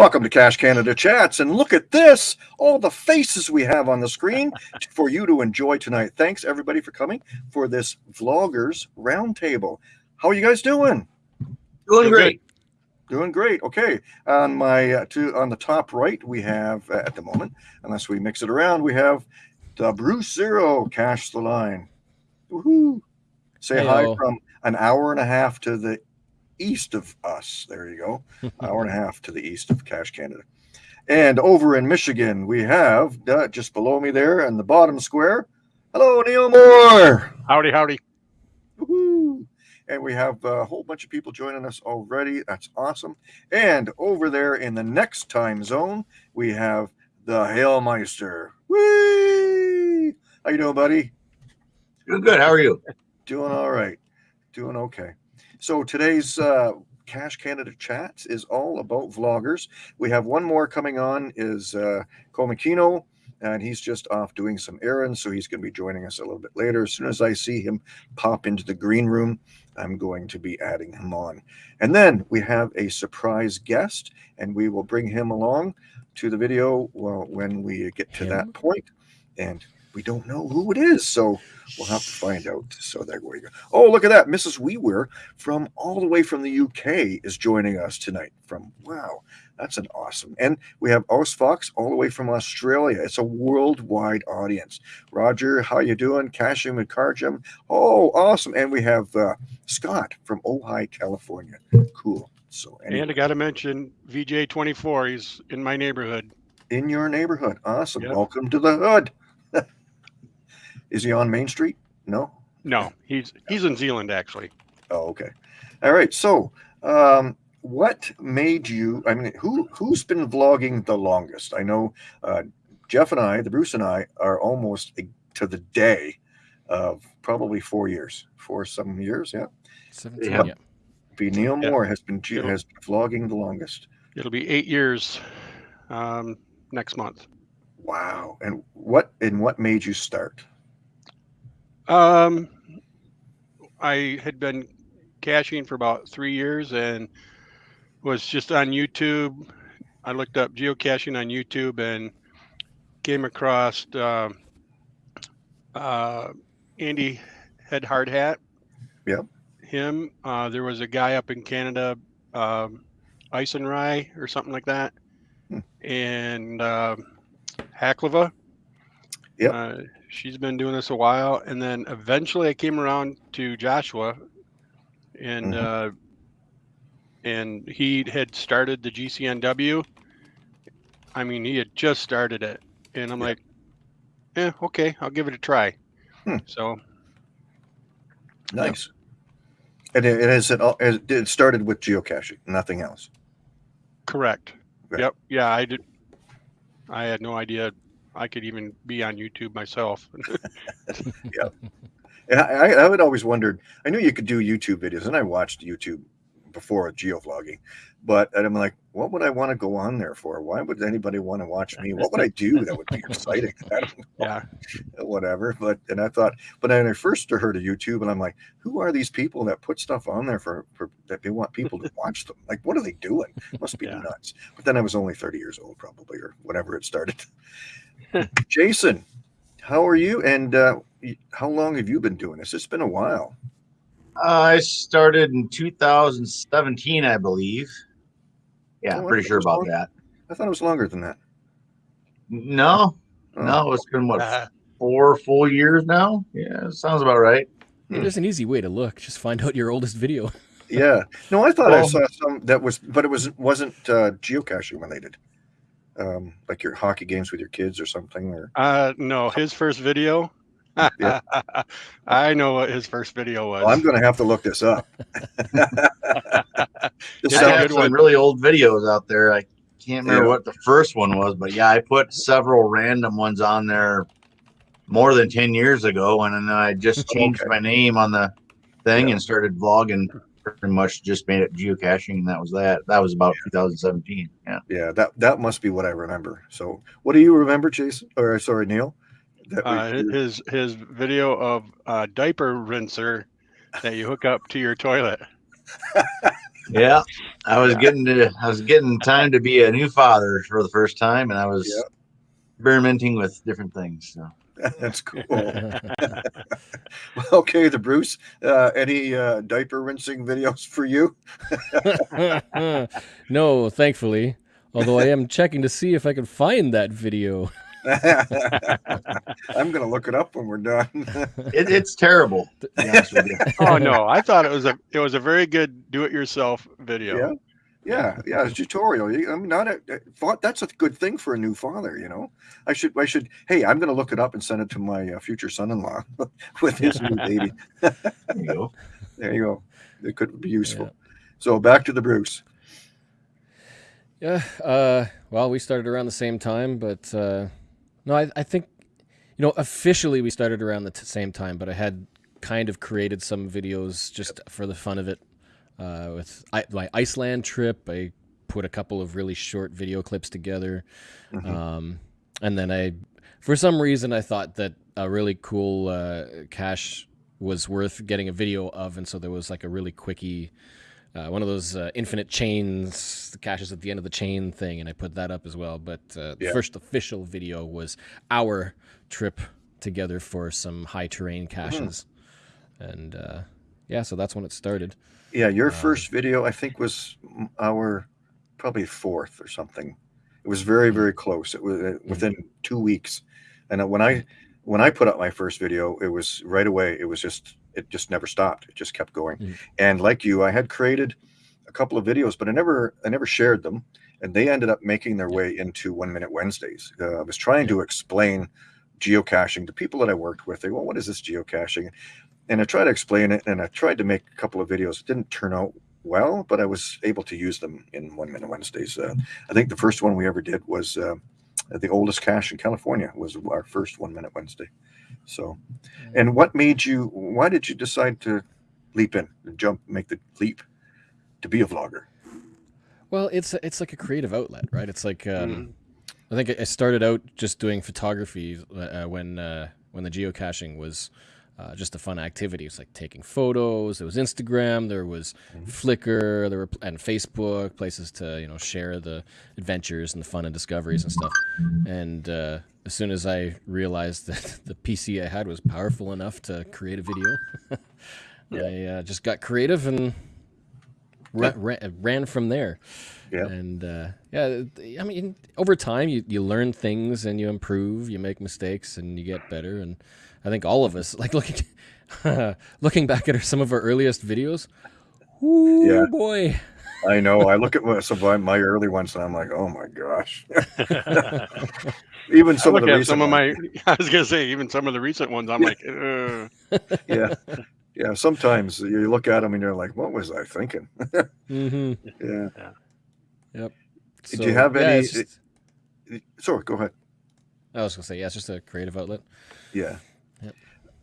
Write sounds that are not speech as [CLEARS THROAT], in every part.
Welcome to Cache Canada Chats, and look at this, all the faces we have on the screen [LAUGHS] for you to enjoy tonight. Thanks everybody for coming for this Vloggers Roundtable. How are you guys doing? Doing great. Doing great. Okay, on my uh, to on the top right we have uh, at the moment, unless we mix it around, we have the Bruce Zero Cash the line. Woohoo! Say hi from an hour and a half to the east of us. There you go. [LAUGHS] hour and a half to the east of Cache Canada. And over in Michigan, we have uh, just below me there in the bottom square. Hello, Neil Moore. Howdy, howdy. Woohoo. And we have a whole bunch of people joining us already. That's awesome. And over there in the next time zone, we have the Hailmeister. Whee! How you doing, buddy? Doing good. How are you? Doing all right. Doing okay. So today's uh, Cache Canada Chats is all about vloggers. We have one more coming on is uh, and he's just off doing some errands, so he's going to be joining us a little bit later. As soon as I see him pop into the green room, I'm going to be adding him on. And then we have a surprise guest, and we will bring him along to the video well, when we get to that point. And we don't know who it is, so we'll have to find out. So there we go. Oh, look at that. Mrs. Weaver from all the way from the UK is joining us tonight. From wow, that's an awesome. And we have Os Fox all the way from Australia. It's a worldwide audience. Roger, how you doing? Cashing with Cargem. Oh, awesome. And we have uh, Scott from Ojai, California. Cool. So anyway, And I got to mention VJ24. He's in my neighborhood. in your neighborhood. Awesome. Yep. Welcome to the hood. Is he on Main Street? No. No, he's he's in Zealand actually. Oh, okay. All right. So, um, what made you? I mean, who who's been vlogging the longest? I know uh, Jeff and I, the Bruce and I, are almost a- to the day of probably four years, four some years. Yeah. 17, Yeah. yeah. Be Neil Yeah. Moore has been Yeah. has been vlogging the longest. It'll be eight years um, next month. Wow. And what and what made you start? Um, I had been caching for about three years and was just on YouTube. I looked up geocaching on YouTube and came across um uh, Andy Head Hard Hat. Yep. Him. Uh, there was a guy up in Canada, um, Ice and Rye or something like that, Hmm. and um Haklava. Yep. She's been doing this a while, and then eventually I came around to Joshua, and Mhm. uh, and he had started the GCNW. I mean, he had just started it, and I'm Yeah. like, "Yeah, okay, I'll give it a try." Hmm. So Nice. And it, it is it, all- it started with geocaching, nothing else. correct. Yep. Yeah, I did. I had no idea I could even be on YouTube myself. [LAUGHS] Yeah. I I would always wondered. I knew you could do YouTube videos, and I watched YouTube before geovlogging, but and I'm like, what would I want to go on there for? Why would anybody want to watch me? What would I do that would be [LAUGHS] exciting? [LAUGHS] I don't know, yeah. whatever. But and I thought, but then I first heard of YouTube, and I'm like, who are these people that put stuff on there for, for that they want people to [LAUGHS] watch them? Like, what are they doing? Must be Yeah. nuts. But then I was only 30 years old, probably, or whenever it started. Jason, how are you? And uh, how long have you been doing this? It's been a while. I started in 2017, I believe. Yeah, Oh, I pretty sure about long- that. I thought it was longer than that. No, Oh, no, it's been what Uh, four full years now. Yeah, sounds about right. Hmm. There's an easy way to look. Just find out your oldest video. [LAUGHS] Yeah. No, I thought I saw some that was, but it was wasn't uh, geocaching related. Um, like your hockey games with your kids or something, or uh, no, his first video. Yeah. [LAUGHS] I know what his first video was. oh, I'm going to have to look this up. [LAUGHS] [LAUGHS] This Yeah, I have some really old videos out there. I can't remember Yeah. what the first one was, but yeah, I put several random ones on there more than 10 years ago. And then I just changed Okay. my name on the thing Yeah. and started vlogging. Pretty much just made it geocaching, and that was that. That was about 2017. Yeah. yeah, that that must be what I remember. So, what do you remember, Jason? Or sorry, Neil? That we- uh, his his video of a diaper rinser that you hook up to your toilet. [LAUGHS] Yeah, I was getting to, I was getting time to be a new father for the first time, and I was Yep. experimenting with different things. So. [LAUGHS] That's cool. [LAUGHS] okay, the Bruce. Uh, any uh, diaper rinsing videos for you? no, thankfully. Although I am checking to see if I can find that video. [LAUGHS] I'm gonna look it up when we're done. [LAUGHS] It, it's terrible. To be honest with you. [LAUGHS] Oh no, I thought it was a it was a very good do-it-yourself video. Yeah. yeah, yeah, it's a tutorial. I mean, not a, a thought. That's a good thing for a new father. You know, I should, I should. Hey, I'm gonna look it up and send it to my uh, future son-in-law with his new baby. There you go. There you go. It could be useful. Yeah. So back to the Bruce. Yeah. Uh, well, we started around the same time, but uh, no, I, I think, you know, officially we started around the t- same time, but I had kind of created some videos just for the fun of it. Uh, with I, my Iceland trip, I put a couple of really short video clips together. Mhm. Um, and then I, for some reason, I thought that a really cool uh, cache was worth getting a video of, and so there was like a really quickie, uh, one of those uh, infinite chains, the caches at the end of the chain thing, and I put that up as well. But uh, the Yeah. first official video was our trip together for some high terrain caches, and uh, yeah, so that's when it started. Yeah, your Um, first video, I think, was our probably fourth or something. It was very, very close. It was uh, within two weeks. And uh, when I when I put up my first video, it was right away. It was just it just never stopped. It just kept going. Mhm. And like you, I had created a couple of videos, but I never I never shared them. And they ended up making their way into One Minute Wednesdays. Uh, I was trying to explain geocaching to people that I worked with. They go, "What is this geocaching?" and I tried to explain it and I tried to make a couple of videos. It didn't turn out well, but I was able to use them in One Minute Wednesdays. Uh, I think the first one we ever did was uh, the oldest cache in California was our first One Minute Wednesday. So, and what made you? Why did you decide to leap in, jump, make the leap to be a vlogger? Well, it's it's like a creative outlet, right? It's like um, Mhm. I think I started out just doing photography uh, when uh, when the geocaching was uh, just a fun activity. It's like taking photos. There was Instagram. There was Mhm. Flickr. There were and Facebook places to you know share the adventures and the fun and discoveries and stuff. And uh, as soon as I realized that [LAUGHS] the PC I had was powerful enough to create a video, [LAUGHS] I uh, just got creative and ra- ra- ran from there. Yeah. And uh, yeah, I mean, over time you, you learn things and you improve, you make mistakes and you get better. And I think all of us, [LAUGHS] like looking looking back at our, some of our earliest videos, ooh Yeah. boy, I know. I look at my, some of my early ones and I'm like, oh my gosh. Even some of the recent some of ones. my. [LAUGHS] I was gonna say even some of the recent ones. I'm like, uh, yeah, yeah. Sometimes you look at them and you're like, what was I thinking? [LAUGHS] hmm Yeah. Yep. Do you have yeah, any- it's just- Sorry, go ahead. I was gonna say, yeah, it's just a creative outlet. Yeah. Yep.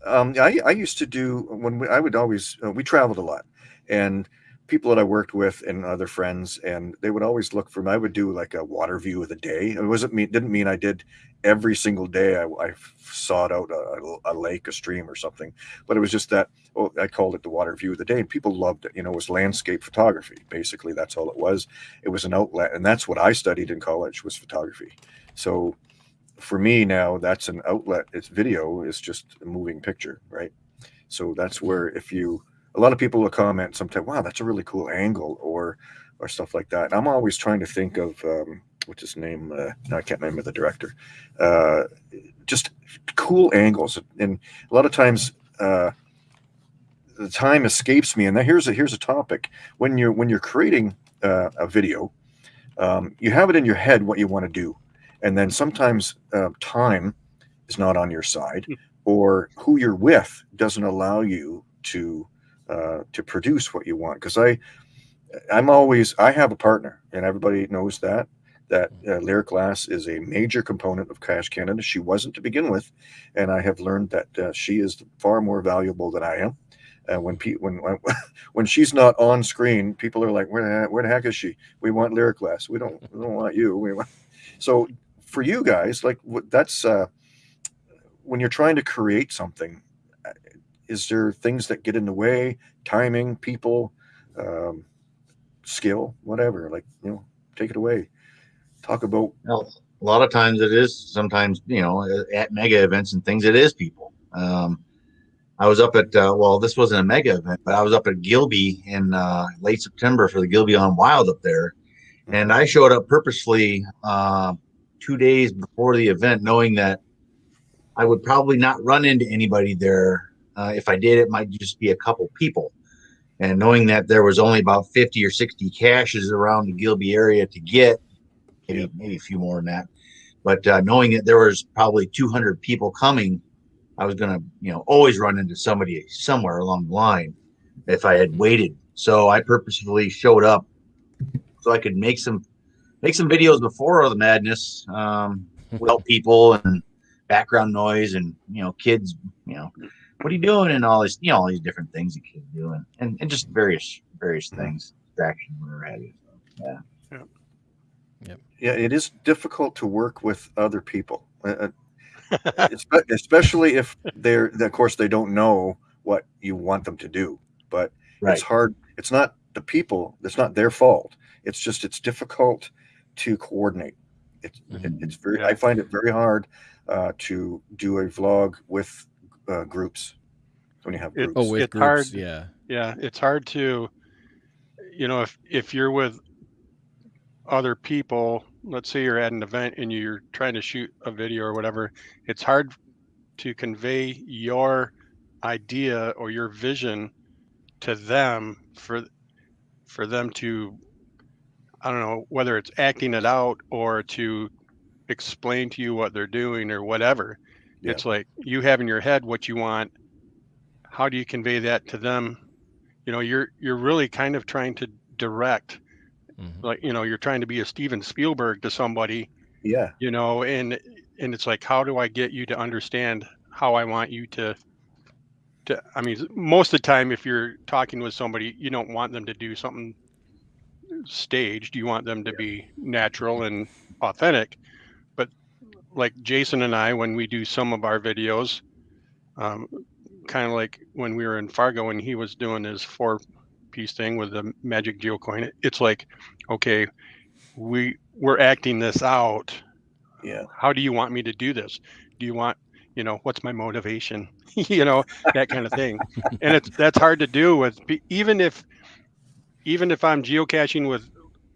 Um, I, I used to do when we, I would always uh, we traveled a lot, and people that I worked with and other friends, and they would always look for me. I would do like a water view of the day. It wasn't me. Didn't mean I did every single day. I, I sought out a, a lake, a stream, or something. But it was just that. Oh, I called it the water view of the day, and people loved it. You know, it was landscape photography. Basically, that's all it was. It was an outlet, and that's what I studied in college was photography. So for me now that's an outlet it's video It's just a moving picture right so that's where if you a lot of people will comment sometimes wow that's a really cool angle or or stuff like that. And i'm always trying to think of um what's his name? Uh, no, i can't remember the director. Uh just cool angles. And a lot of times uh the time escapes me. And then here's a here's a topic. When you're when you're creating uh, a video um, you have it in your head what you want to do. And then sometimes uh, time is not on your side or who you're with doesn't allow you to uh, to produce what you want because i i'm always i have a partner and everybody knows that that uh, lyric glass is a major component of cache canada she wasn't to begin with and i have learned that uh, she is far more valuable than i am uh, when, pe- when when [LAUGHS] when she's not on screen, people are like, "Where the heck, where the heck is she? We want lyric glass. We don't we don't want you. We want." So for you guys, like what- that's uh, when you're trying to create something. Is there things that get in the way? Timing, people, um, skill, whatever. Like you know, take it away. Talk about Well, a lot of times it is. Sometimes you know, at mega events and things, it is people. Um, I was up at uh, well, this wasn't a mega event, but I was up at Gilby in uh, late September for the Gilby on Wild up there, and I showed up purposefully uh, two days before the event, knowing that I would probably not run into anybody there. Uh, if I did, it might just be a couple people. And knowing that there was only about 50 or 60 caches around the Gilby area to get, maybe, maybe a few more than that. But uh, knowing that there was probably 200 people coming, I was going to, you know, always run into somebody somewhere along the line if I had waited. So I purposefully showed up so I could make some make some videos before all the madness um, [LAUGHS] without people and background noise and you know kids you know what are you doing and all this you know all these different things you kids do and, and, and just various various things distraction whatever have you so, yeah yeah, it is difficult to work with other people, uh, uh, [LAUGHS] especially if they're, of course, they don't know what you want them to do. But right it's hard. It's not the people. It's not their fault. It's just it's difficult to coordinate. It's it, Mhm. it's very. Yeah. I find it very hard uh, to do a vlog with uh, groups when you have It- groups. Oh, with It's groups, hard. yeah. yeah it's hard to you know if if you're with other people let's say you're at an event and you're trying to shoot a video or whatever it's hard to convey your idea or your vision to them for for them to i don't know whether it's acting it out or to explain to you what they're doing or whatever Yeah. it's like you have in your head what you want. How do you convey that to them? You know you're you're really kind of trying to direct Mhm. like you know you're trying to be a steven spielberg to somebody yeah, you know and and it's like how do i get you to understand how i want you to to i mean most of the time if you're talking with somebody you don't want them to do something staged. You want them to be natural and authentic like jason and i when we do some of our videos um, kind of like when we were in fargo and he was doing his four piece thing with the magic geocoin it's like okay we we're acting this out. Yeah, how do you want me to do this? Do you want you know what's my motivation? [LAUGHS] You know that kind of thing. And it's that's hard to do with even if even if i'm geocaching with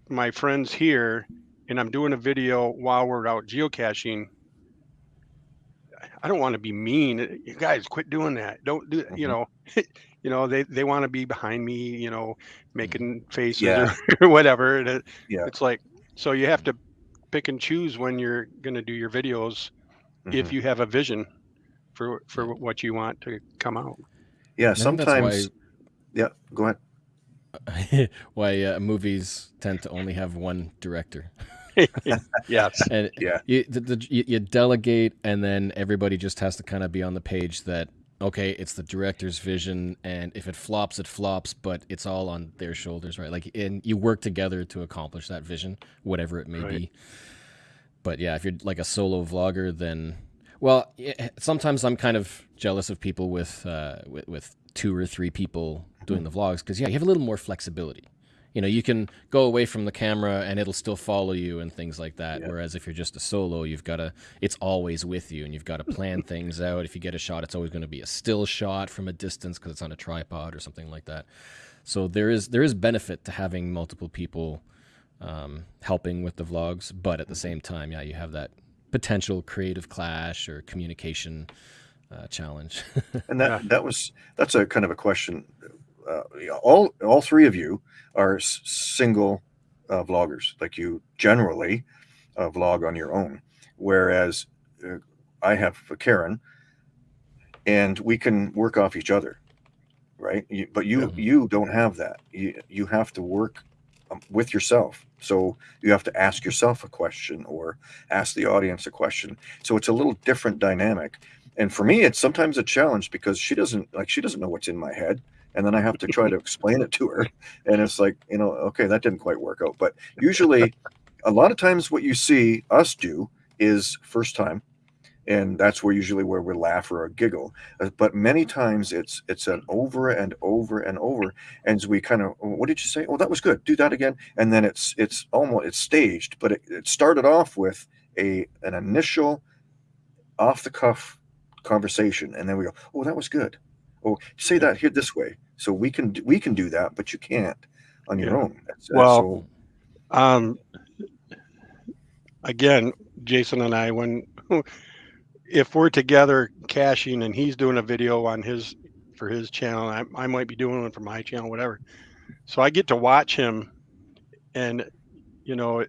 my friends here and i'm doing a video while we're out geocaching i don't want to be mean you guys quit doing that don't do you Mhm. know [LAUGHS] you know they they want to be behind me you know making faces Yeah. or, [LAUGHS] whatever and it, Yeah. it's like so you have to pick and choose when you're going to do your videos if mhm. you have a vision for for what you want to come out yeah. I think that's Sometimes, yeah. Go ahead. why [LAUGHS] why uh, movies tend to only have one director. [LAUGHS] yes and Yeah. you, the, the, you, you delegate and then everybody just has to kind of be on the page that okay it's the director's vision and if it flops it flops but it's all on their shoulders right like and you work together to accomplish that vision whatever it may Right. be but yeah if you're like a solo vlogger then well sometimes i'm kind of jealous of people with uh with, with two or three people doing the vlogs because yeah you have a little more flexibility you know you can go away from the camera and it'll still follow you and things like that Yeah. whereas if you're just a solo you've got to it's always with you and you've got to plan [LAUGHS] things out if you get a shot it's always going to be a still shot from a distance because it's on a tripod or something like that so there is there is benefit to having multiple people um, helping with the vlogs but at the same time yeah you have that potential creative clash or communication uh, challenge [LAUGHS] And that Yeah. that was that's a kind of a question. Uh, all all three of you are s- single uh, vloggers, like you generally uh, vlog on your own, whereas uh, I have Karen, and we can work off each other, right? You, but you Yeah. you don't have that. You you have to work um, with yourself. So you have to ask yourself a question or ask the audience a question. So it's a little different dynamic and for me it's sometimes a challenge because she doesn't like she doesn't know what's in my head and then i have to try to explain it to her and it's like you know okay that didn't quite work out but usually a lot of times what you see us do is first time and that's where usually where we laugh or giggle. Uh, But many times it's it's an over and over and over, and we kind of, "Oh, what did you say? Oh, that was good. Do that again, and then it's it's almost it's staged, but it, it started off with a an initial off the cuff conversation, and then we go, oh, that was good. Oh, say that here this way, so we can we can do that, but you can't on your Yeah. own. That's- Well, so- Um, again, Jason and I, when [LAUGHS] if we're together caching and he's doing a video on his for his channel, I, I might be doing one for my channel, whatever. So I get to watch him, and you know,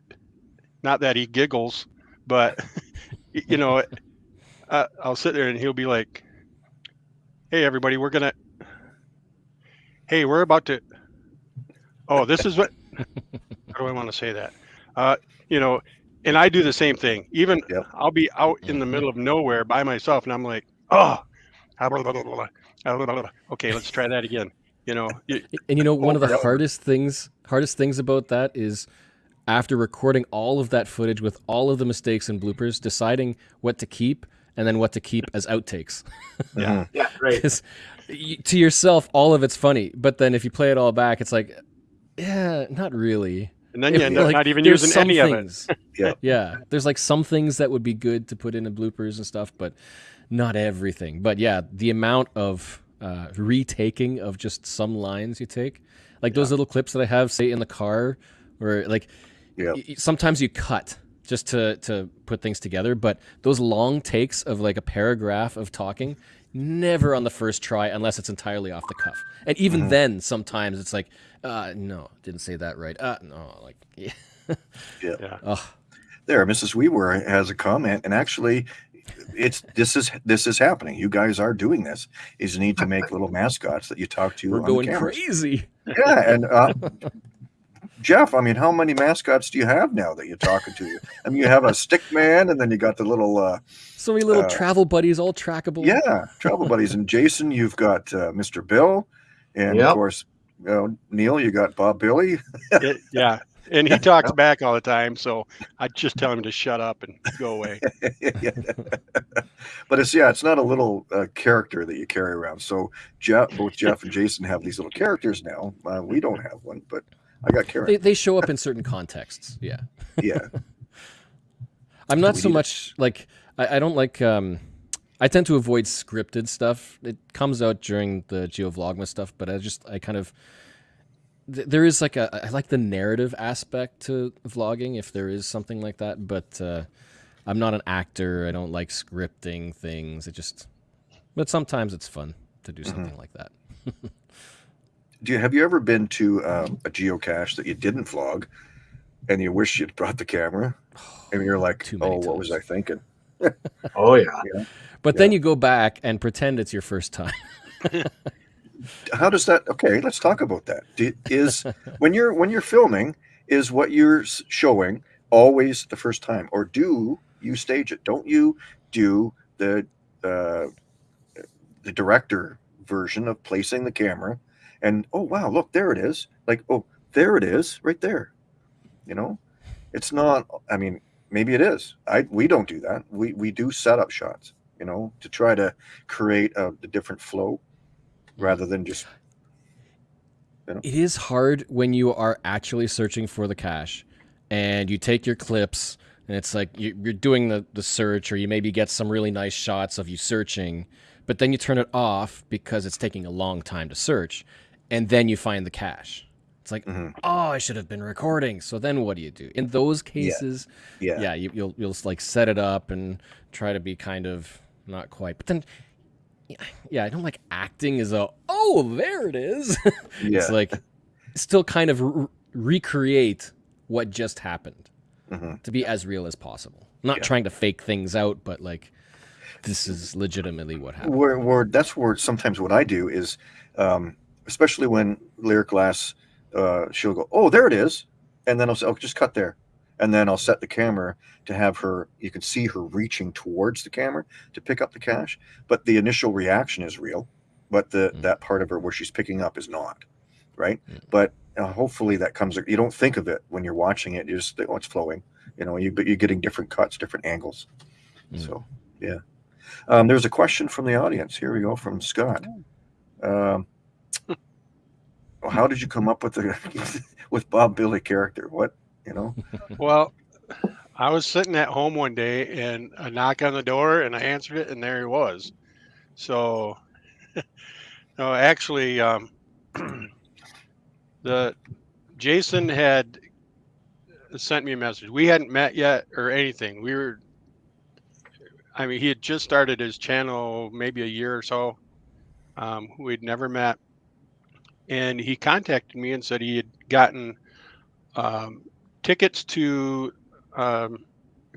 not that he giggles, but [LAUGHS] you know, [LAUGHS] uh, I'll sit there and he'll be like, Hey, everybody, we're gonna. Hey, we're about to. Oh, this is what. How do I want to say that? Uh, you know, and I do the same thing. Even yep. I'll be out in the mm-hmm. middle of nowhere by myself, and I'm like, oh, ah, blah, blah, blah, okay, let's try that again. You know, and you know, one of the hardest things, hardest things about that is after recording all of that footage with all of the mistakes and bloopers, deciding what to keep and then what to keep as outtakes. [LAUGHS] Mhm. Yeah, right. 'Cause y- to yourself, all of it's funny, but then if you play it all back, it's like, yeah, not really. and then you end up like, not even using some any of it. [LAUGHS] Yeah. yeah. There's like some things that would be good to put in the bloopers and stuff, but not everything. But yeah, the amount of uh, retaking of just some lines you take, like those little clips that I have, say in the car, or like Yep. y- y- sometimes you cut just to to put things together, but those long takes of like a paragraph of talking. Never on the first try unless it's entirely off the cuff. And even then, sometimes it's like, uh, no, didn't say that right. Uh, no, like, [LAUGHS] yeah. Yeah. Ugh. There, Mrs. Weaver has a comment, and actually, it's this is this is happening. You guys are doing this. Is you need to make [LAUGHS] little mascots that you talk to We're on going the cameras. crazy. Yeah, and uh, Jeff, I mean, how many mascots do you have now that you're talking to? I mean, you have a stick man, and then you got the little uh, So many little Uh, travel buddies, all trackable. yeah travel buddies. And Jason, you've got uh, Mr. Bill, and Yep. of course, you know, Neil, you got Bob Billy. It- yeah. And he talks back all the time, so I just tell him to shut up and go away. [LAUGHS] But it's yeah, it's not a little uh, character that you carry around. So Jeff, both Jeff and Jason have these little characters now. Uh, we don't have one, but I got They, Karen. they show up in certain contexts. Yeah. Yeah, [LAUGHS] I'm not so much like, I, I don't like, um, I tend to avoid scripted stuff. It comes out during the Geo Vlogmas stuff, but I just, I kind of, th- there is like a, I like the narrative aspect to vlogging if there is something like that, but uh, I'm not an actor. I don't like scripting things. It just, but sometimes it's fun to do something like that. [LAUGHS] do you have you ever been to um, a geocache that you didn't vlog, and you wish you'd brought the camera, and you're like, Too oh, many what was I thinking? [LAUGHS] Oh yeah. But then you go back and pretend it's your first time. [LAUGHS] How does that? Okay, let's talk about that. Do, is when you're when you're filming, is what you're showing always the first time, or do you stage it? Don't you do the uh, the director version of placing the camera and oh wow, look there it is. Like oh there it is, right there. You know, it's not. I mean, maybe it is. I we don't do that. We we do setup shots. You know, to try to create uh, a, a different flow rather than just It is hard when you are actually searching for the cache and you take your clips and it's like you- you're doing the, the search or you maybe get some really nice shots of you searching, but then you turn it off because it's taking a long time to search and then you find the cache. It's like, Mhm. oh, I should have been recording. So then what do you do? In those cases, yeah. yeah, you, you'll you'll like set it up and try to be kind of not quite. But then, yeah, yeah, I don't like acting as a oh there it is. [LAUGHS] Yeah. it's like still kind of re- recreate what just happened Mhm. to be as real as possible. Not Yeah. trying to fake things out, but like this is legitimately what happened. where, where that's where sometimes what I do is, um, especially when Lyric Glass, uh, she'll go, "Oh, there it is," and then I'll say, "Oh, just cut there," and then I'll set the camera to have her. You can see her reaching towards the camera to pick up the cache. but the initial reaction is real, but the Mm. that part of her where she's picking up is not, right? Mm. But uh, hopefully that comes. You don't think of it when you're watching it. You just think, "Oh, it's flowing," you know. You but you're getting different cuts, different angles. Mm. So Um, there's a question from the audience. Here we go from Scott. Um, how did you come up with the [LAUGHS] with Bob Billy character? What you know? Well, I was sitting at home one day and a knock on the door and I answered it and there he was. So, [LAUGHS] no, actually, um, [CLEARS THROAT] the Jason had sent me a message. We hadn't met yet or anything. We were, I mean, he had just started his channel maybe a year or so. Um, we'd never met. And he contacted me and said he had gotten um, tickets to um,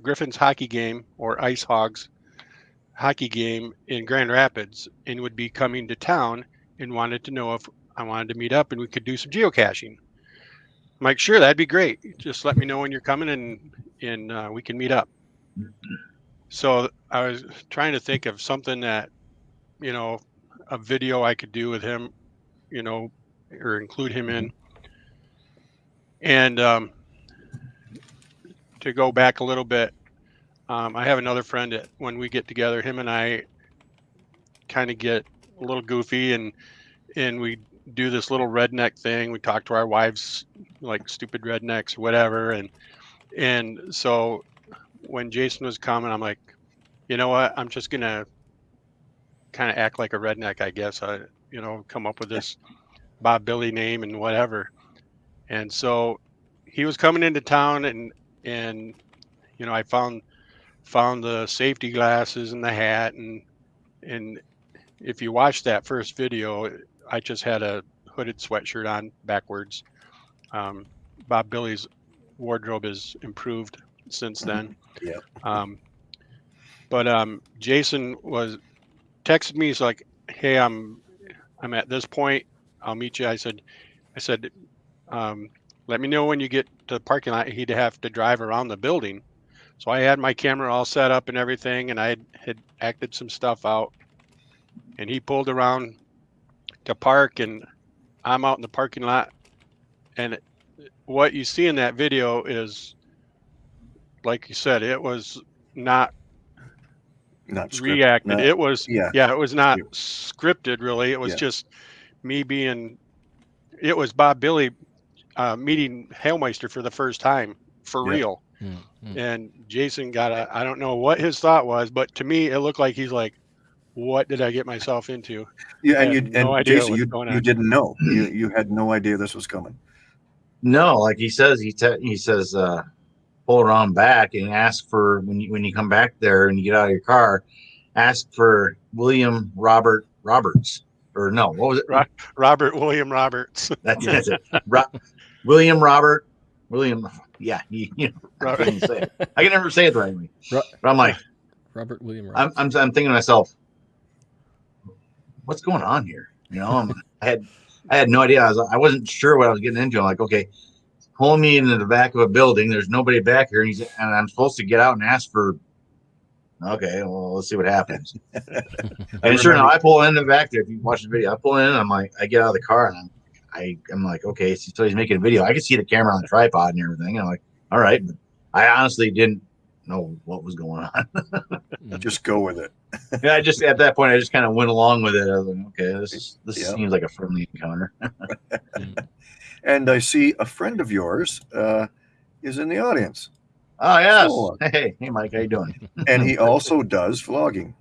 Griffin's hockey game or Ice Hogs hockey game in Grand Rapids and would be coming to town and wanted to know if I wanted to meet up and we could do some geocaching. I'm like, sure, that'd be great. Just let me know when you're coming and and uh, we can meet up. So I was trying to think of something that, you know, a video I could do with him, you know, or include him in. And um, to go back a little bit, um, I have another friend that when we get together, him and I kind of get a little goofy and and we do this little redneck thing. We talk to our wives like stupid rednecks, whatever, and and so when Jason was coming, I'm like, you know what? I'm just gonna kind of act like a redneck, I guess. I you know come up with this Bob Billy name and whatever. And so he was coming into town and and you know I found found the safety glasses and the hat and and if you watch that first video I just had a hooded sweatshirt on backwards. Um, Bob Billy's wardrobe is improved since then. Yeah. Um, but um, Jason was texted me. He's like, "Hey, I'm I'm at this point. I'll meet you." I said, "I said, um, let me know when you get to the parking lot." He'd have to drive around the building, so I had my camera all set up and everything, and I had, had acted some stuff out. And he pulled around to park, and I'm out in the parking lot. And it, what you see in that video is, like you said, it was not Not script- reacted. not- it was yeah. yeah, it was not scripted really. It was Yeah. just me being it was Bob Billy uh, meeting Hailmeister for the first time for Yeah. real. Mm, mm. And Jason got a I don't know what his thought was, but to me it looked like he's like, What did I get myself into? Yeah, and you and no idea Jason, you, you didn't know. You you had no idea this was coming. No, like he says, he te- he says, uh, pull around back and ask for when you when you come back there and you get out of your car, ask for William Robert Roberts or no, what was it? Right. Robert William Roberts. [LAUGHS] That's, that's it. Ro- William Robert William. Yeah, he, [LAUGHS] you know, I, can't even say it. I can never say it the right way. Ro- But I'm like, Robert William. I'm, I'm, I'm thinking to myself, what's going on here? You know, I'm, [LAUGHS] I had, I had no idea. I was, I wasn't sure what I was getting into. I'm like, okay, pull me into the back of a building. There's nobody back here, and he's, and I'm supposed to get out and ask for. Okay, well, let's see what happens. [LAUGHS] and sure enough, I pull in the back there. If you watch the video, I pull in. And I'm like, I get out of the car, and I'm, I, I'm like, okay, so he's making a video. I can see the camera on the tripod and everything. And I'm like, all right, but I honestly didn't know what was going on. [LAUGHS] Mm. Just go with it. yeah, I just at that point I just kind of went along with it. I was like, okay, this is this Yeah. seems like a friendly encounter. [LAUGHS] And I see a friend of yours uh, is in the audience, Oh yes. Cool. Hey, hey Mike, how you doing? and he [LAUGHS] also does vlogging.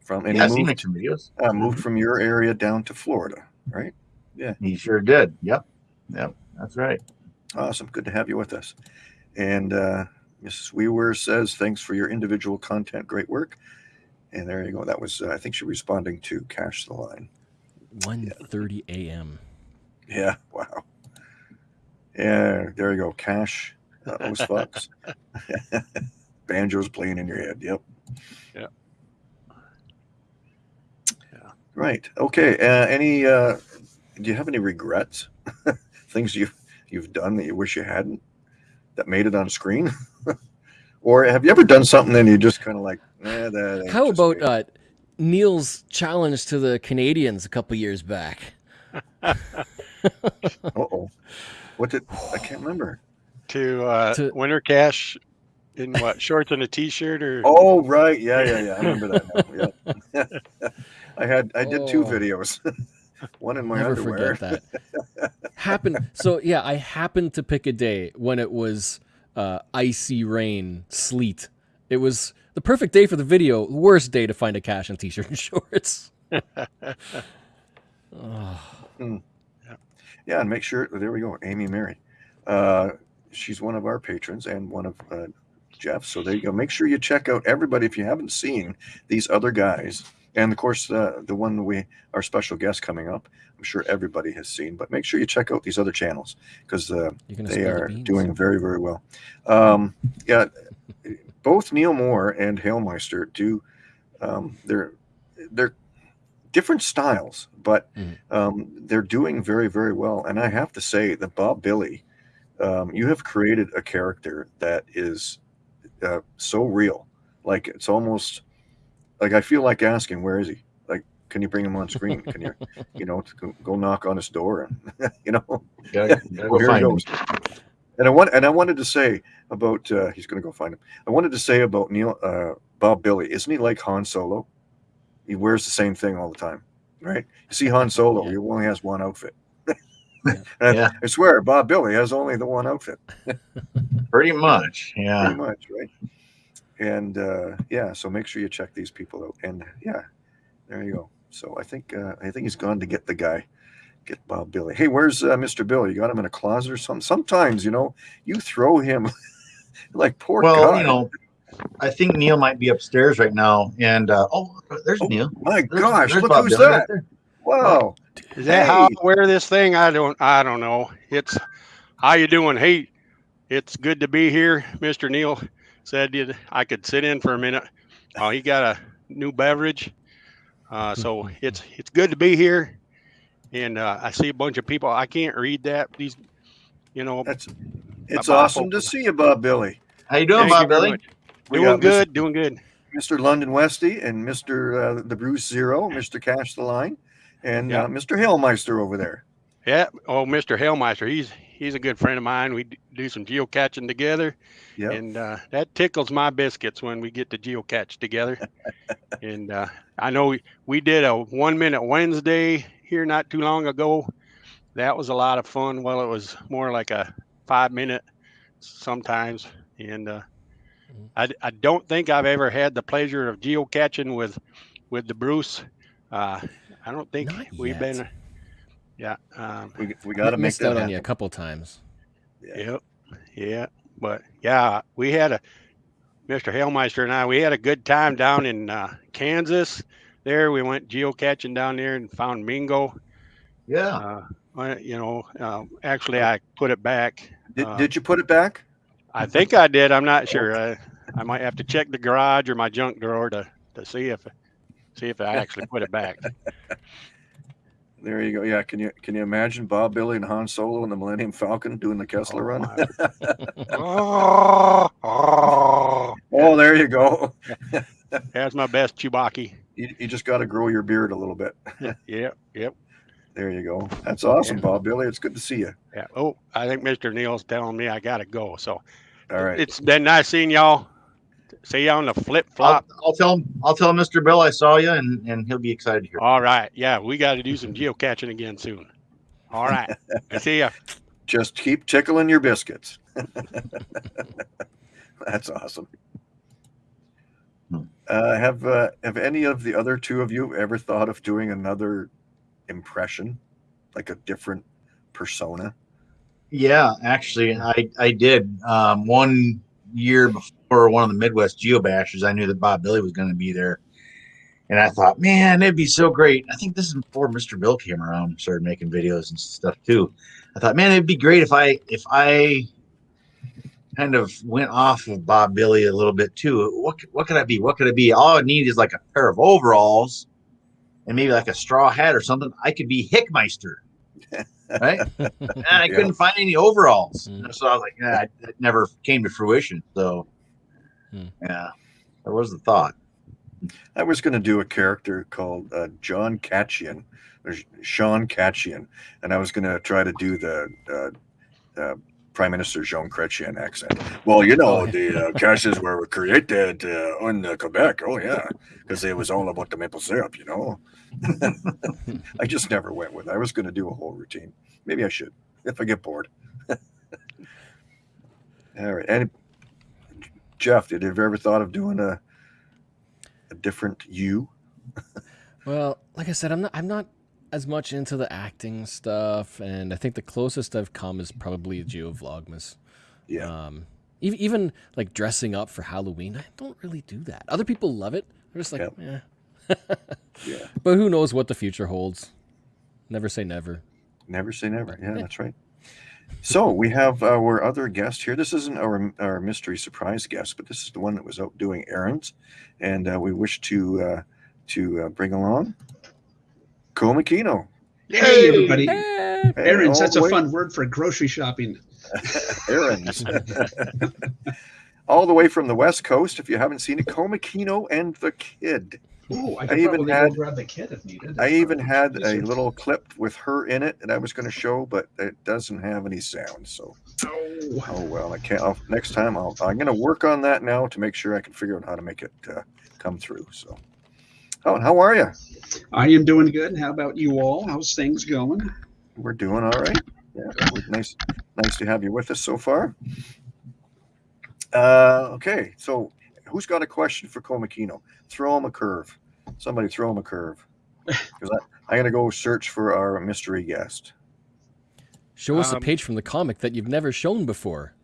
From and yeah, I've he moved, some videos. uh, moved from your area down to Florida, right? Yeah, he sure did. Yep. Yep. That's right. Awesome. Good to have you with us. And uh, Mrs. Weaver says, thanks for your individual content. Great work. And there you go. That was, uh, I think she responding to Cash the Line. 1:30 a.m. Yeah. [LAUGHS] Wow. Yeah. There you go. Cash. Uh, those fucks. [LAUGHS] Banjo's playing in your head. Yep. Yeah. Yeah. Right. Okay. Uh, any, uh, do you have any regrets? [LAUGHS] Things you, you've done that you wish you hadn't that made it on screen? [LAUGHS] or have you ever done something and you just kind of like, eh, that How about uh, Neil's challenge to the Canadians a couple years back? Uh-oh. What did, I can't remember. To, uh, To- Winter Cash in what shorts and a t-shirt or Oh, right. Yeah, yeah, yeah. I remember that. Now. Yeah. [LAUGHS] I had I did two videos. [LAUGHS] One in my Never underwear. forget that. happened. So yeah, I happened to pick a day when it was uh, icy rain, sleet. It was the perfect day for the video. Worst day to find a cache in t-shirt and [LAUGHS] shorts. Oh, Yeah, and make sure there we go, Amy Mary. Uh, she's one of our patrons and one of uh, Jeff's. So there you go. Make sure you check out everybody if you haven't seen these other guys, and of course uh, the one we our special guest coming up. I'm sure everybody has seen, but make sure you check out these other channels because uh, they the are doing very very well. Um, yeah, both Neil Moore and Hailmeister do. Um, they're they're different styles, but Mhm. um, they're doing very very well. And I have to say that Bob Billy, um, you have created a character that is uh, so real. Like it's almost like I feel like asking, where is he? Like, can you bring him on screen? Can you, [LAUGHS] you know, to go, go knock on his door and [LAUGHS] you know Gotta, [LAUGHS] gotta well, go here find he him. goes. And I want and I wanted to say about uh, he's going to go find him. I wanted to say about Neil uh, Bob Billy. Isn't he like Han Solo? He wears the same thing all the time, right? You see Han Solo, Yeah. he only has one outfit. [LAUGHS] Yeah. I swear, Bob Billy has only the one outfit, [LAUGHS] Pretty much. Yeah. pretty much, right? And uh, yeah, so make sure you check these people out. And yeah, there you go. So I think uh, I think he's gone to get the guy, get Bob Billy. Hey, where's uh, Mr. Bill? You got him in a closet or something? Sometimes you know you throw him [LAUGHS] like poor Well, guy. you know, I think Neil might be upstairs right now. And uh, oh, there's Oh, Neil. my There's- gosh, there's look Bob who's right that! there. Wow, Is that how I wear this thing? I don't. I don't know. It's how you doing? Hey, it's good to be here. Mr. Neil said I could sit in for a minute. Oh, he got a new beverage, uh, so [LAUGHS] it's it's good to be here. And uh, I see a bunch of people. I can't read that. These, you know. that's it's Bob awesome to see you, Bob Billy. How you doing, thank Bob very Billy? much. We Doing got Mr. good. Doing good. Mr. London Westy and Mr. Uh, the Bruce Zero, Mr. Cash the Line, and Yeah. uh, Mr. Hailmeister over there. Yeah. Oh, Mr. Hailmeister. He's he's a good friend of mine. We do some geocaching together. Yeah, and uh, that tickles my biscuits when we get to geocache together. [LAUGHS] and uh, I know we, we did a one minute Wednesday here not too long ago. That was a lot of fun. Well, it was more like a five minute sometimes. And uh, Mhm. I, I don't think I've ever had the pleasure of geocaching with with the Bruce. I don't think Not we've yet. been. Yeah. Um, we, we got to M- make missed that out on you a couple times. Yeah. Yep. Yeah. But yeah, we had a Mr. Hailmeister and I, we had a good time down in uh, Kansas. There, we went geocaching down there and found Mingo. Yeah. Uh, you know, uh, actually, I put it back. Did, uh, did you put it back? I think I did. I'm not [LAUGHS] sure. Uh, I might have to check the garage or my junk drawer to, to see if see if I actually put it back. [LAUGHS] There you go. Yeah, can you can you imagine Bob Billy and Han Solo and the Millennium Falcon doing the Kessel Oh, run? oh, [LAUGHS] oh. Oh, there you go. [LAUGHS] That's my best Chewbacca. You, you just got to grow your beard a little bit. Yep. Yep. There you go. That's oh, awesome, Yeah. Bob Billy. It's good to see you. Yeah. Oh, I think Mr. Neil's telling me I gotta go. So All right. it's been nice seeing y'all. See you on the flip I'll, flop. I'll tell him. I'll tell Mr. Bill I saw you, and and he'll be excited to hear. All right. Yeah, we got to do some geocaching again soon. All right. I [LAUGHS] see ya. Just keep tickling your biscuits. [LAUGHS] That's awesome. Hmm. Uh, have uh, have any of the other two of you ever thought of doing another impression, like a different persona? Yeah, actually, I I did. Um, one year before one of the Midwest Geobashers, I knew that Bob Billy was going to be there, and I thought, man, it'd be so great. I think this is before Mr. Bill came around, started making videos and stuff too. I thought, man, it'd be great if I if I kind of went off of Bob Billy a little bit too. What what could I be? What could I be? All I need is like a pair of overalls and maybe like a straw hat or something. I could be Hickmeister. Right? [LAUGHS] and I Yeah. couldn't find any overalls. Mm. So I was like, yeah, it never came to fruition. So, Mm. yeah, that was the thought. I was going to do a character called uh, John Catchian, or Sean Catchian, and I was going to try to do the uh, uh, Prime Minister Jean Chrétien accent. Well, you know, Oh, the uh, caches were created uh, in uh, Quebec. Oh yeah, because it was all about the maple syrup. You know, [LAUGHS] I just never went with. it. I was going to do a whole routine. Maybe I should if I get bored. [LAUGHS] all right, and Jeff, did you ever thought of doing a a different you? [LAUGHS] Well, like I said, I'm not I'm not as much into the acting stuff, and I think the closest I've come is probably Geo Vlogmas. Yeah, Um, even even like dressing up for Halloween, I don't really do that. Other people love it. They're just like, yeah. Yeah. [LAUGHS] But who knows what the future holds? Never say never. Never say never. Yeah, that's right. So we have our other guest here. This isn't our our mystery surprise guest, but this is the one that was out doing errands, and uh, we wish to uh, to uh, bring along Cole McKino. Hey, everybody. Hey! Hey, Errands, all that's the a fun word for grocery shopping. [LAUGHS] [LAUGHS] errands. all the way from the West Coast. If you haven't seen it, Cole McKino and the Kid. Oh, I I even had- grab the kid if needed. I even had a little clip with her in it that I was going to show, but it doesn't have any sound. So Oh, Oh well, I can't. I'll, next time, I'll, I'm going to work on that now to make sure I can figure out how to make it uh, come through. So, oh, how are you? I am doing good. How about you all? How's things going? We're doing all right. Yeah, nice, nice to have you with us so far. Uh, okay, so who's got a question for Cole McKino? Throw him a curve. Somebody throw him a curve. [LAUGHS] Because I'm going to go search for our mystery guest. Show us a Um, page from the comic that you've never shown before.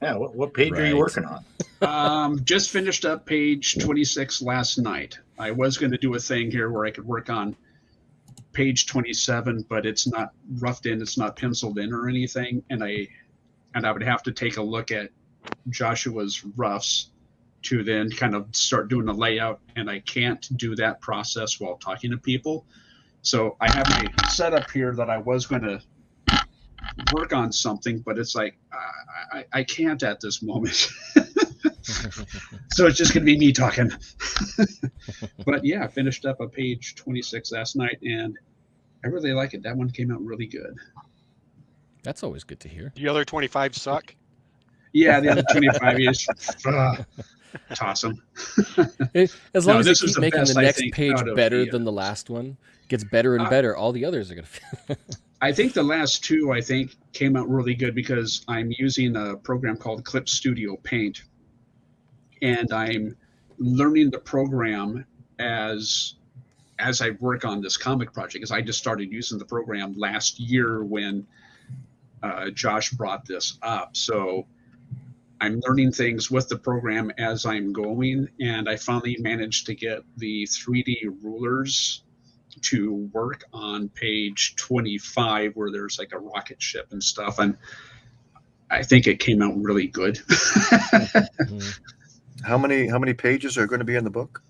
Yeah. What, what page are you working on? [LAUGHS] Um, just finished up page 26 last night. I was going to do a thing here where I could work on page 27, but it's not roughed in, it's not penciled in or anything, and I and I would have to take a look at Joshua's roughs to then kind of start doing the layout, and I can't do that process while talking to people. So I have my setup here that I was going to work on something, but it's like I, I, I can't at this moment. [LAUGHS] so it's just going to be me talking. [LAUGHS] but yeah, I finished up a page 26 last night and I really like it. That one came out really good. That's always good to hear. The other 25 suck. Yeah, the other 25 is [LAUGHS] uh, toss them. [LAUGHS] As long No, as this they keep the making best, the next think, page better the, uh, than the last one, gets better and Uh, better. All the others are gonna. [LAUGHS] I think the last two I think came out really good because I'm using a program called Clip Studio Paint, and I'm learning the program as as I work on this comic project. Because I just started using the program last year when uh, Josh brought this up, so I'm learning things with the program as I'm going, and I finally managed to get the 3D rulers to work on page 25 where there's like a rocket ship and stuff and i think it came out really good [LAUGHS] Mhm. How many how many pages are going to be in the book?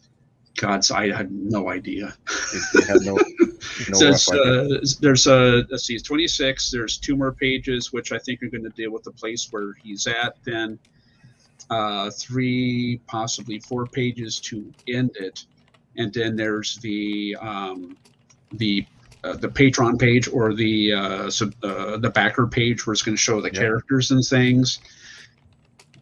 Gods i have no idea You, you have no [LAUGHS] no says idea. uh, there's a let's see 26 there's two more pages which i think are going to deal with the place where he's at then uh, three possibly four pages to end it and then there's the um, the uh, the patron page or the uh, sub, uh, the backer page where it's going to show the Yeah. characters and things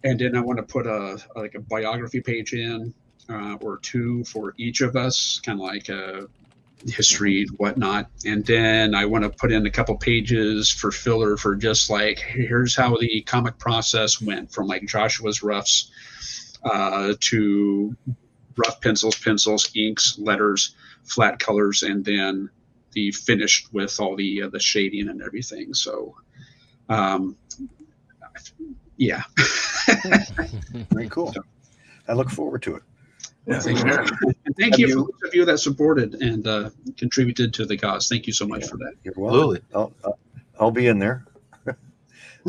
and then i want to put a like a biography page in uh, or two for each of us kind of like a history and whatnot. And then I want to put in a couple pages for filler for just like here's how the comic process went from like Joshua's roughs uh, to rough pencils, pencils, inks, letters, flat colors, and then the finished with all the uh, the shading and everything. So, um, yeah. [LAUGHS] Very cool. I look forward to it. Thank you. Yeah. And thank you, you- for those of you that supported and uh, contributed to the cause. Thank you so much Yeah. for that. You're welcome. Absolutely. I'll, I'll, I'll be in there.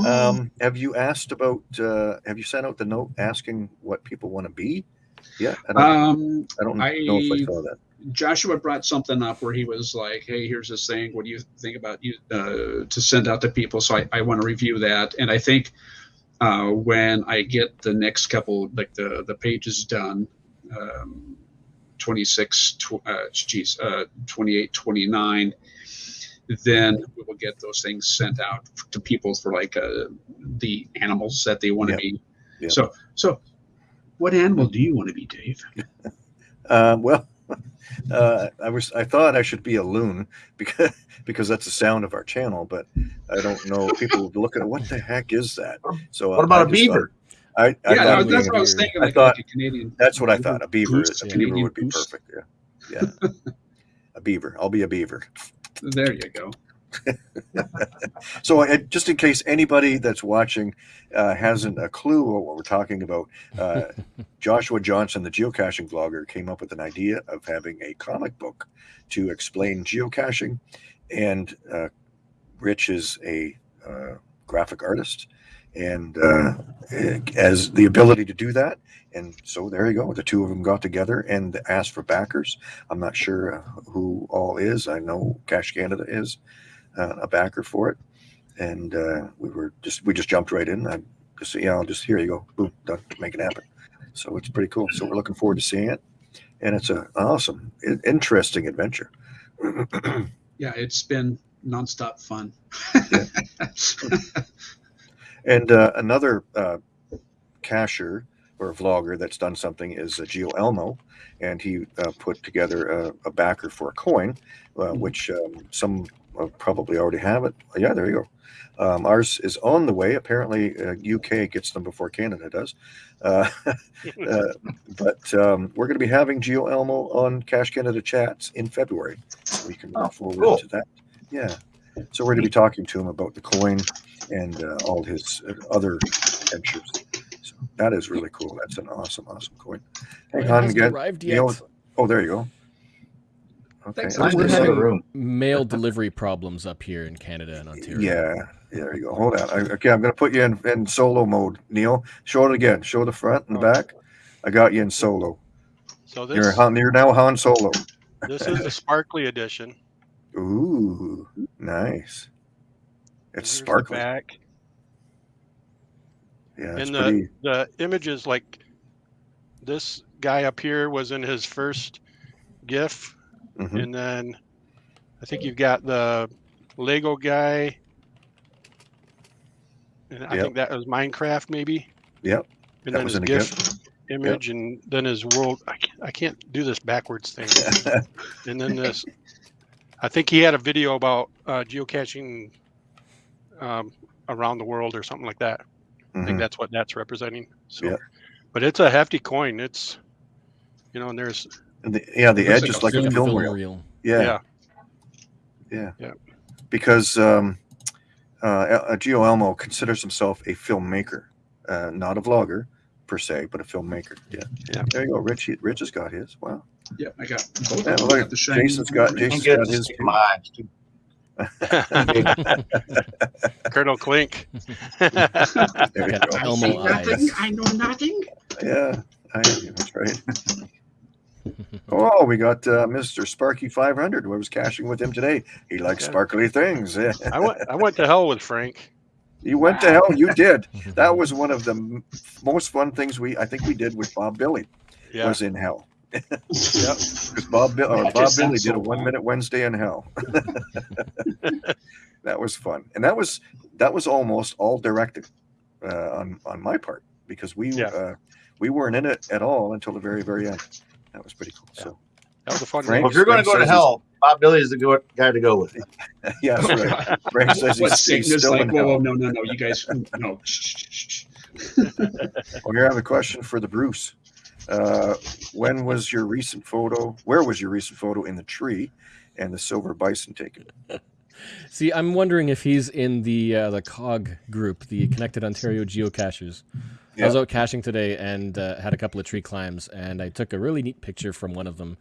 Um, have you asked about? Uh, have you sent out the note asking what people want to be? Yeah, I don't, um, I don't I- know if I saw that. Joshua brought something up where he was like, "Hey, here's this thing. What do you think about you uh, to send out to people?" So I, I want to review that, and I think uh, when I get the next couple, like the the pages done, um, 26, tw- uh, geez, uh, 28, 29, then we will get those things sent out to people for like uh, the animals that they want to Yep. be. Yep. So, so what animal do you want to be, Dave? [LAUGHS] Uh, well, [LAUGHS] uh, I was I thought I should be a loon [LAUGHS] because because that's the sound of our channel, but I don't know. People would look at what the heck is that? So What about I a just beaver? Thought- I, I yeah, thought no, that's a what I was beaver. thinking. I thought- like a Canadian. That's what I thought. A beaver, Goose, is, a a beaver Canadian would be goose. perfect. Yeah, yeah. a beaver. I'll be a beaver. There you go. [LAUGHS] So, uh, just in case anybody that's watching uh, hasn't a clue what we're talking about, uh, [LAUGHS] Joshua Johnson, the geocaching vlogger, came up with an idea of having a comic book to explain geocaching. And uh, Rich is a uh, graphic artist and uh, has the ability to do that. And so there you go. The two of them got together and asked for backers. I'm not sure uh, who all is. I know Cache Canada is uh, a backer for it, and uh, we were just we just jumped right in. I just yeah, I'll just here you go, boom, done, make it happen. So it's pretty cool. So we're looking forward to seeing it, and it's an awesome, interesting adventure. [CLEARS THROAT] Yeah, it's been nonstop fun. [LAUGHS] And uh, another uh, cacher or vlogger that's done something is uh, Geo Elmo, and he uh, put together a, a backer for a coin, uh, Mhm. which um, some uh, probably already have it. Yeah, there you go. Um, ours is on the way. Apparently, uh, UK gets them before Canada does. Uh, [LAUGHS] uh, but um, we're going to be having Geo Elmo on Cache Canada chats in February. We can look Oh, forward cool. to that. Yeah. So we're going to be talking to him about the coin and uh, all his uh, other ventures. So that is really cool. That's an awesome, awesome coin. Hang on hasn't again. arrived You know- yet. Oh, there you go. Okay. Thanks, I was We're Nice gonna to have say- a room. Mail delivery problems up here in Canada and Ontario. Yeah, there you go. Hold on. I, okay, I'm going to put you in, in solo mode, Neil. Show it again. Show the front and the Oh. back. I got you in solo. So You're this Han, you're now Han Solo. this is the sparkly edition. Ooh, nice. It's sparkly. back. Yeah, And the pretty. the images like this guy up here was in his first GIF, mhm. and then I think you've got the Lego guy, and I Yep. think that was Minecraft maybe. Yep, And that then was his a GIF image, and then his world. I can't, I can't do this backwards thing. [LAUGHS] and then this, I think he had a video about uh, geocaching um, around the world or something like that. I think Mhm. that's what that's representing. So, Yeah. but it's a hefty coin. It's, you know, and there's And the, yeah, the edge is like Like a a film film reel. reel. Yeah, yeah, yeah, Yeah. Because um, uh, El- Geo Elmo considers himself a filmmaker, uh, not a vlogger per se, but a filmmaker. Yeah, Yeah. There you go. Rich, Rich has got his. Wow. Yeah, I got both. Yeah, look, I got the shiny Jason's got- one. Jason's got his stick too. in my eyes, too. [LAUGHS] Colonel Klink. [LAUGHS] There you go. I see nothing. I know nothing. Yeah, I, that's right. oh, we got uh, Mr. Sparky 500. I was caching with him today. He likes Okay. sparkly things. [LAUGHS] I went. I went to hell with Frank. You went to hell. You did. That was one of the m- most fun things we I think we did with Bob Billy Yeah. was in hell. Yep. Because Bob, Bill, uh, Bob Billy did so a one minute Wednesday in hell. [LAUGHS] [LAUGHS] that was fun, and that was that was almost all directed uh, on on my part because we Yeah. uh, we weren't in it at all until the very very end. That was pretty cool. So That was a fun. Frank- Well, if you're going to go to hell, Bob Billy is the go- guy to go with. [LAUGHS] yeah, that's right. Frank says what he's, Satan he's still like? in Whoa, hell. whoa, no, no, no! You guys, no. Well, here I have a question for the Bruce. Uh, when was your recent photo? Where was your recent photo in the tree and the silver bison taken? [LAUGHS] See, I'm wondering if he's in the uh, the COG group, the Connected Ontario Geocachers. I was out caching today and uh, had a couple of tree climbs, and I took a really neat picture from one of them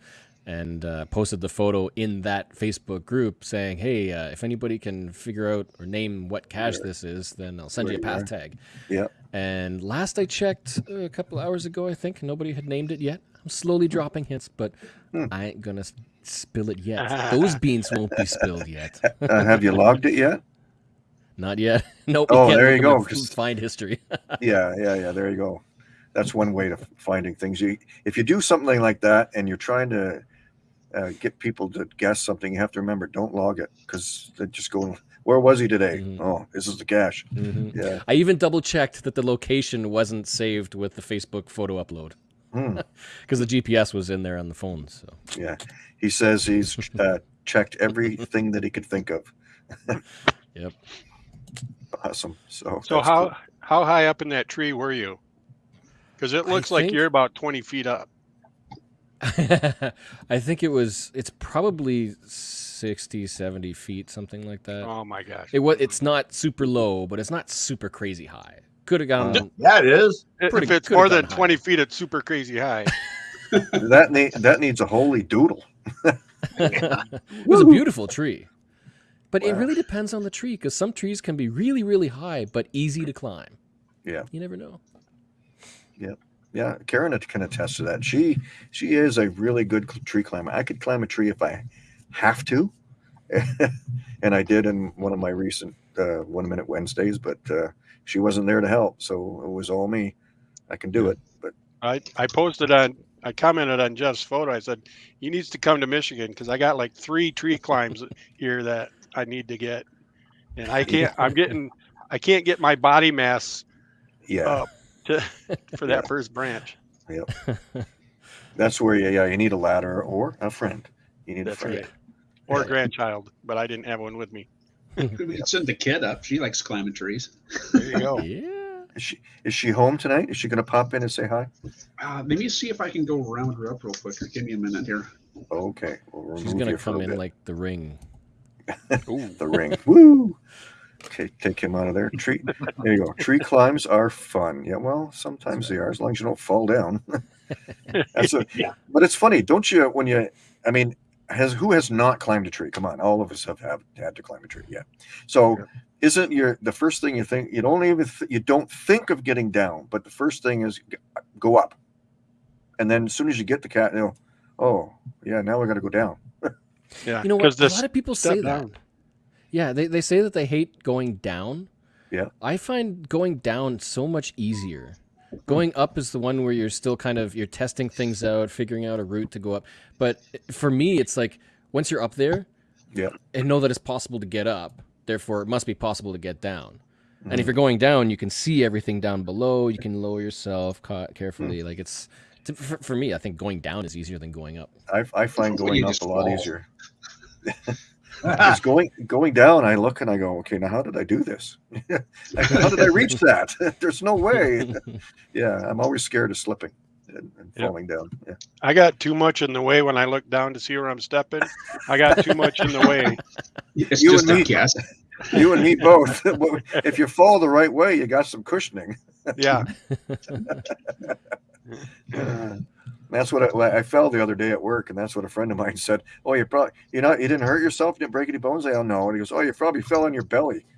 and uh, posted the photo in that Facebook group saying, "Hey, uh, if anybody can figure out or name what cache this is, then I'll send you a Right, path tag." Yeah. And last I checked, a couple hours ago, I think nobody had named it yet. I'm slowly dropping hints, but Hmm. I ain't gonna spill it yet. [LAUGHS] Those beans won't be spilled yet. Uh, have you logged it yet? Not yet. [LAUGHS] Nope. Oh, there you go, Find history. [LAUGHS] Yeah, yeah, yeah. There you go. That's one way of finding things. You, if you do something like that and you're trying to uh, get people to guess something, you have to remember don't log it because they just go. Where was he today? Mhm. Oh, this is the cache. Mhm. Yeah. I even double checked that the location wasn't saved with the Facebook photo upload Hmm. [LAUGHS] because the GPS was in there on the phone. So Yeah. He says he's [LAUGHS] uh, checked everything that he could think of. [LAUGHS] Yep. Awesome. So, So how cool. how high up in that tree were you? Because it I looks like think- you're about 20 feet up. [LAUGHS] I think it was. It's probably 60, 70 feet, something like that. Oh my gosh. It was. It's not super low, but it's not super crazy high. Could have gone. Uh, Yeah, it is. if pretty- it's more than gone 20 feet, it's super crazy high. [LAUGHS] that need, that needs a holy doodle. [LAUGHS] it was a beautiful tree. But it really depends on the tree because some trees can be really, really high but easy to climb. Yeah. You never know. Yeah, Karen can attest to that. She she is a really good tree climber. I could climb a tree if I have to, [LAUGHS] and I did in one of my recent uh, one minute Wednesdays. But uh, she wasn't there to help, so it was all me. I can do it, but I, I posted on, I commented on Jeff's photo. I said, he needs to come to Michigan because I got like three tree climbs here that I need to get. And I [LAUGHS] can't, I'm getting, I can't get my body mass yeah, up to, [LAUGHS] for that Yeah. first branch. Yep. [LAUGHS] that's where you, yeah you need a ladder or a friend. You need a friend. right. Or Yeah. a grandchild, but I didn't have one with me. [LAUGHS] We could send the kid up. She likes climbing trees. There you go. Yeah. Is she is she home tonight? Is she going to pop in and say hi? Uh, let me see if I can go round her up real quick. Give me a minute here. Okay, we'll She's gonna you for a come in bit. like the ring. Ooh. the ring. Woo! Okay, take him out of there. Tree. There you go. Tree climbs are fun. Yeah, well, sometimes they are, as long as you don't fall down. [LAUGHS] That's a, [LAUGHS] Yeah. But it's funny, don't you? When you, I mean, has who has not climbed a tree? Come on, all of us have, have had to climb a tree. Yeah. So, isn't your the first thing you think? You don't even th- you don't think of getting down, but the first thing is go up, and then as soon as you get the cat, you know, oh yeah, now we got to go down. [LAUGHS] Yeah. You know what? A lot of people step say that. Down. Yeah, they, they say that they hate going down. Yeah. I find going down so much easier. Going up is the one where you're still kind of you're testing things out, figuring out a route to go up. But for me, it's like once you're up there, Yeah. and know that it's possible to get up. Therefore, it must be possible to get down. And Mhm. if you're going down, you can see everything down below. You can lower yourself ca- carefully. Like it's, it's for, for me. I think going down is easier than going up. I, I find going up a lot fall. easier. [LAUGHS] Because going going down, I look and I go, okay, now how did I do this? [LAUGHS] how did I reach that? [LAUGHS] There's no way. [LAUGHS] yeah, I'm always scared of slipping and, and Yep. falling down. Yeah. I got too much in the way when I look down to see where I'm stepping. I got too much in the way. It's You just and a me. guess. You and me both. If you fall the right way, you got some cushioning. Yeah. Uh, that's what I, I fell the other day at work, and that's what a friend of mine [LAUGHS] said. Oh, you probably you know you didn't hurt yourself, you didn't break any bones. I don't know. And he goes, oh, you probably fell on your belly. [LAUGHS]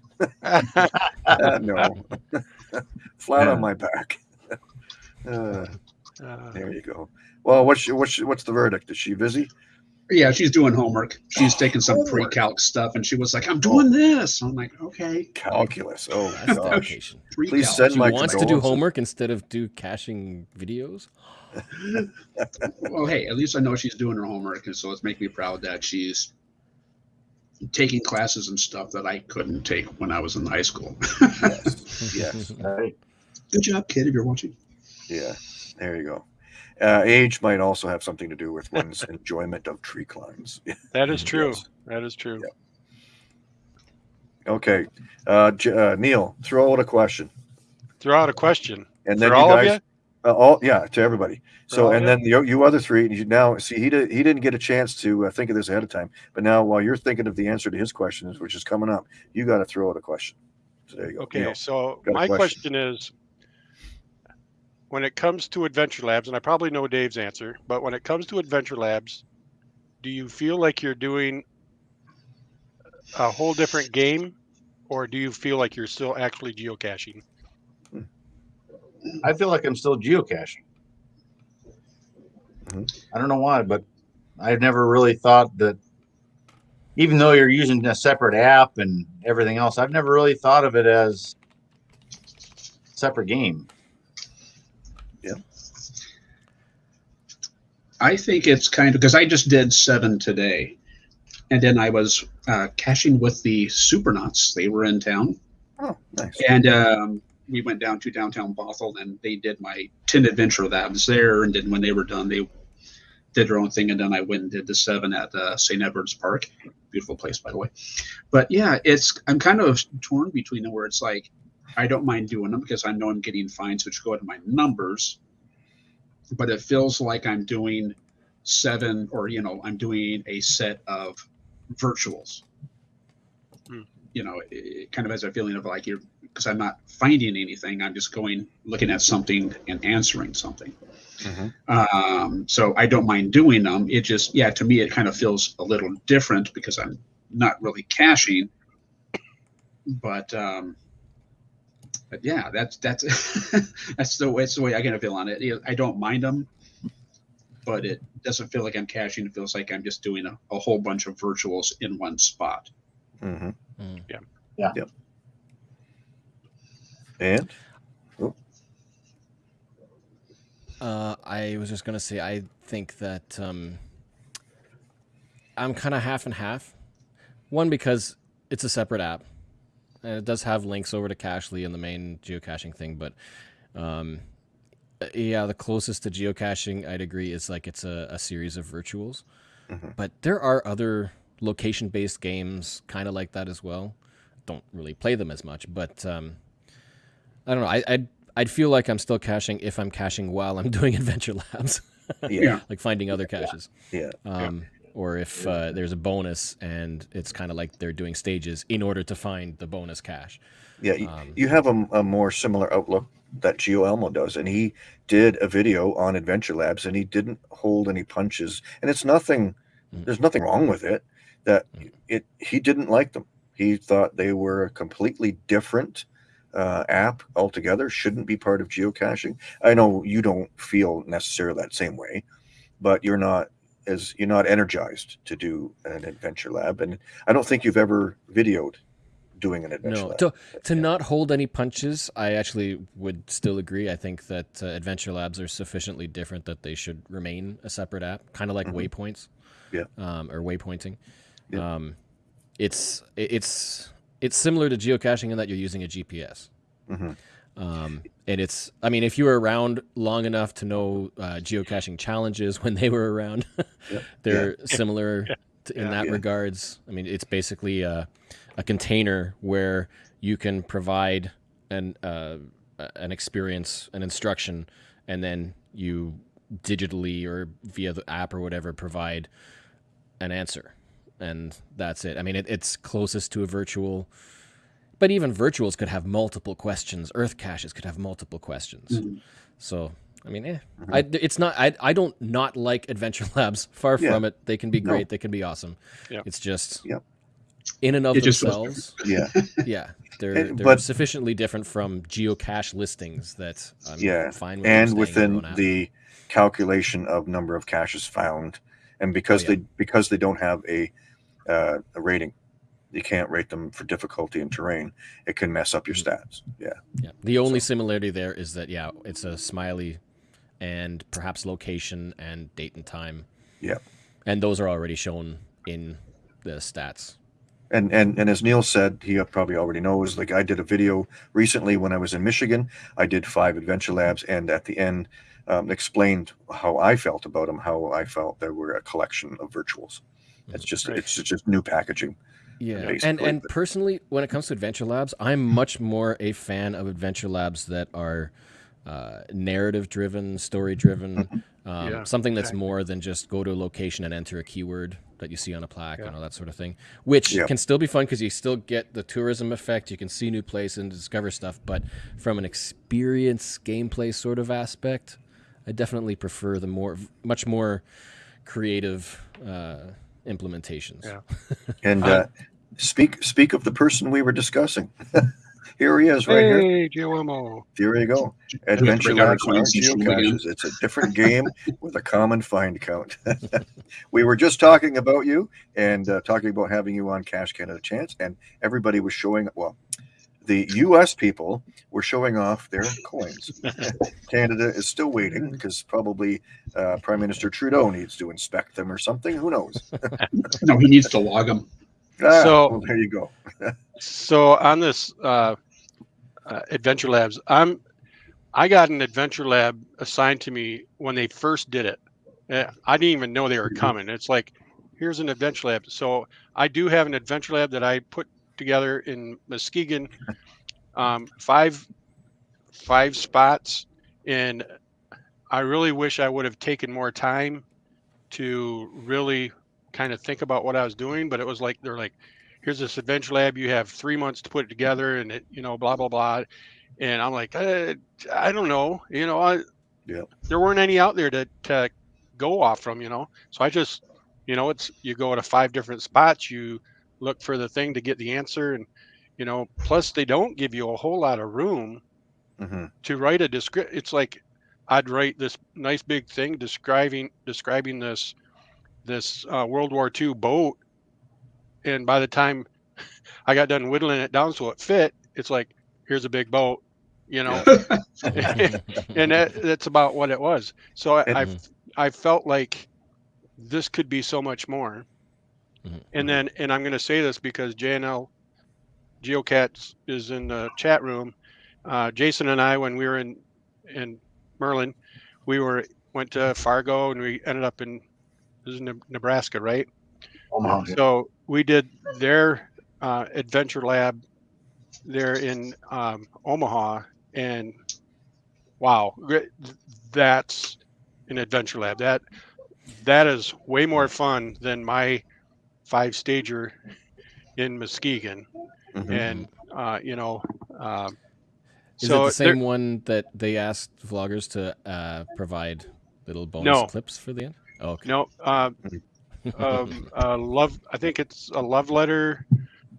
Uh, no, [LAUGHS] flat Yeah. on my back. Uh, Uh, there you go. Well, what's what's what's the verdict? Is she busy? Yeah, she's doing homework. She's Oh, taking some pre-calc stuff, and she was like, "I'm doing this." I'm like, "Okay." Calculus. Oh That's gosh. dedication. Please send She my wants to do homework instead of do caching videos. Well, hey, at least I know she's doing her homework, and so it's making me proud that she's taking classes and stuff that I couldn't take when I was in high school. Yes. yes. [LAUGHS] Right. Good job, kid. If you're watching. Yeah. There you go. Uh, age might also have something to do with one's [LAUGHS] enjoyment of tree climbs. that is true. Yes. That is true. Okay. Uh, J- uh, Neil, throw out a question, Throw out a question. and then For you all guys, of you? Uh, all yeah, to everybody. So, and then you, you other three, and you now see he did he didn't get a chance to uh, think of this ahead of time, but now while you're thinking of the answer to his questions, which is coming up, you got to throw out a question. So there you go. Okay, Neil. so my question. question is when it comes to Adventure Labs, and I probably know Dave's answer, but when it comes to Adventure Labs, do you feel like you're doing a whole different game, or do you feel like you're still actually geocaching? I feel like I'm still geocaching. Mhm. I don't know why, but I've never really thought that. Even though you're using a separate app and everything else, I've never really thought of it as separate game. Yeah. I think it's kind of because I just did seven today, and then I was uh, caching with the Supernauts. They were in town, Oh, nice. and um, we went down to downtown Bothell, and they did my ten adventure labs there. And then when they were done, they did their own thing, and then I went and did the seven at uh, St. Edward's Park. Beautiful place, by the way. But yeah, it's I'm kind of torn between them where it's like I don't mind doing them because I know I'm getting fines which go to my numbers, but it feels like I'm doing seven or you know I'm doing a set of virtuals. Hmm. You know, it, kind of has a feeling of like you're because I'm not finding anything. I'm just going looking at something and answering something. Mhm. Um, so I don't mind doing them. It just, yeah, to me, it kind of feels a little different because I'm not really caching. But, um, but yeah, that's that's [LAUGHS] that's the way it's the way I kind of feel on it. I don't mind them, but it doesn't feel like I'm caching. It feels like I'm just doing a, a whole bunch of virtuals in one spot. Mhm. Mm. Yep. And Uh, I was just gonna say, I think that um, I'm kind of half and half. One because it's a separate app, and it does have links over to Cachly and the main geocaching thing. But um, uh, yeah, the closest to geocaching, I'd agree, is like it's a, a series of virtuals. Mhm. But there are other location-based games kind of like that as well. Don't really play them as much, but um, I don't know. I, I'd I'd feel like I'm still caching if I'm caching while I'm [LAUGHS] doing Adventure Labs, yeah, Yeah. [LAUGHS] like finding other caches. yeah, Um, Or if uh, there's a bonus and it's kind of like they're doing stages in order to find the bonus cache. yeah. You, Um, you have a, a more similar outlook that Geo Elmo does, and he did a video on Adventure Labs, and he didn't hold any punches, and it's nothing. Mm. There's nothing wrong with it. That Mm. it he didn't like them. He thought they were a completely different uh, app altogether. Shouldn't be part of geocaching. I know you don't feel necessarily that same way, but you're not as you're not energized to do an adventure lab, and I don't think you've ever videoed doing an adventure No, lab. to, to Yeah. not hold any punches, I actually would still agree. I think that uh, Adventure Labs are sufficiently different that they should remain a separate app, kind of like Mhm. waypoints, Yeah. um, or waypointing. Yeah. Um, it's it's it's similar to geocaching in that you're using a GPS. Mhm. Um, and it's, I mean, if you were around long enough to know uh, geocaching challenges [LAUGHS] when they were around, [LAUGHS] Yeah. they're [LAUGHS] similar to, in Yeah. that Yeah. regards. I mean, it's basically a, a container where you can provide an uh, an experience, an instruction, and then you digitally or via the app or whatever provide an answer, and that's it. I mean, it, it's closest to a virtual. But even virtuals could have multiple questions. Earth caches could have multiple questions. Mhm. So I mean, eh. Mhm. I, it's not. I, I don't not like Adventure [LAUGHS] Labs. Far Yeah. from it. They can be No. great. They can be awesome. Yeah. It's just Yep. in and of It themselves. Yeah, [LAUGHS] yeah, they're And- they're but- sufficiently different from geocache listings that I'm Yeah, fine with. and staying in their within the calculation of number of caches found, and because Oh, yeah. they because they don't have a uh, a rating, you can't rate them for difficulty and terrain. It can mess up your Mm-hmm. stats. Yeah, Yeah. The only similarity there is that yeah, it's a smiley and perhaps location and date and time. Yeah. And those are already shown in the stats. and and and as Neil said, he probably already knows. Like I did a video recently when I was in Michigan. I did five adventure labs, and at the end, um, explained how I felt about them. How I felt they were a collection of virtuals. It's just Right. it's just new packaging. Yeah. And basically, and but- personally, when it comes to adventure labs, I'm much more a fan of adventure labs that are uh, narrative driven, story driven, um, Yeah, something that's exactly. more than just go to a location and enter a keyword that you see on a plaque Yeah. and all that sort of thing, which Yeah. can still be fun because you still get the tourism effect. You can see new places and discover stuff, but from an experience gameplay sort of aspect, I definitely prefer the more, much more creative uh, implementations. Yeah. [LAUGHS] And Uh, uh, speak speak of the person we were discussing. [LAUGHS] here he is, right here. Hey, GOMO. There you go. Adventure bring our Labs aren't coins and show 'em again. geocaches. It's a different game with a common find count. [LAUGHS] we were just talking about you and uh, talking about having you on Cache Canada Chance, and everybody was showing. Well, the U.S. people were showing off their [LAUGHS] coins. Canada is still waiting because probably uh, Prime Minister Trudeau needs to inspect them or something. Who knows? [LAUGHS] No, he needs to log them. Ah, So- well, there you go. [LAUGHS] So on this uh, uh, Adventure Labs, I'm I got an Adventure Lab assigned to me when they first did it. Uh, I didn't even know they were coming. It's like here's an Adventure Lab. So I do have an Adventure Lab that I put together in Muskegon, um, five five spots, and I really wish I would have taken more time to really kind of think about what I was doing. But it was like they're like here's this adventure lab you have three months to put it together and it you know blah blah blah and i'm like uh, i don't know you know i Yeah. there weren't any out there to, to go off from you know so i just you know it's you go to five different spots you look for the thing to get the answer and you know plus they don't give you a whole lot of room hmm to write a description it's like i'd write this nice big thing describing describing this this uh, world war ii boat. And by the time [LAUGHS] i got done whittling it down so it fit it's like here's a big boat you know? [LAUGHS] [LAUGHS] And that, that's about what it was. So I, I Mhm. i felt like this could be so much more Mhm. and then and i'm going to say this because jnl geocats is in the chat room uh, jason and i when we were in in merlin we were went to fargo and we ended up in this is nebraska right Omaha. so we did their uh, adventure lab there in um, Omaha, and wow, that's an adventure lab. That that is way more fun than my five stager in Muskegon, hmm and uh, you know. Um, Is so it the there- same one that they asked vloggers to uh, provide little bonus No. clips for the end? Oh, okay. No, uh, [LAUGHS] um, uh, love. I think it's a love letter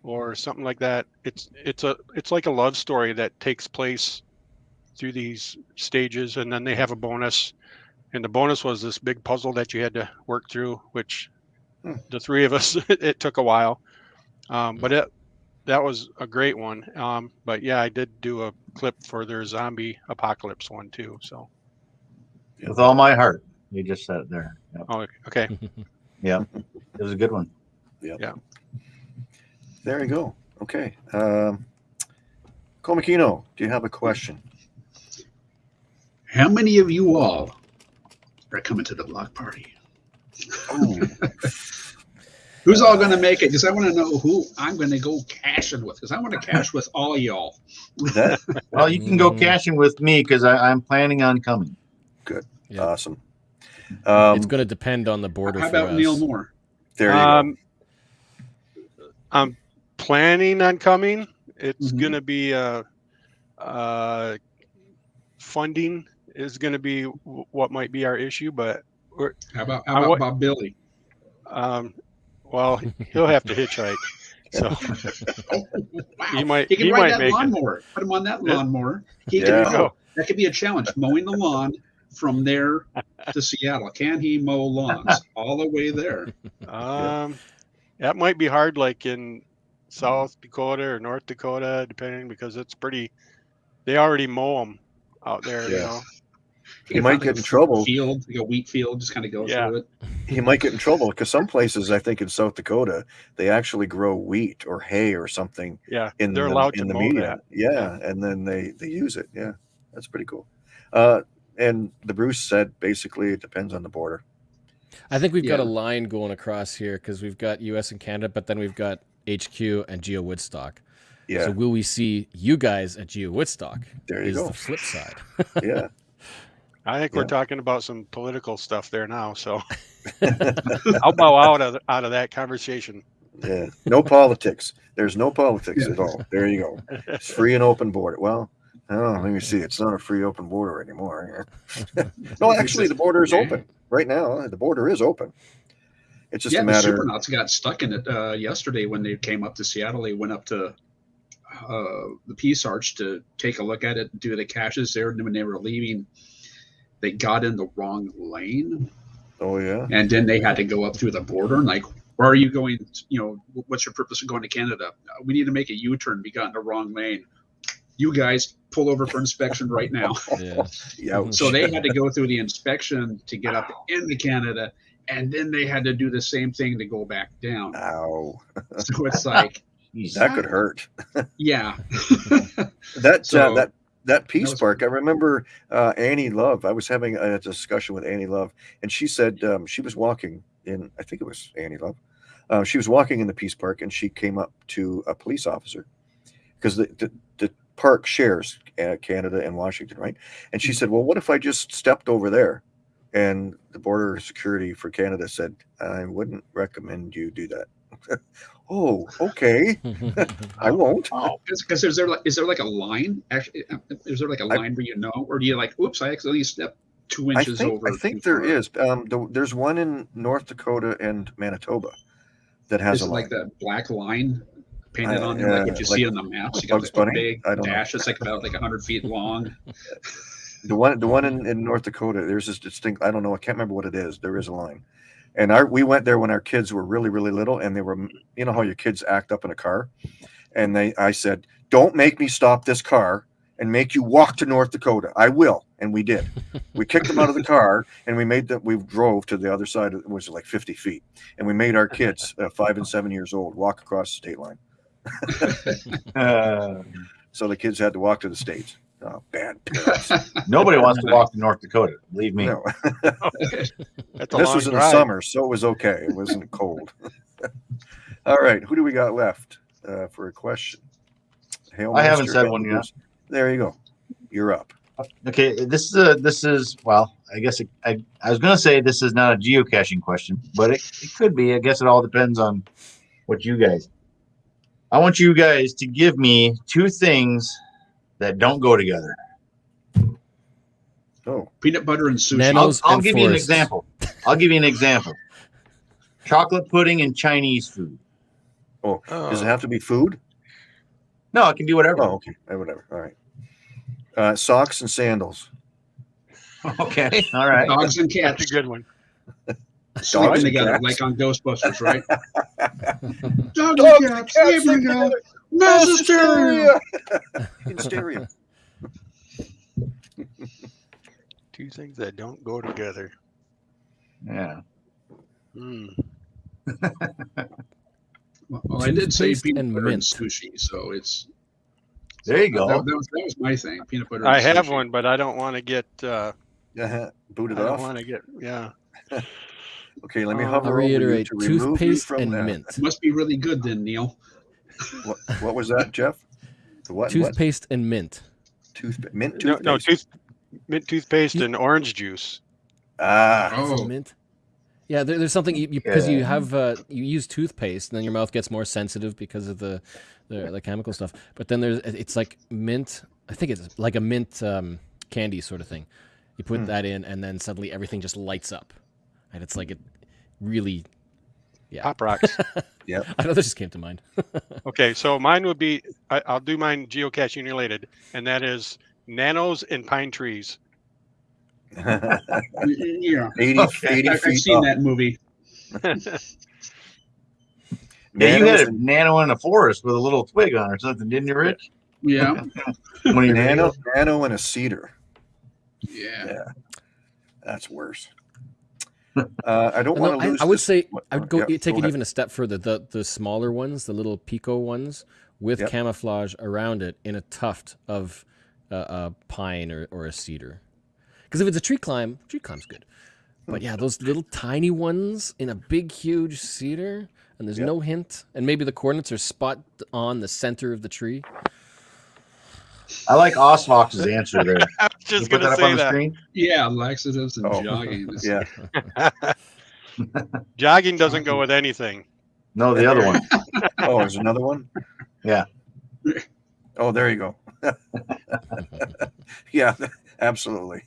or something like that. It's it's a it's like a love story that takes place through these stages, and then they have a bonus. And the bonus was this big puzzle that you had to work through, which. The three of us [LAUGHS] it took a while, um, but it that was a great one. Um, but yeah, I did do a clip for their zombie apocalypse one too. So With all my heart. You just said it there. Yep. oh, okay. [LAUGHS] Yeah, it was a good one. Yeah. There you go. Okay. Um, Komakino, do you have a question? How many of you all are coming to the block party? Who's all going to make it? Because I want to know who I'm going to go caching with. Because I want to cache with all y'all. Well, you can go caching with me because I'm planning on coming. Yeah. awesome. Um, it's going to depend on the border How for about us. Neil Moore? there you um, I'm planning on coming. It's Mhm. gonna be uh, uh, funding is gonna be w- what might be our issue, but How about how about wa- Bob Billy? um, well, he'll have to hitchhike. So [LAUGHS] Wow. he might He can he ride might that make it. lawnmower. Put him on that Yeah. lawnmower. He Yeah. can There mow. go. That could be a challenge. Mowing the lawn from there to Seattle. Can he mow lawns [LAUGHS] all the way there? Um, that might be hard, like in South Dakota or North Dakota, depending because it's pretty. They already mow them out there, you Yeah. know. He might get in trouble. Field, like a wheat field, just kind of go Yeah. through it. He might get in trouble because some places, I think in South Dakota, they actually grow wheat or hay or something Yeah, in they're the, allowed in to the mow median. that. Yeah, and then they they use it. Yeah, that's pretty cool. Uh, and the Bruce said basically it depends on the border. I think we've got a line going across here because we've got U.S. and Canada, but then we've got HQ and Geo Woodstock. Yeah, So will we see you guys at Geo Woodstock? there you Is go. the flip side. yeah, [LAUGHS] I think Yeah. we're talking about some political stuff there now, so [LAUGHS] I'll bow out of out of that conversation. yeah. No politics. There's no politics at all. There you go. [LAUGHS] It's free and open border. Well, oh, let me see. It's not a free open border anymore. [LAUGHS] no, actually, the border is open right now. The border is open. It's just yeah, a the matter. supernauts got stuck in it uh, yesterday when they came up to Seattle. They went up to uh, the Peace Arch to take a look at it, do the caches there. And when they were leaving, they got in the wrong lane, Oh yeah. and then they had to go up through the border. And like, where are you going, you know, what's your purpose of going to Canada? We need to make a U-turn. We got in the wrong lane. You guys pull over for inspection right now. [LAUGHS] Yeah. Yeah. So they had to go through the inspection to get up into Canada, and then they had to do the same thing to go back down. Ow. So it's like, That could hurt. yeah, [LAUGHS] That uh, that that Peace was- Park. I remember uh, Annie Love. I was having a discussion with Annie Love, and she said um, she was walking in. I think it was Annie Love. Uh, she was walking in the Peace Park, and she came up to a police officer because the, the the park shares uh, Canada and Washington, right? And she said, "Well, what if I just stepped over there?" And the border security for Canada said, "I wouldn't recommend you do that." [LAUGHS] oh, okay, [LAUGHS] I won't. Oh, because is there like is there like a line? Actually, uh, is there like a line where you know, or do you like, oops, I accidentally stepped two I inches think, over? I think too there far." is. Um, the, there's one in North Dakota and Manitoba that has Is a line. like that black line painted I- on there, like what you like see on the maps? You got the Bunny? big I don't know. dash. It's like about like hundred feet long. [LAUGHS] [LAUGHS] The one, the one in, in North Dakota, there's this distinct. I don't know. I can't remember what it is. There is a line, and our we went there when our kids were really really little, and they were, you know how your kids act up in a car, and they, I said, don't make me stop this car and make you walk to North Dakota. I will, and we did. We kicked them out of the car, and we made them. We drove to the other side. It was like 50 feet, and we made our kids, uh, five and seven years old, walk across the state line. [LAUGHS] [LAUGHS] So the kids had to walk to the states. Oh, bad [LAUGHS] parents. nobody wants to walk to North Dakota. Believe me. No. [LAUGHS] That's a this long was in the summer, so it was okay. It wasn't [LAUGHS] cold. All right, who do we got left uh, for a question? Hail I haven't said and one yet. There you go. You're up. Okay, this is a this is well, I guess it, I I was gonna say this is not a geocaching question, but it, it could be. I guess it all depends on what you guys. I want you guys to give me two things that don't go together. Oh, Peanut butter and sushi. Nano- I'll, I'll and give you an example. I'll give you an example. Chocolate pudding and Chinese food. oh, Oh. does it have to be food? No, it can be whatever. Oh, okay. Whatever. All right. Uh, socks and sandals. [LAUGHS] Okay, all right. Dogs and That's a good one. Sleeping and together, cats. like on Ghostbusters, right? [LAUGHS] Dogs Dogs and and cats cats sleeping sleeping together. Mass hysteria. [LAUGHS] In stereo. Two things that don't go together. Yeah. Hmm. [LAUGHS] Well, I did say Toothpaste peanut and butter mint. and sushi, so it's There you go. That, that was, that was my thing. Peanut butter. I and have sushi. one, but I don't want to get. Uh, Uh-huh. Boot I it don't want to get. Yeah. Okay, let me Uh, hover I'll over you to remove you toothpaste from and that. mint. Must be really good then, Neil. What, what was that, Jeff? The what? what? Toothpaste and mint. Toothpaste. Mint No, toothpaste. no tooth, mint toothpaste and orange juice. Ah, Oh, Mint. Yeah, there, there's something because you, Yeah. have uh, you use toothpaste, and then your mouth gets more sensitive because of the, the the chemical stuff. But then there's it's like mint. I think it's like a mint um, candy sort of thing. You put Hmm. that in, and then suddenly everything just lights up, and it's like it really. Yeah, Pop rocks. [LAUGHS] I know that just came to mind. [LAUGHS] okay, so mine would be. I, I'll do mine geocaching related, and that is nanos and pine trees. [LAUGHS] yeah. 80, Okay. 80 I, I've seen up. that movie. Yeah, you had a nano in a forest with a little twig on or something, didn't you, Rich? Yeah. When you nano, nano and a cedar. Yeah. Yeah, that's worse. Uh, I don't want to lose. I would say I would go yeah, take it ahead. even a step further. The the smaller ones, the little pico ones, with Yep. camouflage around it in a tuft of uh, a pine or, or a cedar. Because if it's a tree climb, tree climb's good. But yeah, those little tiny ones in a big, huge cedar, and there's Yep. no hint, and maybe the coordinates are spot on the center of the tree. I like Osfox's answer there. [LAUGHS] I was just put gonna that up on say the that. screen? Yeah. Laxatives and Oh, jogging. [LAUGHS] Yeah. [LAUGHS] Jogging doesn't go with anything. No, the other one. Oh, there's another one. Yeah. Oh, there you go. yeah, absolutely.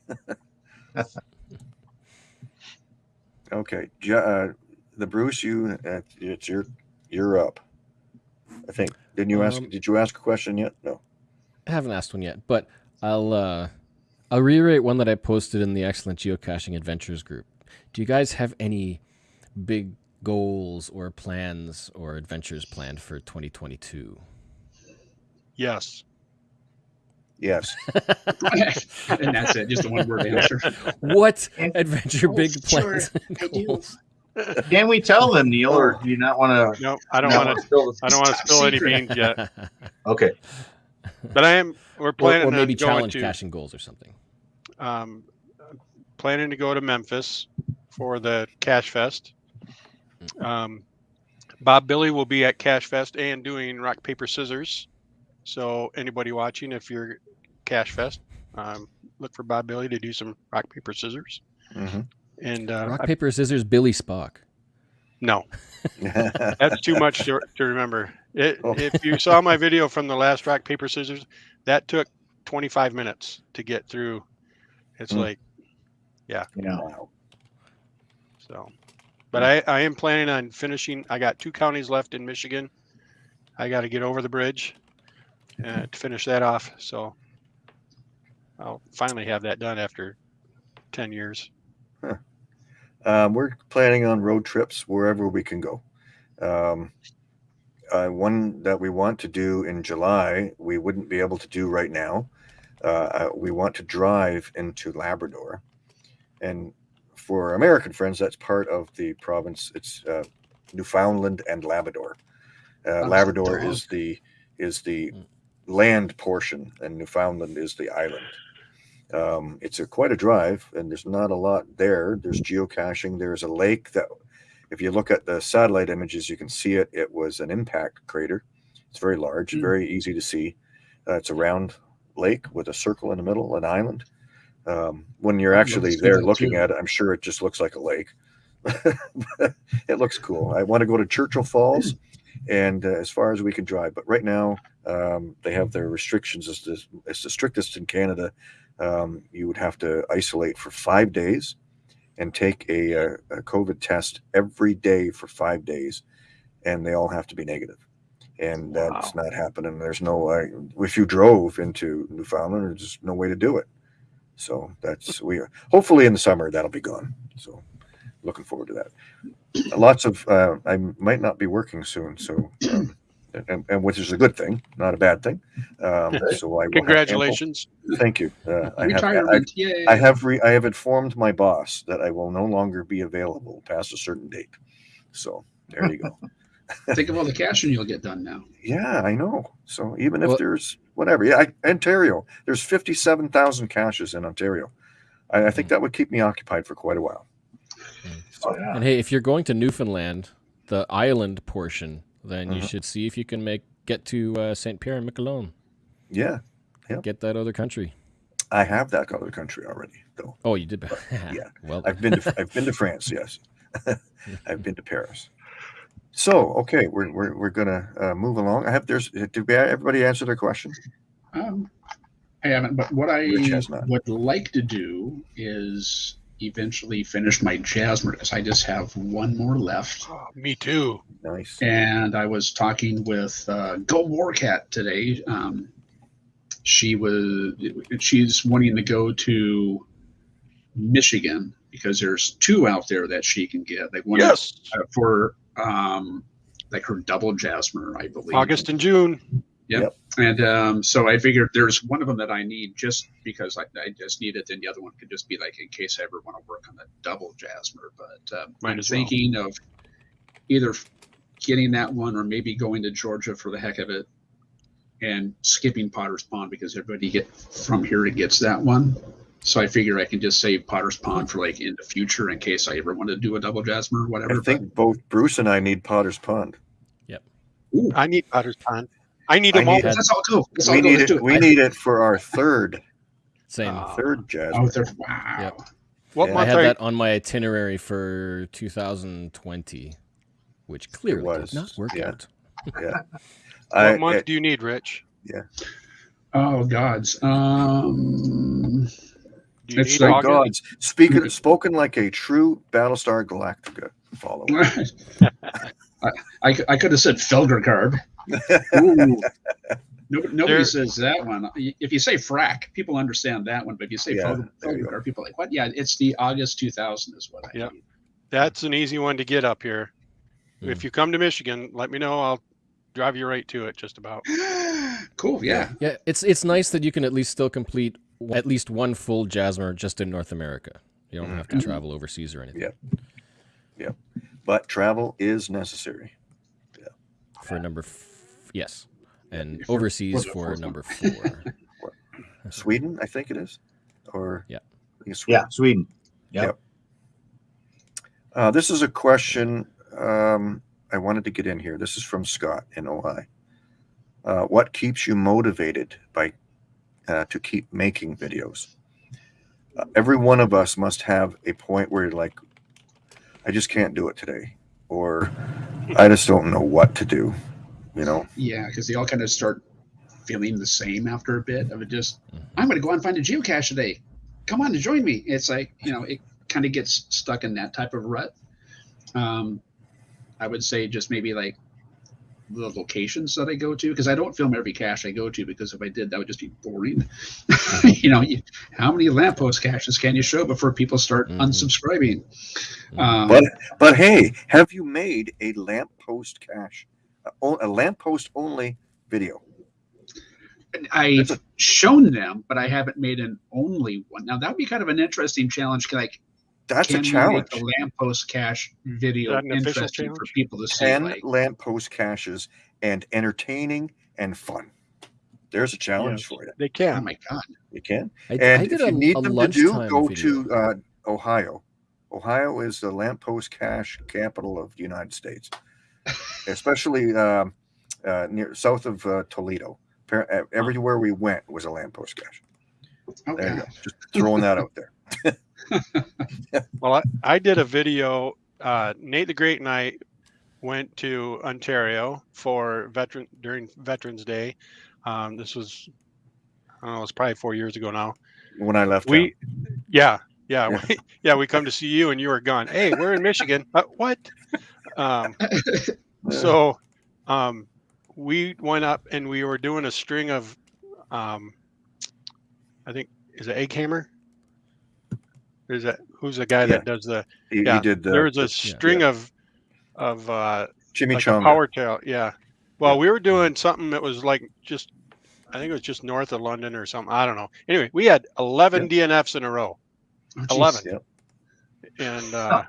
okay, uh, the Bruce, you, uh, it's your, you're up. I think. Didn't you ask? Um, Did you ask a question yet? No. I haven't asked one yet, but I'll uh, I'll reiterate one that I posted in the Excellent Geocaching Adventures group. Do you guys have any big goals or plans or adventures planned for 2022? Yes. Yes. [LAUGHS] and that's it. Just a one word answer. What And- adventure Oh, big sure, plans and goals? Can we tell them, Neil, or do you not want to? No, I don't want to. I don't want to spill any beans yet. [LAUGHS] Okay. But I am. We're or, planning or maybe on going challenge to. caching goals or something. um, planning to go to Memphis for the Cache Fest. Um, Bob Billy will be at Cache Fest and doing rock paper scissors. So anybody watching, if you're Cache Fest, um, look for Bob Billy to do some rock paper scissors. Mhm. And uh, Rock I- paper scissors Billy Spock. no, [LAUGHS] that's too much to, to remember. It, Oh. If you saw my [LAUGHS] video from the last rock paper scissors, that took 25 minutes to get through. It's Hmm. like Yeah. Wow. So, but I, I am planning on finishing. I got two counties left in Michigan. I got to get over the bridge uh, to finish that off. So I'll finally have that done after 10 years. Um, we're planning on road trips wherever we can go. Um, uh, one that we want to do in July, we wouldn't be able to do right now. Uh, uh, we want to drive into Labrador. And for American friends, that's part of the province. It's uh, Newfoundland and Labrador. Uh, Labrador is the is the Mm. land portion, and Newfoundland is the island. Um, it's a quite a drive, and there's not a lot there. There's geocaching. There's a lake that, if you look at the satellite images, you can see it. It was an impact crater. It's very large, Hmm. very easy to see. Uh, it's a round lake with a circle in the middle, an island. Um, when you're I'd love to actually there looking too. at it, I'm sure it just looks like a lake. [LAUGHS] it looks cool. I want to go to Churchill Falls, and uh, as far as we can drive, but right now um, they have their restrictions. It's the, it's the strictest in Canada. Um, you would have to isolate for five days and take a, a, a COVID test every day for five days, and they all have to be negative. And that's not happening. There's no uh, if you drove into Newfoundland, there's just no way to do it. So that's we are hopefully in the summer that'll be gone. So looking forward to that. Lots of uh, I might not be working soon, so um, and, and which is a good thing, not a bad thing. Um, [LAUGHS] so I will have ample- Congratulations. Thank you. Uh, I have I, Retirement. Yay. I have re, I have informed my boss that I will no longer be available past a certain date. So there you go. [LAUGHS] Think of all the caching you'll get done now. yeah, I know. So even if there's whatever, yeah, I, Ontario, there's fifty-seven thousand caches in Ontario. I, I think that would keep me occupied for quite a while. Oh, yeah. And hey, if you're going to Newfoundland, the island portion, then you Mhm. should see if you can make get to uh, St. Pierre and Miquelon. Yeah, Yep. Get that other country. I have that other country already, though. Oh, you did. [LAUGHS] Yeah. Well, I've been to [LAUGHS] I've been to France. Yes, [LAUGHS] I've been to Paris. So okay, we're we're, we're gonna uh, move along. I have there's did we, everybody answer their question? Um, I haven't, but what I Rich has not. would like to do is eventually finish my Jasmer because I just have one more left. Oh, me too. Nice. And I was talking with uh, Go Warcat today. Um, she was she's wanting to go to Michigan because there's two out there that she can get. Like one Yes. uh, for um, like her double Jasmer, I believe. August and June. And um, so I figured there's one of them that I need just because I, I just need it, and the other one could just be like in case I ever want to work on the double Jasmer. But Might I'm as well. thinking of either getting that one or maybe going to Georgia for the heck of it and skipping Potter's Pond because everybody get from here it gets that one. So I figure I can just save Potter's Pond for like in the future in case I ever want to do a double Jasmer or whatever. I whatever. think both Bruce and I need Potter's Pond. Yep. I need Potter's Pond. I need I them all. need- But let's all go. Let's all We need Let's it. We I- need it for our third same. Ah. third jazz. Oh, there, wow. Yep. What Yeah. I had are you? that on my itinerary for 2020, which clearly was, did not work yeah. out. [LAUGHS] I, What month it- do you need, Rich? Yeah. Oh gods. Um Do you It's need like gods, speaking spoken like a true Battlestar Galactica follower. [LAUGHS] I, I, I could have said Felgercarb. [LAUGHS] Ooh. Nobody, nobody There- says that one. If you say frack, people understand that one. But if you say Yeah, Fel- there. Felgercarb, people are like, what? Yeah, it's the August 2000 is what I Yep. need. That's an easy one to get up here. Hmm. if you come to Michigan, let me know. I'll drive you right to it. Just about. [GASPS] cool. Yeah. Yeah, it's it's nice that you can at least still complete at least one full Jasmer just in North America. You don't mm-hmm. have to travel overseas or anything. Yeah. Yeah. But travel is necessary. Yeah. For number, f- yes, and For- overseas for- for for- number [LAUGHS] four. Sweden, I think it is. Or Yeah. I think it's Yeah, Sweden. Yep. Uh, this is a question um, I wanted to get in here. This is from Scott in Ojai. Uh, what keeps you motivated by uh, to keep making videos? Uh, every one of us must have a point where you're like, I just can't do it today, or I just don't know what to do. You know, Yeah, because they all kind of start feeling the same after a bit of it. Just, Mhm. I'm going to go out and find a geocache today. Come on and join me. It's like you know, it kind of gets stuck in that type of rut. Um, I would say just maybe like the locations that I go to because I don't film every cache I go to because if I did that would just be boring. [LAUGHS] you know, you, how many lamppost caches can you show before people start Mhm. unsubscribing? Mhm. Um, but but hey, have you made a lamppost cache, a, o- a lamppost only video? I've shown them, but I haven't made an only one. Now that would be kind of an interesting challenge. Like, That's can a challenge. make the lamppost cache video Is that an official interesting for people to see? 10 Like, lamppost caches and entertaining and fun. There's a challenge Yes. for you. They can. oh my god! You can. I, And I did if a, you need a them to do, go video. to uh, Ohio. Ohio is the lamppost cache capital of the United States, [LAUGHS] especially um, uh, near south of uh, Toledo. Everywhere we went was a lamppost cache. There Okay. you go. Just throwing that out there. [LAUGHS] [LAUGHS] Well, I, I did a video. Uh, Nate the Great and I went to Ontario for veteran during Veterans Day. Um, this was, I don't know, it's probably four years ago now. When I left, We, yeah, yeah, Yeah. we, yeah, we come to see you and you were gone. Hey, we're in Michigan. Uh, what? Um, [LAUGHS] so, um, we went up and we were doing a string of, um, I think is it Egg Hammer? Is that who's the guy Yeah. that does the? you, yeah, you did the there was a string of, of uh, like a chimichanga. power trail. Yeah. Well, we were doing something that was like just, I think it was just north of London or something. I don't know. Anyway, we had 11 DNFs in a row. Oh, geez. 11. Yep. And uh,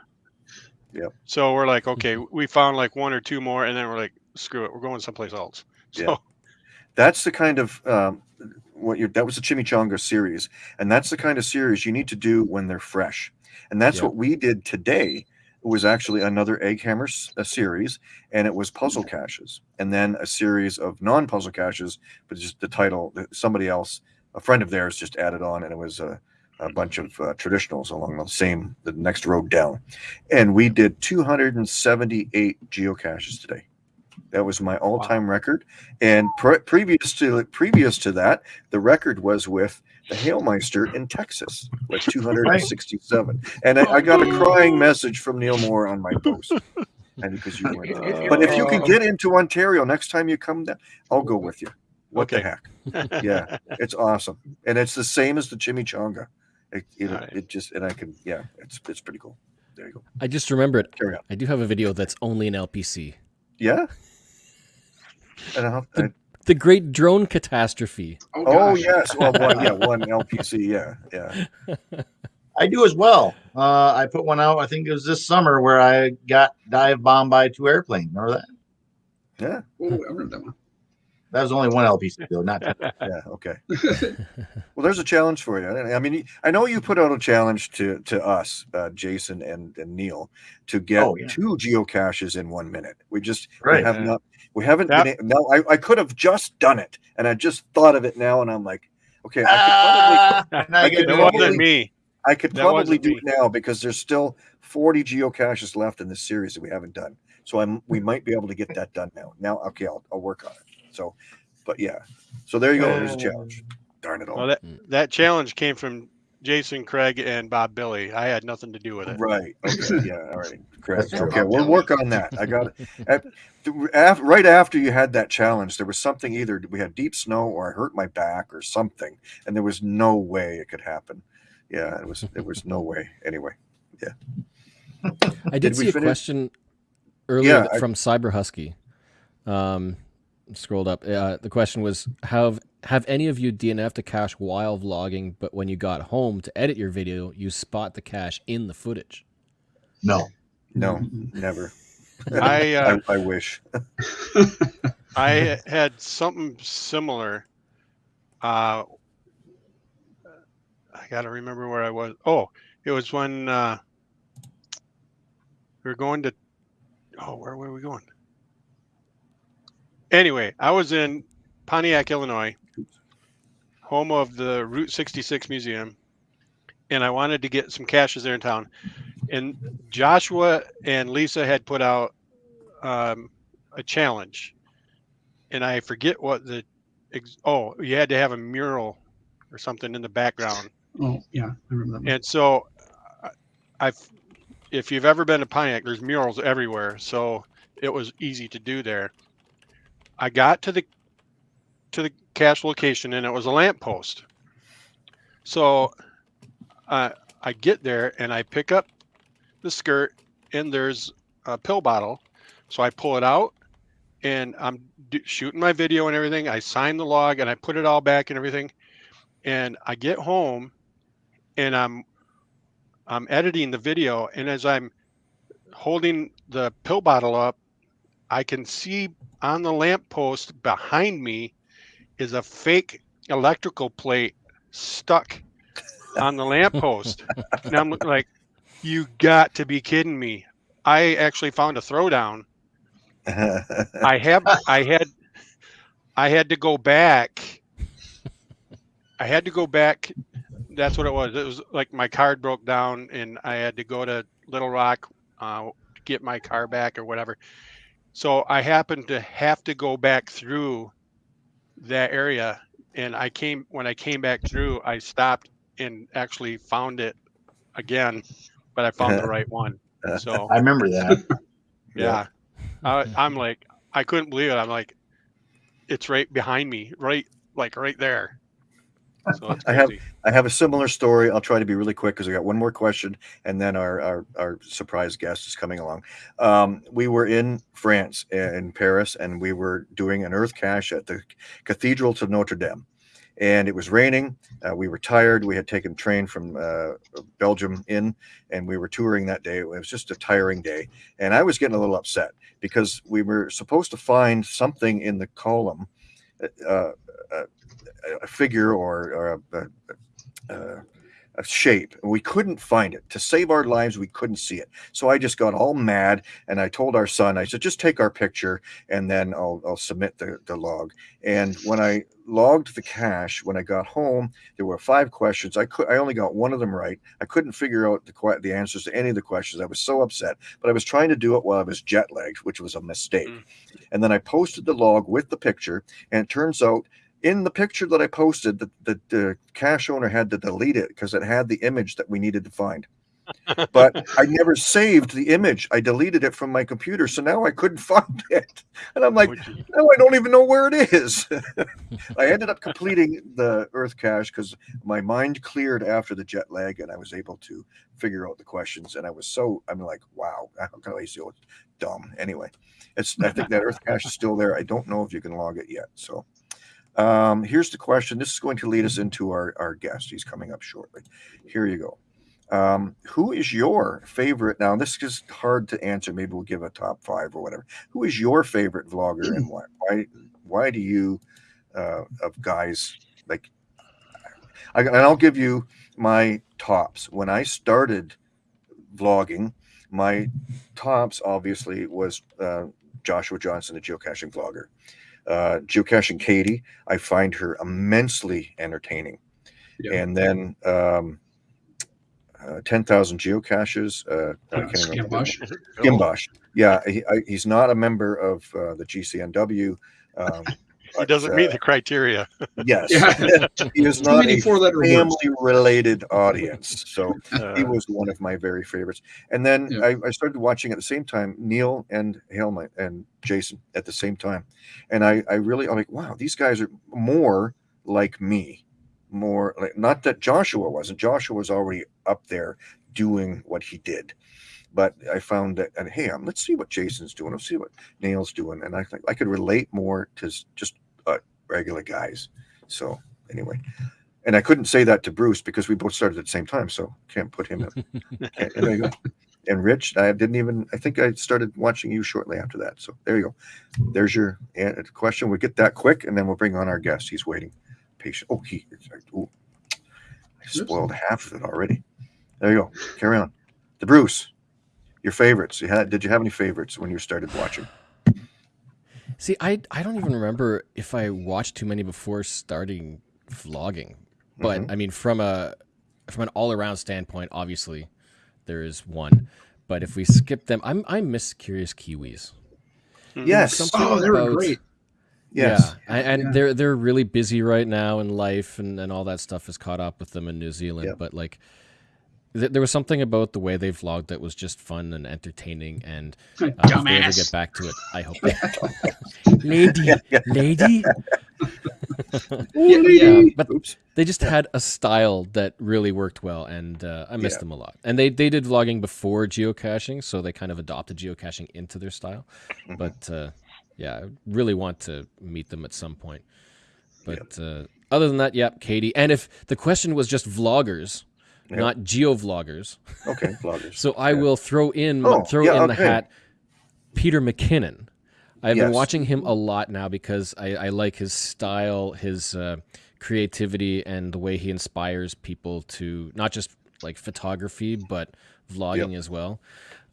Yep. so we're like, okay, we found like one or two more, and then we're like, screw it, we're going someplace else. So Yeah. That's the kind of um, what you that was the chimichanga series, and that's the kind of series you need to do when they're fresh. And that's what we did today. It was actually another egg hammer a series, and it was puzzle caches, and then a series of non-puzzle caches, but just the title somebody else, a friend of theirs, just added on, and it was a, a bunch of uh, traditionals along the same the next road down, and we did 278 geocaches today. That was my all-time record, and pre- previous to previous to that, the record was with the Hailmeister in Texas, was [LAUGHS] 267. And I, I got a crying message from Neil Moore on my post, and because you weren't. there. But if you can get into Ontario next time you come down, I'll go with you. What Okay. the heck? Yeah, it's awesome, and it's the same as the chimichanga. It, it, Alright. it just and I can yeah, it's it's pretty cool. There you go. I just remembered. Carry on. I do have a video that's only an LPC. Yeah. And I'll, I, The Great Drone Catastrophe. Oh, oh yes, well one yeah [LAUGHS] one LPC yeah yeah I do as well. Uh, I put one out. I think it was this summer where I got dive bombed by two airplanes. Remember that? yeah Oh, I remember that one. That was only one LPC though, not two. [LAUGHS] yeah okay. Well, there's a challenge for you. I I mean, I know you put out a challenge to to us, uh, Jason and, and Neil, to get Oh, yeah. two geocaches in one minute. We just we have Yeah. not we haven't That- been. No, I, I could have just done it, and I just thought of it now, and I'm like, okay, I Ah, [LAUGHS] now I could That probably- wasn't me. I could that probably do me. it now because there's still 40 geocaches left in this series that we haven't done. So I'm we might be able to get that done now. Now, okay, I'll, I'll work on it. So, but yeah, so there you go. There's a challenge. Darn it all. Well, that that challenge came from Jason, Craig, and Bob Billy. I had nothing to do with it. Right. [LAUGHS] Okay. Yeah. All right. Correct. Okay. We'll work on that. I got it. At- af- right after you had that challenge, there was something either we had deep snow or I hurt my back or something, and there was no way it could happen. Yeah, it was. It was no [LAUGHS] way. Anyway. Yeah. I did, Did see a finish? question. earlier Yeah, th- I- from Cyber Husky. Um, scrolled up. Uh, the question was: Have have any of you DNF to cache while vlogging, but when you got home to edit your video, you spot the cache in the footage? No. No, never. [LAUGHS] I, uh, I, I wish. [LAUGHS] I had something similar. Uh, I got to remember where I was. Oh, it was when uh, we were going to. Oh, where were we going? Anyway, I was in Pontiac, Illinois, home of the Route 66 Museum, and I wanted to get some caches there in town. And Joshua and Lisa had put out um, a challenge and I forget what the ex- oh you had to have a mural or something in the background Oh, yeah, I remember that. and so I- I've if you've ever been to Pontiac there's murals everywhere so it was easy to do there I got to the to the cache location and it was a lamppost so uh, I get there and I pick up the skirt and there's a pill bottle so I pull it out and I'm shooting my video and everything. I sign the log and I put it all back and everything. And I get home and I'm I'm editing the video and as I'm holding the pill bottle up, I can see on the lamppost behind me is a fake electrical plate stuck on the lamppost. and I'm [LAUGHS] like, you got to be kidding me. I actually found a throwdown I have I had I had to go back. I had to go back. That's what it was. It was like my card broke down and I had to go to Little Rock uh, to get my car back or whatever. So I happened to have to go back through that area and I came when I came back through I stopped and actually found it again, but I found the [LAUGHS] right one. So I remember that. [LAUGHS] yeah. I, I'm like, I couldn't believe it. I'm like, it's right behind me, right, like right there. So I have- I have a similar story. I'll try to be really quick because I got one more question, and then our our, our surprise guest is coming along. Um, we were in France, uh, in Paris, and we were doing an earth cache at the Cathedral to Notre Dame, and it was raining. Uh, we were tired. We had taken train from uh, Belgium in, and we were touring that day. It was just a tiring day, and I was getting a little upset because we were supposed to find something in the column. Uh, uh, a figure or, or a, a, a, a shape. We couldn't find it. To save our lives, we couldn't see it. So I just got all mad and I told our son, I said, just take our picture and then I'll, I'll submit the, the log. And when I logged the cache, when I got home, there were five questions. I could I only got one of them right. I couldn't figure out the the answers to any of the questions. I was so upset, but I was trying to do it while I was jet lagged, which was a mistake. Mm. And then I posted the log with the picture, and it turns out in the picture that I posted, the, the, the cache owner had to delete it because it had the image that we needed to find. [LAUGHS] but I never saved the image. I deleted it from my computer, so now I couldn't [LAUGHS] find it. And I'm like, you- now I don't even know where it is. [LAUGHS] I ended up completing the Earth cache because my mind cleared after the jet lag, and I was able to figure out the questions. And I was so I'm like, wow, how can I so dumb? Anyway, it's I think that Earth cache is still there. I don't know if you can log it yet. So um, here's the question. This is going to lead us into our our guest. He's coming up shortly. Here you go. Um, who is your favorite? Now, this is hard to answer. Maybe we'll give a top five or whatever. Who is your favorite vlogger and why? Why, why do you, uh, of guys like, I, and I'll give you my tops. When I started vlogging, my tops obviously was uh, Joshua Johnson, the geocaching vlogger. Uh, geocaching Katie, I find her immensely entertaining. Yeah. And then um, uh, 10,000 geocaches. Uh, I Uh, can't. Skimbosh. Gimbosh. Yeah, he, I, he's not a member of uh, the GCNW. Um, [LAUGHS] He doesn't uh, meet the criteria. yes, [LAUGHS] he is not many a four-letter family-related audience. [LAUGHS] So he Uh, was one of my very favorites. And then Yeah. I, I started watching at the same time Neil and Helmut and Jason at the same time, and I, I really I'm like, wow, these guys are more like me, more like not that Joshua wasn't. Joshua was already up there doing what he did, but I found that, and hey, um, let's see what Jason's doing. Let's see what Neil's doing, and I think I could relate more to just uh, regular guys. So anyway, and I couldn't say that to Bruce because we both started at the same time, so can't put him in. [LAUGHS] Okay, and there you go. And Rich, I didn't even. I think I started watching you shortly after that. So there you go. There's your question. We'll get that quick, and then we'll bring on our guest. He's waiting, patient. Oh, he. Oh, I spoiled half of it already. There you go. Carry on. The Bruce, your favorites. You had? Did you have any favorites when you started watching? See, I I don't even remember if I watched too many before starting vlogging. But Mhm. I mean, from a from an all around standpoint, obviously, there is one. But if we skip them, I'm I miss Curious Kiwis. yes, Something Oh, they were about- great. yes, Yeah, and, and Yeah. they're they're really busy right now in life, and, and all that stuff has caught up with them in New Zealand. Yep. But like, th- there was something about the way they vlogged that was just fun and entertaining. And [LAUGHS] uh, if they ever get back to it, I hope. [LAUGHS] lady, [LAUGHS] lady. Yeah, yeah. but Oops. they just had a style that really worked well, and uh, I missed Yeah. them a lot. And they they did vlogging before geocaching, so they kind of adopted geocaching into their style. Mhm. But uh, yeah, I really want to meet them at some point. But uh, other than that, yeah, Katie. And if the question was just vloggers, Yep. not geo vloggers, Okay, vloggers. [LAUGHS] so I Yeah. will throw in Oh, throw yeah, in the hat Peter McKinnon. I've been watching him a lot now because I, I like his style, his uh, creativity, and the way he inspires people to not just like photography but vlogging as well.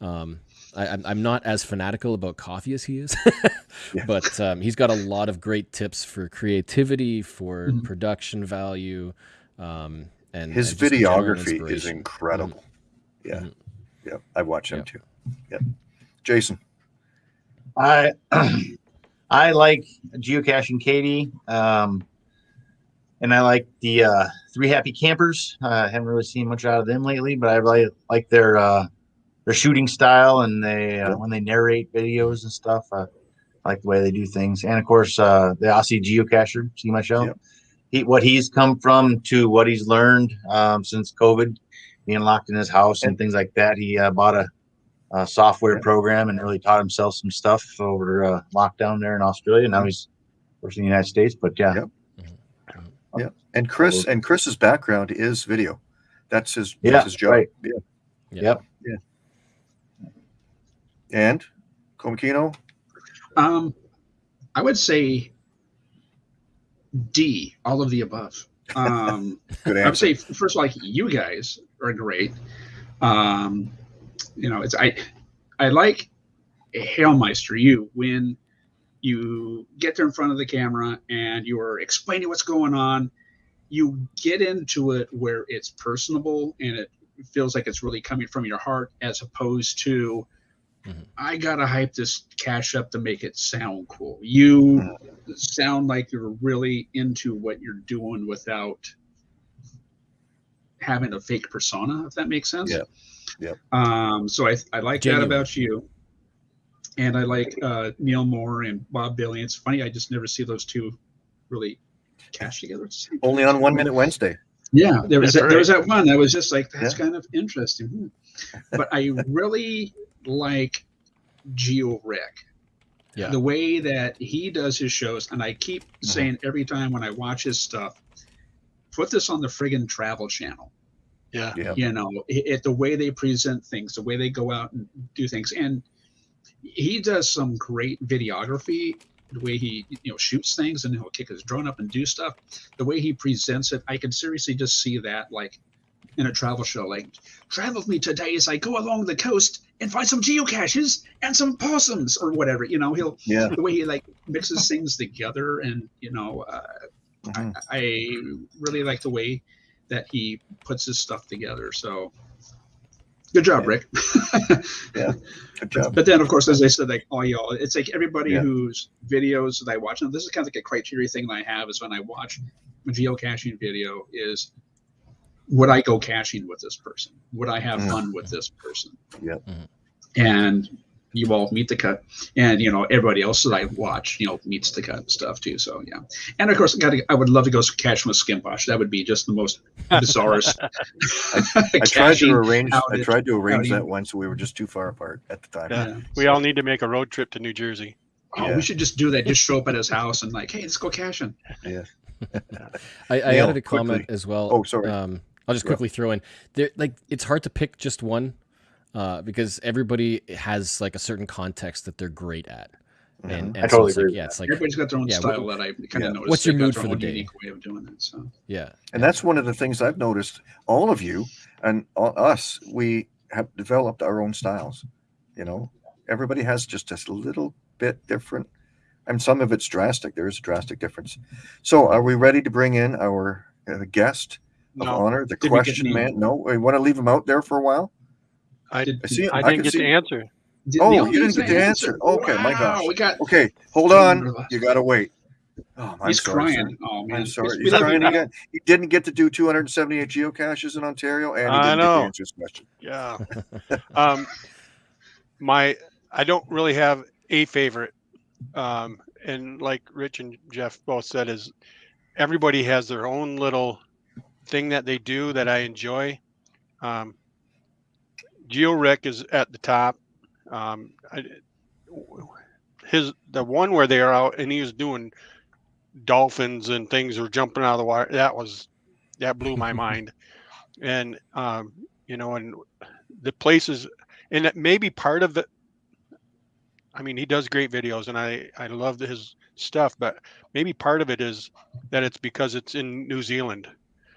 Um, I, I'm- I'm not as fanatical about coffee as he is, [LAUGHS] but um, he's got a lot of great tips for creativity, for Mhm. production value, um, and His and videography is inspiration. incredible. Yeah, Mhm. yeah, I watch him Yep. too. Yep. Jason. I [CLEARS THROAT] I like geocaching Katie, um, and I like the uh, three happy campers. Uh, I haven't really seen much out of them lately, but I really like their uh, their shooting style and they uh, Yep. when they narrate videos and stuff. Uh, I like the way they do things, and of course uh, the Aussie geocacher, see my show. Yep. He, what he's come from to what he's learned um, since COVID, being locked in his house and, And- things like that. He uh, bought a uh, software program and really taught himself some stuff over uh, lockdown there in Australia. Now he's of course in the United States, but yeah, Yep. Yeah, and Chris and Chris's background is video. That's his. Yeah, that's his job. right. Yeah. Yep. And Komikino. Um, I would say D, all of the above. Um, [LAUGHS] Good I would say first of all, like you guys are great. Um, you know, it's I I like Hailmeister you when you get there in front of the camera and you're explaining what's going on. You get into it where it's personable and it feels like it's really coming from your heart, as opposed to Mhm. I gotta hype this cache up to make it sound cool. You sound like you're really into what you're doing without having a fake persona, if that makes sense. Yeah. Yep. Um, so I, I like Genuine. that about you. And I like uh, Neil Moore and Bob Billy. It's funny, I just never see those two really cache together. at the same Only on One Minute Wednesday. Yeah, there was That's that, there was that one that was just like that's Yeah. kind of interesting. Hmm. But I really like Geo Rick. Yeah. The way that he does his shows, and I keep mm-hmm. saying every time when I watch his stuff, put this on the friggin' travel channel. Yeah. Yeah. You know, it, it- the way they present things, the way they go out and do things, and he does some great videography. The way he you know shoots things and he'll kick his drone up and do stuff. The way he presents it, I can seriously just see that like in a travel show. Like, travel with me today as I go along the coast and find some geocaches and some possums or whatever. You know, he'll Yeah. the way he like mixes things together and you know uh, Mhm. I really like the way that he puts his stuff together. So good job, Yeah. Rick. [LAUGHS] Yeah, good job. but then, of course, as I said, like all y'all, it's like everybody Yeah. whose videos that I watch. And this is kind of like a criteria thing that I have is when I watch a geocaching video is would I go caching with this person? Would I have Mm. fun with this person? Yep. Mhm. And you all meet the cut, and you know everybody else that I watch, you know, meets the cut and stuff too. So yeah, and of course, I, gotta, I would love to go cache with Skimbosh. That would be just the most bizarrest. [LAUGHS] I tried to arrange. I tried to arrange outing. that once, so we were just too far apart at the time. Yeah. Yeah. We all need to make a road trip to New Jersey. Oh, Yeah. we should just do that. Just show up at his house and like, hey, let's go caching. I, I Neil, added a comment quickly. as well. Oh, sorry. Um, I'll just Yeah. quickly throw in there. Like it's hard to pick just one uh, because everybody has like a certain context that they're great at. Mhm. And, and I so totally it's like, agree with yeah, it's like Everybody's got their own yeah, style what- that I kind yeah. of noticed. What's your mood for the own day? Unique way of doing it. So yeah. And that's one of the things I've noticed. All of you and all, us, we have developed our own styles. You know, everybody has just a little bit different, and some of it's drastic. There is a drastic difference. So, are we ready to bring in our uh, guest of honor, the Did we get question any- man? No, we want to leave him out there for a while. I, Did- I see. I can didn't get see- the answer. Did Oh, you didn't get get the answer. Okay, my Wow, gosh. We got. Okay, hold on. You got to wait. Oh, I'm he's sorry, sir. crying. Oh man, I'm sorry. We He's love trying you. again. He didn't get to do 278 geocaches in Ontario, and he I didn't get know. to answer his question. Yeah. um, my I don't really have a favorite, um, and like Rich and Jeff both said, is everybody has their own little thing that they do that I enjoy. Um, Geo Rick is at the top. Um, I, his the one where they are out and he was doing dolphins and things or jumping out of the water. That was that blew my [LAUGHS] mind. And um, you know, and the places and it may be part of the I mean, he does great videos and I I love his stuff, but maybe part of it is that it's because it's in New Zealand.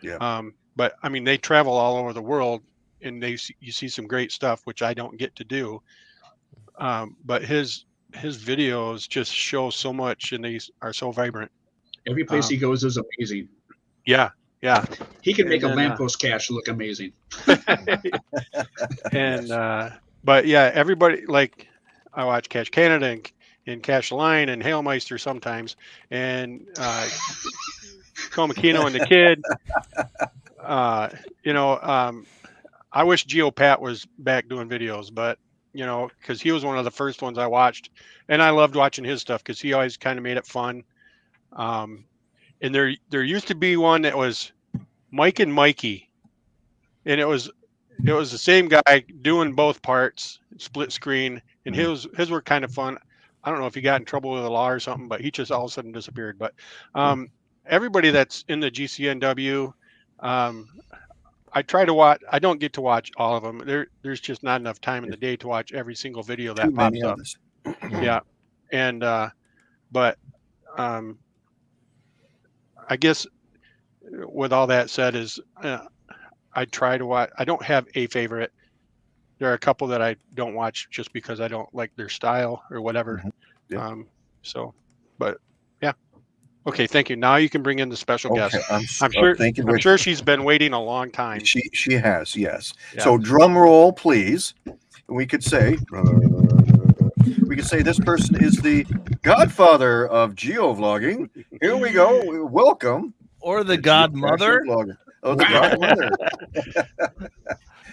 Yeah. Um, but I mean, they travel all over the world and they you see some great stuff which I don't get to do. Um, but his his videos just show so much and they are so vibrant. Every place Um, he goes is amazing. Yeah, yeah. He can make and a then, uh, lamppost cache look amazing. [LAUGHS] and uh but yeah everybody like i watch cache canada and, and cash line and hailmeister sometimes and uh Komakino and the kid uh you know um i wish geopat was back doing videos but you know because he was one of the first ones i watched and i loved watching his stuff because he always kind of made it fun um and there there used to be one that was mike and mikey and it was it was the same guy doing both parts, split screen, and Mhm. his his were kind of fun. I don't know if he got in trouble with the law or something, but he just all of a sudden disappeared. But um, everybody that's in the GCNW, um, I try to watch. I don't get to watch all of them. There, there's just not enough time in the day to watch every single video that Too pops up [CLEARS THROAT] yeah and uh but um i guess with all that said is uh, i try to watch i don't have a favorite there are a couple that i don't watch just because i don't like their style or whatever Mhm. Yeah. um so but okay thank you now you can bring in the special Okay, guest I'm, s- i'm oh, sure thank you. i'm sure she's been waiting a long time She she has yes. Yeah. So drum roll, please. We could say uh, we could say this person is the godfather of geovlogging. Here we go. Welcome. or the godmother. Geocaching Vlogger. Oh, the weather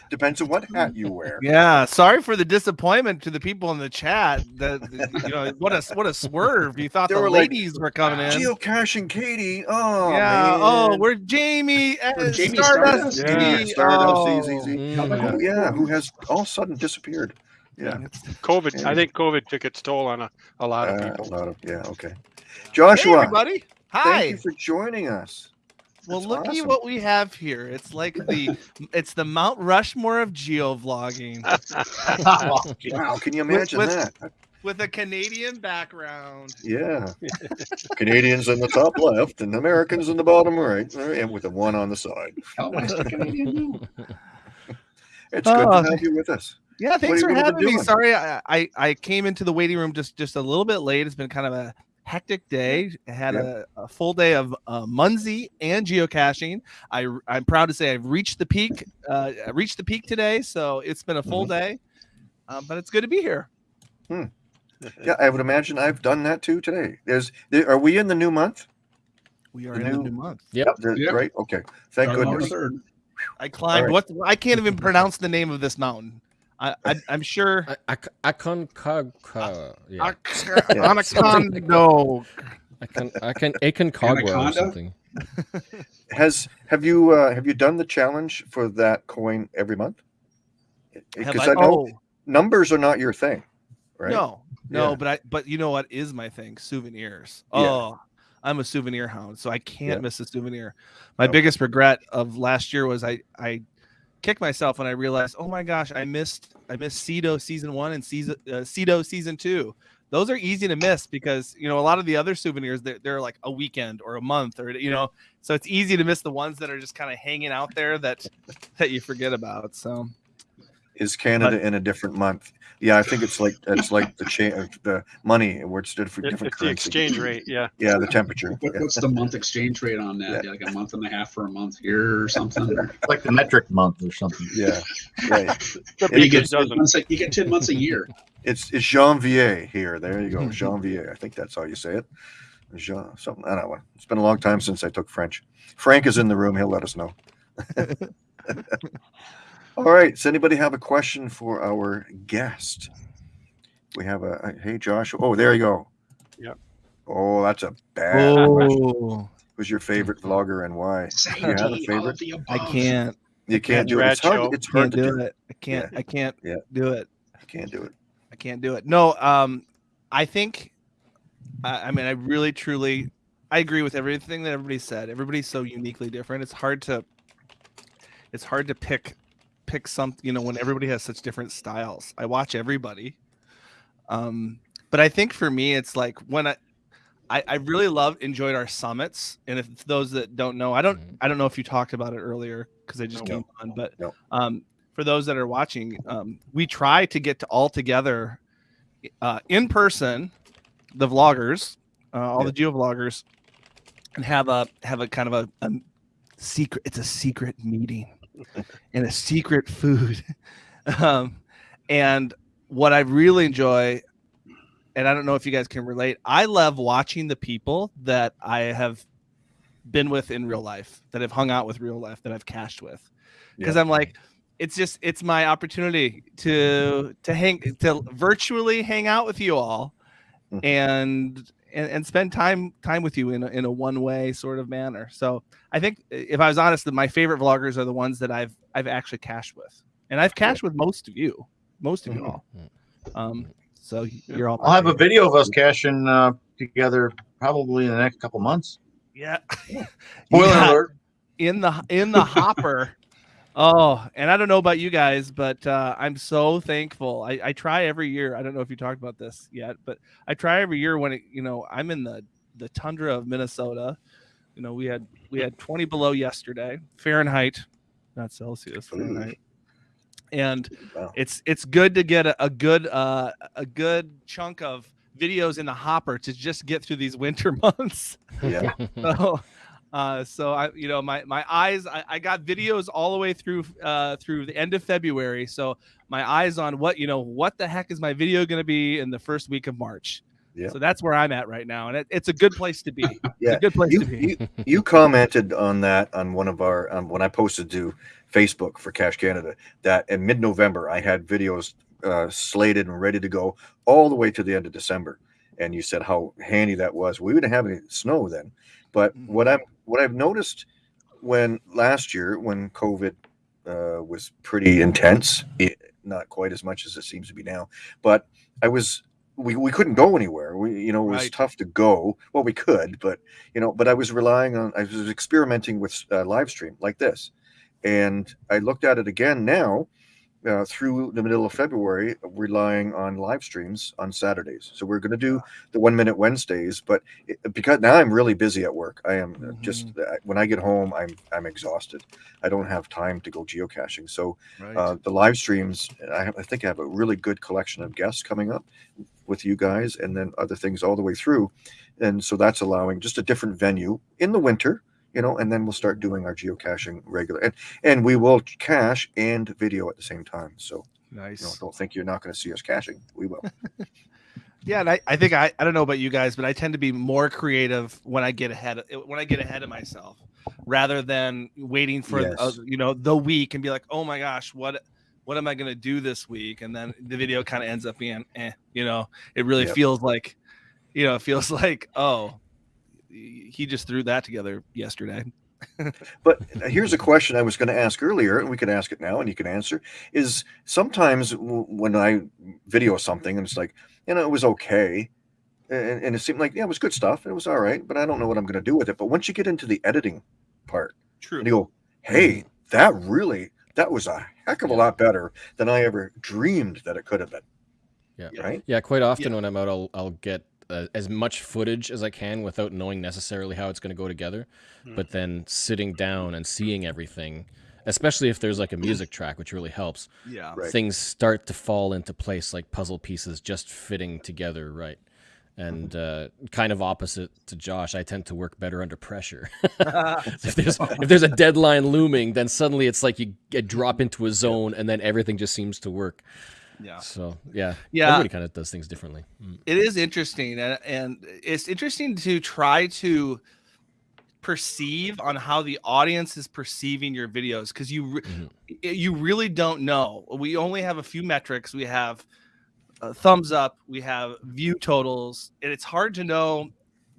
Depends on what hat you wear. Yeah, sorry for the disappointment to the people in the chat. That that, you know, what a what a swerve! You thought They the were like, ladies were coming in. Geocaching Katie. Oh yeah. man. Oh, we're Jamie. We're Jamie Stardust. Stardust. yeah, Easy. Stardust Oh. easy, easy. Mm, yeah, who has all of a sudden disappeared. Yeah. covid Yeah. i think covid took its toll on a, a lot of Uh, people a lot of yeah, okay. Hey, Joshua, everybody. thank Hi. you for joining us. Well, That's looky awesome. what we have here. It's like the it's the Mount Rushmore of geovlogging [LAUGHS] Wow, can you imagine with- that? with a Canadian background. Yeah. [LAUGHS] Canadians in the top left and Americans in the bottom right, uh, and with a one on the side. Hailmeister Canadian. no. [LAUGHS] It's good Oh, to uh, have you with us. Yeah, thanks for having me. Sorry, I, I I came into the waiting room just just a little bit late. It's been kind of a hectic day. I had Yeah. a, a full day of uh, Munzee and geocaching. I I'm proud to say I've reached the peak. Uh, I reached the peak today, so it's been a full Mm-hmm. day. Um, but it's good to be here. Yeah, I would imagine I've done that too today. There's there, are we in the new month? We are The in the new- new month. Yep. The- Yep. Right? Okay. Thank Starting goodness. I climbed right. what I can't even pronounce the name of this mountain. I, I I'm sure. I, I, I can, cog, cog, yeah. Anacondo. [LAUGHS] I can, I can, a can cogwa or Anaconda? something. [LAUGHS] Has have you uh, have you done the challenge for that coin every month? Because I- I, know oh, numbers are not your thing, right? No, no, Yeah. but I but you know what is my thing? Souvenirs. Yeah. Oh, I'm a souvenir hound, so I can't Yeah. miss a souvenir. My Okay. biggest regret of last year was I I kicked myself when I realized, oh my gosh, I missed I missed Cedo season one and season uh, Cedo season two. Those are easy to miss because you know a lot of the other souvenirs they're, they're like a weekend or a month or you know so it's easy to miss the ones that are just kind of hanging out there that that you forget about. So Is Canada in a different month? Yeah, I think it's like it's like the cha- the money where it's different It- different it's the exchange rate. Yeah. Yeah, the temperature. What, Yeah. what's the month exchange rate on that? Like a month and a half for a month here or something? Or, like the metric month or something. Yeah, right. [LAUGHS] You, get 10 months a, you get 10 months a year. It's it's Janvier here. There you go, Mhm. Janvier. I think that's how you say it. Jean something. I don't know. It's been a long time since I took French. Frank is in the room. He'll let us know. [LAUGHS] All right. Does anybody have a question for our guest? We have a, a- hey Josh. Oh, there you go. Yep. Oh, that's a bad question. oh, Who's your favorite vlogger and why? Say You have a favorite? I can't You can't do it. It's hard. It's hard can't to do do. it. I can't I can't Yeah. do it. You can't do it. I can't do it. No, um, I think, I, I mean, I really, truly, I agree with everything that everybody said. Everybody's so uniquely different. It's hard to, it's hard to pick, pick something, You know, when everybody has such different styles. I watch everybody, um, but I think for me, it's like when I, I, I really love enjoyed our summits. And if those that don't know, I don't, Mhm. I don't know if you talked about it earlier because I just No. came on, but No. um, for those that are watching, um, we try to get to all together uh, in person, the vloggers, uh, all Yeah. the geo vloggers, and have a have a kind of a, a secret. It's a secret meeting and a secret food. [LAUGHS] um, and what I really enjoy, and I don't know if you guys can relate, I love watching the people that I have been with in real life, that I've hung out with real life, that I've cached with, because Yeah. I'm like, it's just it's my opportunity to to hang to virtually hang out with you all Mhm. and and, and spend time time with you in a, in a one way sort of manner so i think if i was honest that my favorite vloggers are the ones that i've i've actually cached with and i've cached with most of you most of you all um so you're all I'll have a video of us caching uh, together probably in the next couple months. yeah [LAUGHS] Spoiler Yeah. alert. in the in the hopper. Oh, and I don't know about you guys, but uh, I'm so thankful. I, I try every year. I don't know if you talked about this yet, but I try every year when it, you know I'm in the the tundra of Minnesota. You know, we had we had 20 below yesterday Fahrenheit, not Celsius Fahrenheit, and Wow. it's it's good to get a, a good uh, a good chunk of videos in the hopper to just get through these winter [LAUGHS] months Yeah. so uh so i you know my my eyes I, I got videos all the way through uh through the end of february so my eyes on what you know what the heck is my video going to be in the first week of march Yeah. so that's where i'm at right now and it, it's a good place to be [LAUGHS] Yeah. a good place You, to be you, you commented on that on one of our um, when I posted to Facebook for Cache Canada that in mid-November I had videos uh, slated and ready to go all the way to the end of December, and you said how handy that was. We didn't have any snow then, but Mhm. what I'm what I've noticed when last year when COVID uh, was pretty intense, it, not quite as much as it seems to be now, but I was we, we couldn't go anywhere. We you know it was Right. tough to go. Well, we could, but you know, but I was relying on I was experimenting with uh, live stream like this, and I looked at it again now. Uh, through the middle of February, relying on live streams on Saturdays. So we're going to do the one minute Wednesdays, but it, because now I'm really busy at work. I am uh, just uh, when I get home, I'm I'm exhausted. I don't have time to go geocaching. So right uh, the live streams I, have, I think i have a really good collection of guests coming up with you guys and then other things all the way through and so that's allowing just a different venue in the winter you know and then we'll start doing our geocaching regular and and we will cache and video at the same time so nice you know, don't think you're not going to see us caching we will [LAUGHS] yeah and I, I think I, I don't know about you guys but i tend to be more creative when i get ahead of when i get ahead of myself rather than waiting for Yes. uh, you know the week and be like oh my gosh what what am I going to do this week? And then the video kind of ends up being, eh, you know, it really Yep. feels like, you know, it feels [LAUGHS] like, oh, he just threw that together yesterday. [LAUGHS] But uh, here's a question I was going to ask earlier, and we can ask it now, and you can answer. Is sometimes w- when I video something, and it's like, you know, it was okay, and, and it seemed like yeah, it was good stuff, it was all right, but I don't know what I'm going to do with it. But once you get into the editing part, True. and you go, hey, mm-hmm. that really, that was a heck of a lot better than I ever dreamed that it could have been. Yeah. Right. Yeah, quite often when I'm out, I'll I'll get uh, as much footage as I can without knowing necessarily how it's going to go together. Hmm. But then sitting down and seeing everything, especially if there's like a music track, which really helps, Yeah. Right. things start to fall into place like puzzle pieces just fitting together right. And uh, kind of opposite to Josh, I tend to work better under pressure. [LAUGHS] [LAUGHS] if there's if there's a deadline looming, then suddenly it's like you get drop into a zone, and then everything just seems to work. Yeah. So yeah, Yeah. everybody kind of does things differently. Mm. it is interesting and, and it's interesting to try to perceive on how the audience is perceiving your videos because you re- Mhm. you really don't know we only have a few metrics we have uh, thumbs up we have view totals and it's hard to know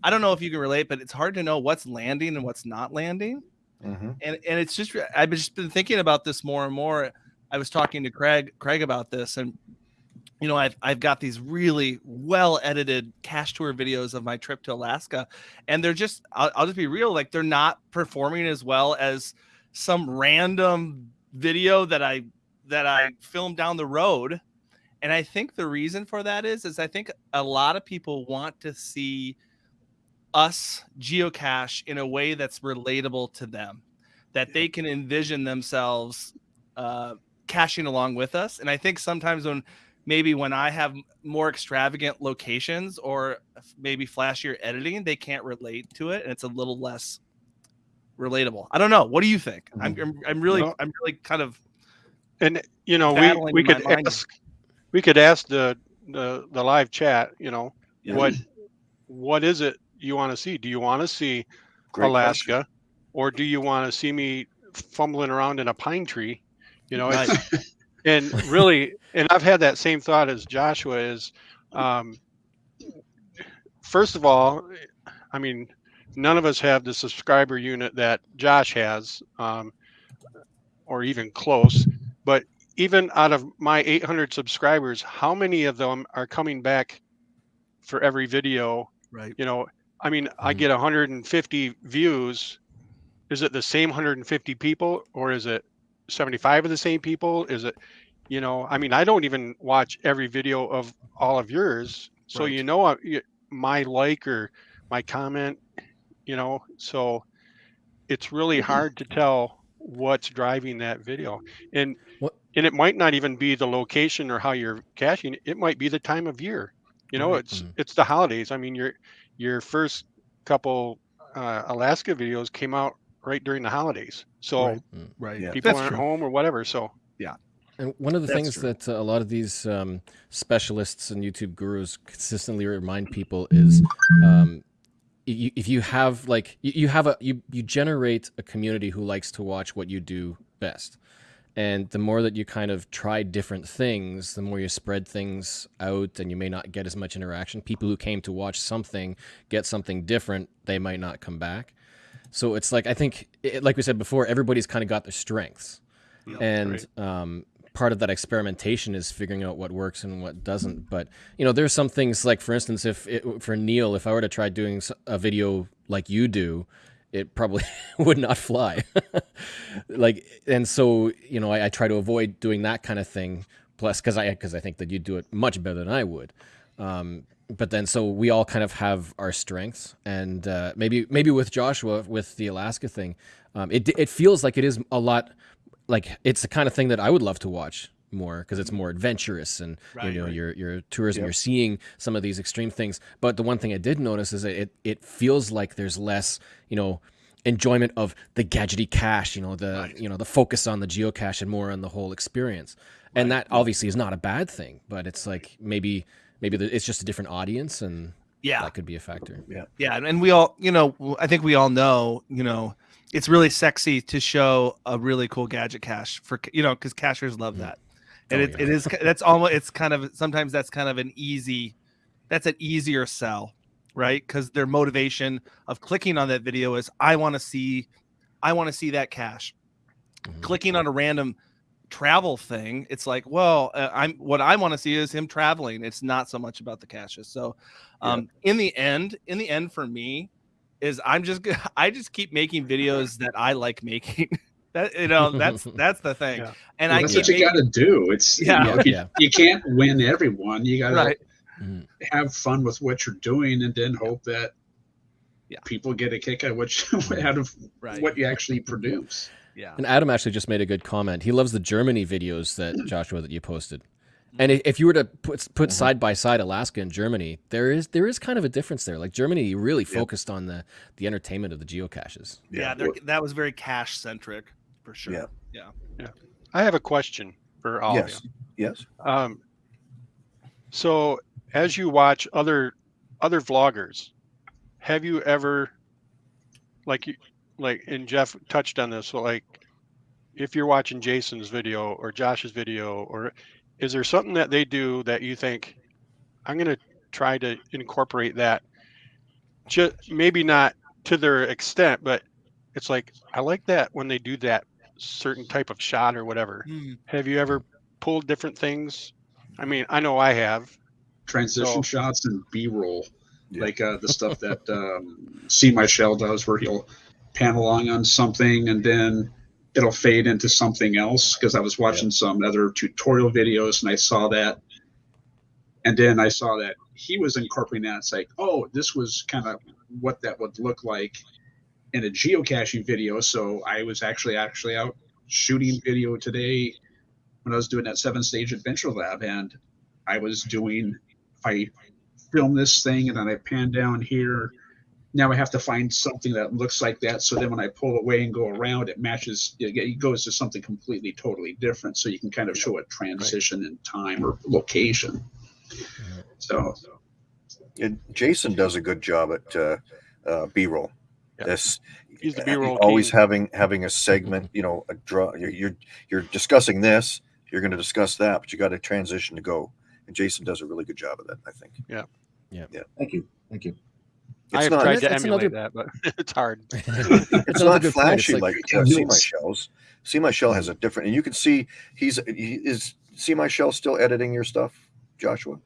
i don't know if you can relate but it's hard to know what's landing and what's not landing Mm-hmm. and and it's just I've just been thinking about this more and more. I was talking to Craig Craig about this, and you know I've I've got these really well edited cache tour videos of my trip to Alaska, and they're just I'll, I'll just be real like they're not performing as well as some random video that I that I filmed down the road. And I think the reason for that is is I think a lot of people want to see us geocache in a way that's relatable to them that they can envision themselves uh, caching along with us and i think sometimes when maybe when i have more extravagant locations or maybe flashier editing they can't relate to it and it's a little less relatable i don't know what do you think mm-hmm. I'm, I'm i'm really Well- i'm really kind of And you know, we we could mind. ask we could ask the the the live chat. You know, Yeah. what what is it you want to see? Do you want to see Great Alaska, or do you want to see me fumbling around in a pine tree? You know, and really, and I've had that same thought as Joshua is. Um, first of all, I mean, none of us have the subscriber unit that Josh has, um, or even close. But even out of my 800 subscribers, how many of them are coming back for every video? right You know, I mean, I Mhm. get 150 views. Is it the same 150 people, or is it 75 of the same people? Is it, you know, I mean, I don't even watch every video of all of yours, so Right. you know, uh, my like or my comment, you know, so it's really mm-hmm. hard to tell what's driving that video, and What- and it might not even be the location or how you're caching. It might be the time of year. You know, Right. it's mm-hmm. it's the holidays. I mean, your your first couple uh, Alaska videos came out right during the holidays, so Right. right Yeah. people That's aren't true. home or whatever. So yeah. And one of the That's things true. that uh, a lot of these um, specialists and YouTube gurus consistently remind people is, um, you, if you have like you, you have a you you generate a community who likes to watch what you do best, and the more that you kind of try different things, the more you spread things out, and you may not get as much interaction. People who came to watch something get something different, they might not come back. So it's like I think, it, like we said before, everybody's kind of got their strengths, Yeah, and um, part of that experimentation is figuring out what works and what doesn't. But you know, there's some things like, for instance, if it, for Neil, if I were to try doing a video like you do, it probably [LAUGHS] would not fly. [LAUGHS] like, and so you know, I, I try to avoid doing that kind of thing. Plus, because I because I think that you'd do it much better than I would. Um, but then, so we all kind of have our strengths, and uh, maybe maybe with Joshua with the Alaska thing, um, it it feels like it is a lot like it's the kind of thing that I would love to watch more because it's more adventurous and Right, you know right. your your tours and Yep. you're seeing some of these extreme things. But the one thing I did notice is that it it feels like there's less you know enjoyment of the gadgety cache, you know the Right. you know the focus on the geocache and more on the whole experience. And that obviously is not a bad thing, but it's like maybe maybe the, it's just a different audience and yeah that could be a factor. Yeah, and- and we all, you know, i think we all know, you know, it's really sexy to show a really cool gadget cache for, you know, because cachers love Mhm. that. and Oh, it, yeah. it is that's almost it's kind of sometimes that's kind of an easy that's an easier sell right because their motivation of clicking on that video is i want to see i want to see that cache Mhm. clicking on a random travel thing it's like well uh, i'm what i want to see is him traveling it's not so much about the caches so um in the end in the end for me is i'm just [LAUGHS] i just keep making videos that i like making [LAUGHS] that you know that's [LAUGHS] that's the thing Yeah. and Well, i that's keep what you making- got to do. It's Yeah. you, know, you, Yeah. you can't win everyone. You got to right Mhm. have fun with what you're doing, and then hope that Yeah. people get a kick out of what you, out of right what you actually produce. Yeah And Adam actually just made a good comment. He loves the Germany videos that [CLEARS THROAT] Joshua that you posted. And if you were to put put side by side Alaska and Germany, there is there is kind of a difference there. Like Germany really focused on the the entertainment of the geocaches. yeah, they're- that was very cache centric for sure Yeah. Yeah. I have a question for all yes. of Yes. Um, so as you watch other other vloggers, have you ever like you like and Jeff touched on this, so like if you're watching Jason's video or Josh's video or is there something that they do that you think I'm going to try to incorporate that just maybe not to their extent but it's like I like that when they do that certain type of shot or whatever. Have you ever pulled different things? I mean, I know I have. Transition So- shots and B-roll, Yeah. like uh, the stuff that um, See My Shell does, where he'll pan along on something and then it'll fade into something else. Because I was watching some other tutorial videos and I saw that, and then I saw that he was incorporating that. It's like, oh, this was kind of what that would look like in a geocaching video. So I was actually actually out shooting video today when I was doing that seven stage adventure lab, and I was doing I film this thing and then I pan down here. Now I have to find something that looks like that. So then when I pull away and go around, it matches. It it goes to something completely, totally different. So you can kind of show a transition in time or location. So And Jason does a good job at uh, uh, B-roll. Yeah. This He's the uh, B-roll always king. having having a segment. You know, a draw. You're you're, you're discussing this. You're going to discuss that, but you got to transition to go. And Jason does a really good job of that. I think Yeah. Yeah. Yeah. Thank you. Thank you. I it's have not tried to emulate another- that, but [LAUGHS] it's hard. [LAUGHS] it's another not good point. It's flashy like- like, uh, [LAUGHS] See My Shells. See My Shell has a different, and you can see he's he is See My Shell still editing your stuff, Joshua.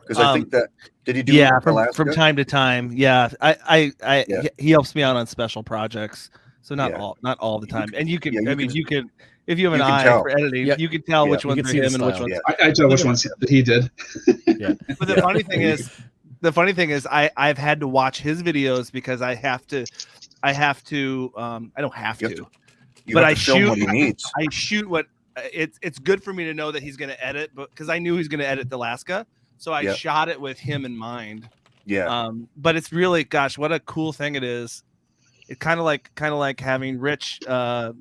Because I Um, think that did he do yeah from, Alaska? from time to time yeah i i, I Yeah. he- he helps me out on special projects so not Yeah. all not all the You time and you can yeah, you i mean can- you can if you have an you eye tell. for editing Yeah. you can tell Yeah. which You ones can are see him and which ones Yeah. I, I tell which ones he did. but the Yeah. funny thing is the funny thing is i i've had to watch his videos because i have to i have to um i don't have to, to- You but have I to film what he shoot- needs. i shoot what uh, it's it's good for me to know that he's going to edit but because i knew he's going to edit the alaska so i Yeah. shot it with him in mind Yeah, um but it's really gosh what a cool thing it is it kind of like kind of like having rich uh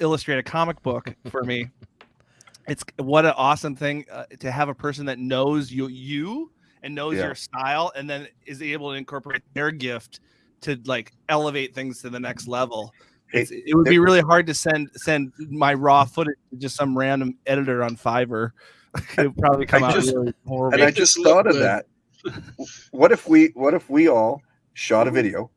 illustrate a comic book for me [LAUGHS] it's what an awesome thing uh, to have a person that knows you you and knows Yeah. your style and then is able to incorporate their gift to like elevate things to the next level Hey, It's- it would be really hard to send send my raw footage to just some random editor on fiverr [LAUGHS] it would probably come out just- really horrible and I just thought of that. What if we what if we all shot a video,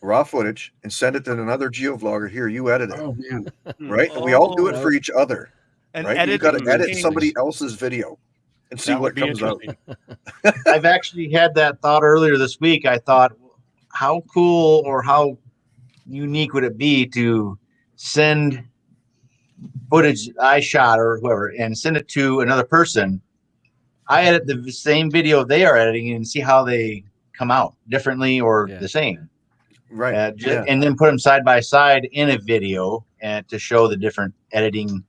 raw footage, and send it to another geovlogger? Here, you edit it, Oh man, right? And we all do it Oh, for each other, and right? You edit got to edit somebody else's video and see what would be comes out. [LAUGHS] I've actually had that thought earlier this week. I thought, how cool or how unique would it be to send footage I shot or whoever and send it to another person? I edit the same video they are editing and see how they come out differently or Yeah. the same. Right? Uh, ju- yeah. And then put them side by side in a video and to show the different editing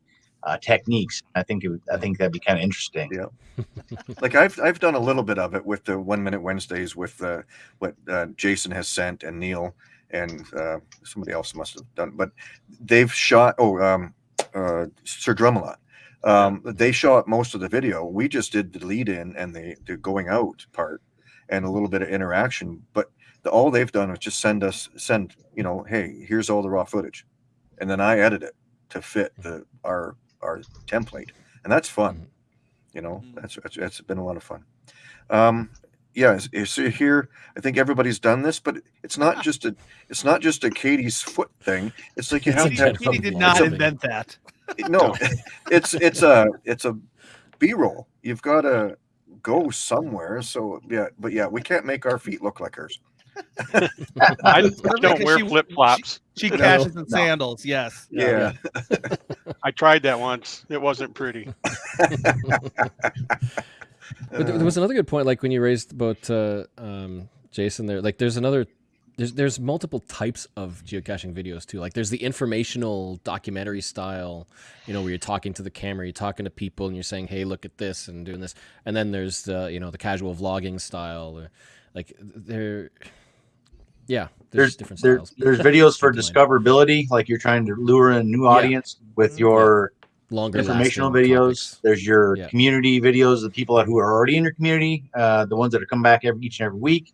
uh, techniques. I think it would, I think that'd be kind of interesting. Yeah. [LAUGHS] like I've I've done a little bit of it with the One Minute Wednesdays with uh, what uh, Jason has sent and Neil and uh, somebody else must have done, but they've shot. Oh, um, uh, Sir Drumalot. Um, They shot most of the video. We just did the lead in and the, the going out part and a little bit of interaction. But the, all they've done is just send us send you know, hey, here's all the raw footage, and then I edit it to fit the our our template, and that's fun. Mhm. You know, Mhm. that's, that's that's been a lot of fun. Um, yeah, so here, I think everybody's done this, but it's not just a it's not just a Katie's foot thing. It's like you It's have a to have Katie, Katie did vlog. not invent that. no, [LAUGHS] it's it's a it's a B-roll. You've got to go somewhere. So yeah, but yeah, we can't make our feet look like hers. [LAUGHS] I, I don't wear she- flip flops. She No, cashes in no. sandals. Yes. Yeah, I tried that once. It wasn't pretty. [LAUGHS] But there, there was another good point, like when you raised about uh, um, Jason there. Like, there's another, there's there's multiple types of geocaching videos too. Like, there's the informational documentary style, you know, where you're talking to the camera, you're talking to people, and you're saying, "Hey, look at this," and doing this. And then there's the, you know, the casual vlogging style. Or, like, there, yeah, there's there's, different there, there's [LAUGHS] videos for discoverability, like you're trying to lure in a new Yeah. audience with Mhm. your longer informational videos. topics. There's your Yeah. community videos, the people who are already in your community, uh, the ones that are come back every each and every week,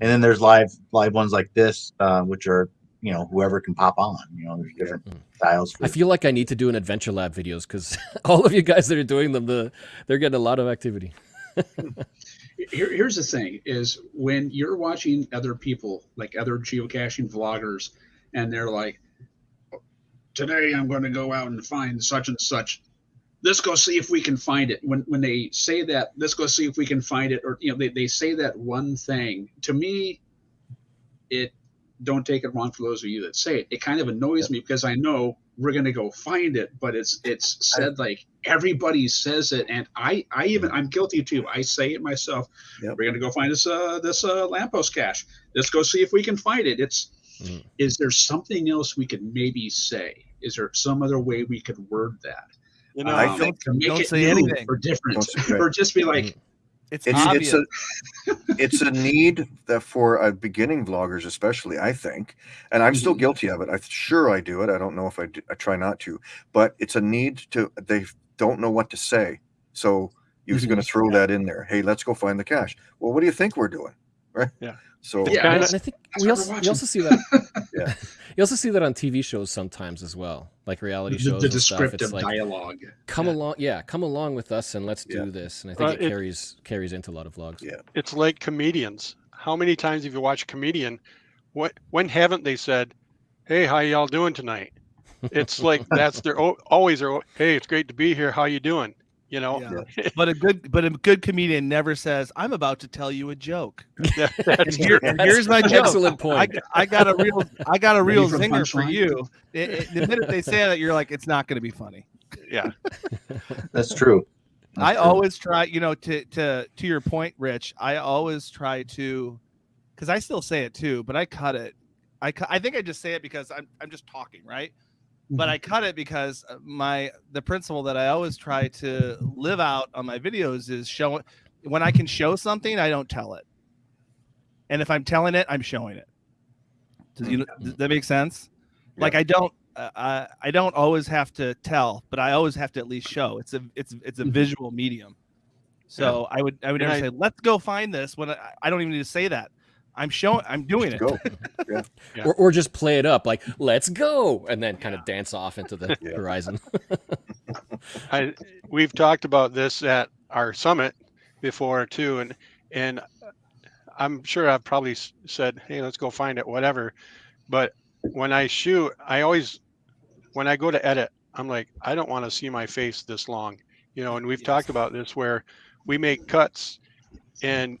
and then there's live live ones like this, uh, which are you know whoever can pop on. You know, there's different Mm. styles. For I feel like I need to do an adventure lab videos because [LAUGHS] all of you guys that are doing them, the they're getting a lot of activity. [LAUGHS] Here, here's the thing: is when you're watching other people, like other geocaching vloggers, and they're like, "Today I'm going to go out and find such and such." Let's go see if we can find it. When when they say that, let's go see if we can find it, or you know, they, they say that one thing. To me, it don't take it wrong for those of you that say it. It kind of annoys me because I know we're gonna go find it, but it's it's said like everybody says it, and I I even I'm guilty too. I say it myself. Yep. We're gonna go find this uh this uh lamppost cache. Let's go see if we can find it. It's Mhm. is there something else we could maybe say? Is there some other way we could word that? You know, I Um, think- to make don't it say anything. or different, Don't or just be like, It's, it's obvious. it's a [LAUGHS] it's a need that for uh, beginning vloggers especially i think and i'm still Mhm. guilty of it i'm sure i do it i don't know if i do, i try not to but it's a need to they don't know what to say so you're Mhm. going to throw that in there hey let's go find the cache. well what do you think we're doing [LAUGHS] right Yeah. so Yeah, and I think we also, we're also see that. [LAUGHS] Yeah. [LAUGHS] you also see that on TV shows sometimes as well, like reality the, shows the and stuff. descriptive It's like dialogue. come Yeah. along, yeah, come along with us and let's Yeah. do this. And I think Uh, it it- carries carries into a lot of vlogs. Yeah. it's like comedians. How many times have you watched a comedian? What when haven't they said, "Hey, how y'all doing tonight?" It's like that's their always their. Hey, it's great to be here. How you doing? You know. Yeah. [LAUGHS] but a good but a good comedian never says, "I'm about to tell you a joke." [LAUGHS] That's here, true. here's my joke. Excellent point. I got a real I got a real for zinger for you. It- it- the minute they say that, you're like, it's not going to be funny. Yeah. [LAUGHS] that's true. That's I true. always try, you know, to to to your point, Rich. I always try to, because I still say it too, but I cut it. I I think I just say it because I'm I'm just talking, right? But I cut it because uh, my the principle that I always try to live out on my videos is show when I can show something, I don't tell it, and if I'm telling it, I'm showing it. Does you does that make sense? Like I don't uh, I I don't always have to tell, but I always have to at least show. It's a it's it's a Mhm. visual medium. So I would I would And never I- say let's go find this when I, I don't even need to say that. I'm showing I'm doing it. go [LAUGHS] Yeah. Or, or just play it up like let's go and then kind of dance off into the horizon. [LAUGHS] I we've talked about this at our summit before too, and and uh, I'm sure I've probably said, "Hey, let's go find it," whatever. But when I shoot, I always, when I go to edit, I'm like, I don't want to see my face this long, you know. And we've Yes. talked about this where we make cuts, and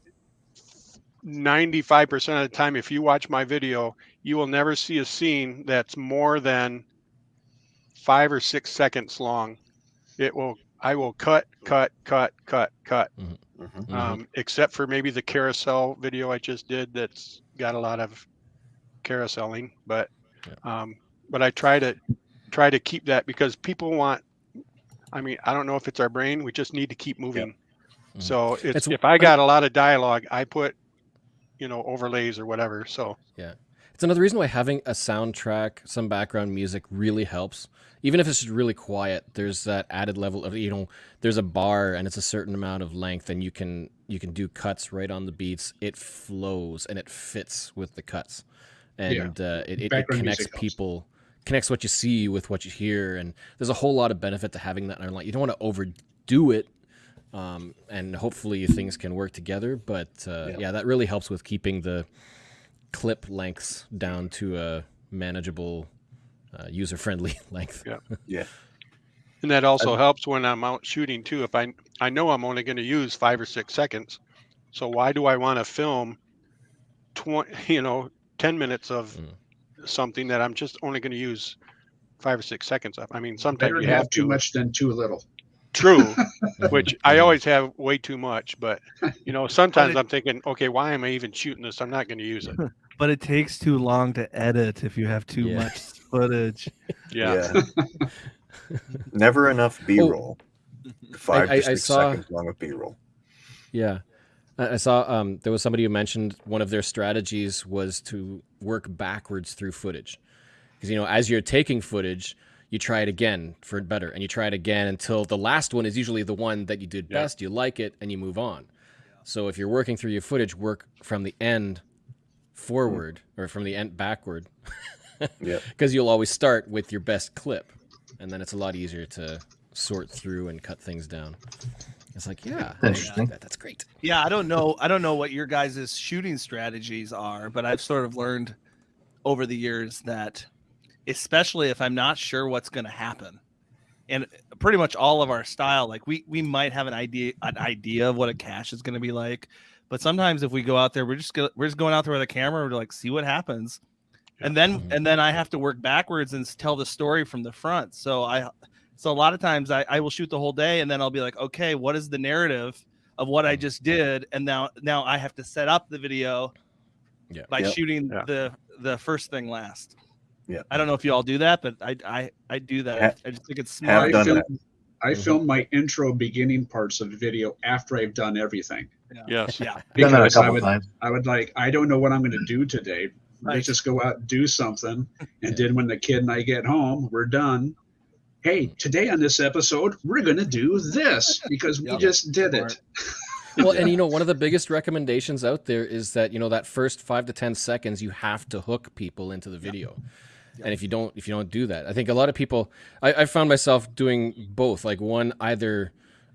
95% of the time, if you watch my video, you will never see a scene that's more than five or six seconds long. It will, I will cut, cut, cut, cut, cut. Mhm. Mhm. Um, except for maybe the carousel video I just did that's got a lot of carouseling, but um, but I try to try to keep that because people want. I mean, I don't know if it's our brain. We just need to keep moving. Mhm. So it's, It's- if I got a lot of dialogue, I put, you know, overlays or whatever. So yeah, It's another reason why having a soundtrack, some background music really helps. Even if it's just really quiet, there's that added level of you know, there's a bar and it's a certain amount of length, and you can you can do cuts right on the beats. It flows and it fits with the cuts, and uh, it, it, it connects people connects what you see with what you hear, and there's a whole lot of benefit to having that online. You don't want to overdo it, um, and hopefully things can work together. But uh, Yeah. yeah, that really helps with keeping the clip lengths down to a manageable, uh, user-friendly [LAUGHS] length. Yeah. [LAUGHS] yeah. And that also helps when I'm out shooting too. If I I know I'm only going to use five or six seconds, so why do I want to film twenty? [LAUGHS] You know, ten minutes of Mm. something that I'm just only going to use five or six seconds of. I mean, sometimes you have have too to. much than too little. True, [LAUGHS] which I always have way too much. But you know, sometimes it- I'm thinking, okay, why am I even shooting this? I'm not going to use it. [LAUGHS] But it takes too long to edit if you have too Yeah. much footage. [LAUGHS] Yeah. Never enough B roll. Five I- I to six saw- seconds long of B roll. Yeah. I I saw um, there was somebody who mentioned one of their strategies was to work backwards through footage. Because, you know, as you're taking footage, you try it again for better and you try it again until the last one is usually the one that you did Yeah. best, you like it, and you move on. So if you're working through your footage, work from the end forward hmm. or from the end backward. [LAUGHS] Yeah. Because you'll always start with your best clip. And then it's a lot easier to sort through and cut things down. It's like, yeah, Interesting. that. That's great. Yeah, I don't know. I don't know what your guys' shooting strategies are, but I've sort of learned over the years that, especially if I'm not sure what's going to happen, and pretty much all of our style, like we we might have an idea an idea of what a cache is going to be like, but sometimes if we go out there, we're just go, we're just going out there with a camera, we're like see what happens, and then Mhm. and then I have to work backwards and tell the story from the front. So I so a lot of times I, I will shoot the whole day and then I'll be like, okay, what is the narrative of what I just did? And now now I have to set up the video Yeah. by Yep. shooting Yeah. the the first thing last. Yeah. I don't know if you all do that, but I I, I do that. Ha- I just think it's have smart. I done film, that. I Mhm. film my intro beginning parts of the video after I've done everything. Yes. Yeah. Done that a Because I couple would, times. I would like, I don't know what I'm going to do today. Right. Let's just go out and do something. And then when the kid and I get home, we're done. Hey, today on this episode, we're going to do this because we Yep. just did Smart. it. [LAUGHS] well, and you know, one of the biggest recommendations out there is that you know that first five to ten seconds you have to hook people into the video, and if you don't, if you don't do that, I think a lot of people. I, I found myself doing both. Like one, either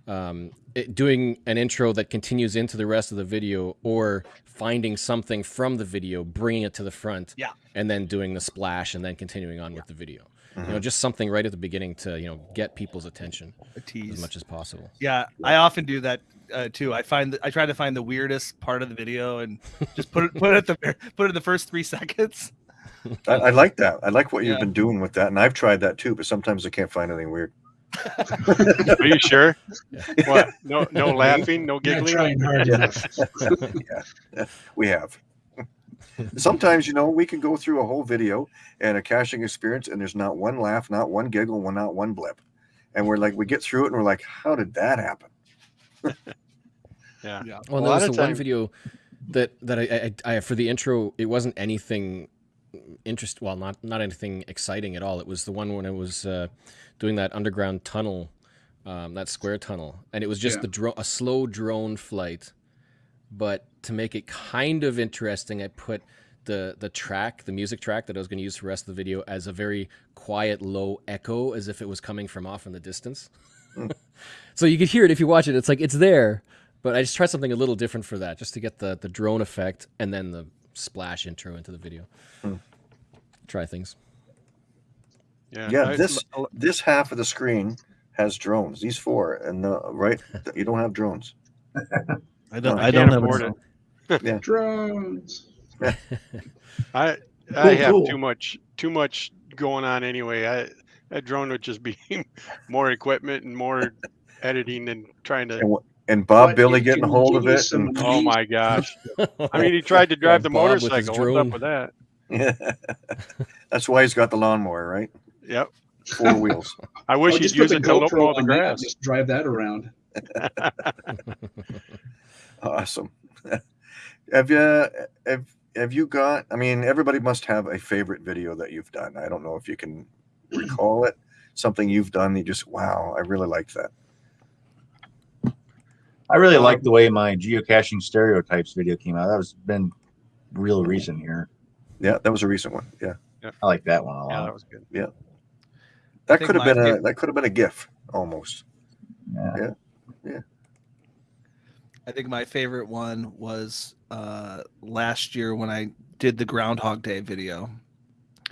um, it, doing an intro that continues into the rest of the video, or finding something from the video, bringing it to the front, Yeah. and then doing the splash, and then continuing on with the video. You Mm-hmm. know, just something right at the beginning to you know get people's attention A as much as possible. Yeah, I often do that uh, too. I find that I try to find the weirdest part of the video and just put it put it at the [LAUGHS] put it in the first three [LAUGHS] seconds. I, I like that. I like what you've been doing with that, and I've tried that too. But sometimes I can't find anything weird. Are you sure? [LAUGHS] What? No, no laughing, no Not giggling. trying hard enough. yeah, we have. Sometimes you know we can go through a whole video and a caching experience, and there's not one laugh, not one giggle, one not one blip, and we're like, we get through it, and we're like, how did that happen? [LAUGHS] Yeah. Yeah. Well, A there was of the one video that that I, I, I for the intro. It wasn't anything interest. Well, not not anything exciting at all. It was the one when I was uh, doing that underground tunnel, um, that square tunnel, and it was just Yeah. the dro- a slow drone flight. But to make it kind of interesting, I put the the track, the music track that I was going to use for the rest of the video, as a very quiet, low echo, as if it was coming from off in the distance. [LAUGHS] so you could hear it if you watch it. It's like it's there, but I just tried something a little different for that, just to get the the drone effect and then the splash intro into the video. Hmm. Try things. Yeah. Yeah, I- this this half of the screen has drones. These four, and the right, [LAUGHS] you don't have drones. [LAUGHS] I don't- I I don't have afford a- it. [LAUGHS] Drones. I I have too much too much going on anyway. I that drone would just be more equipment and more editing and trying to. And Bob But Billy getting can hold of give it. And, Oh my gosh! [LAUGHS] I mean, he tried to drive the Bob motorcycle. What's up with that? [LAUGHS] that's why he's got the lawnmower, right? Yep. Four wheels. [LAUGHS] I wish Oh, he'd use it to look GoPro the on that and grass. Just drive that around. Awesome. have you have have you got? I mean, everybody must have a favorite video that you've done. I don't know if you can recall it. Something you've done. You just wow, I really like that. I really like the way my geocaching stereotypes video came out. That was been real recent here. Yeah, that was a recent one. Yeah. yeah. I like that one a Yeah, that was good. Yeah. That could have been a fav- that could have been a GIF almost. Yeah. Yeah. I think my favorite one was uh last year when I did the Groundhog Day video.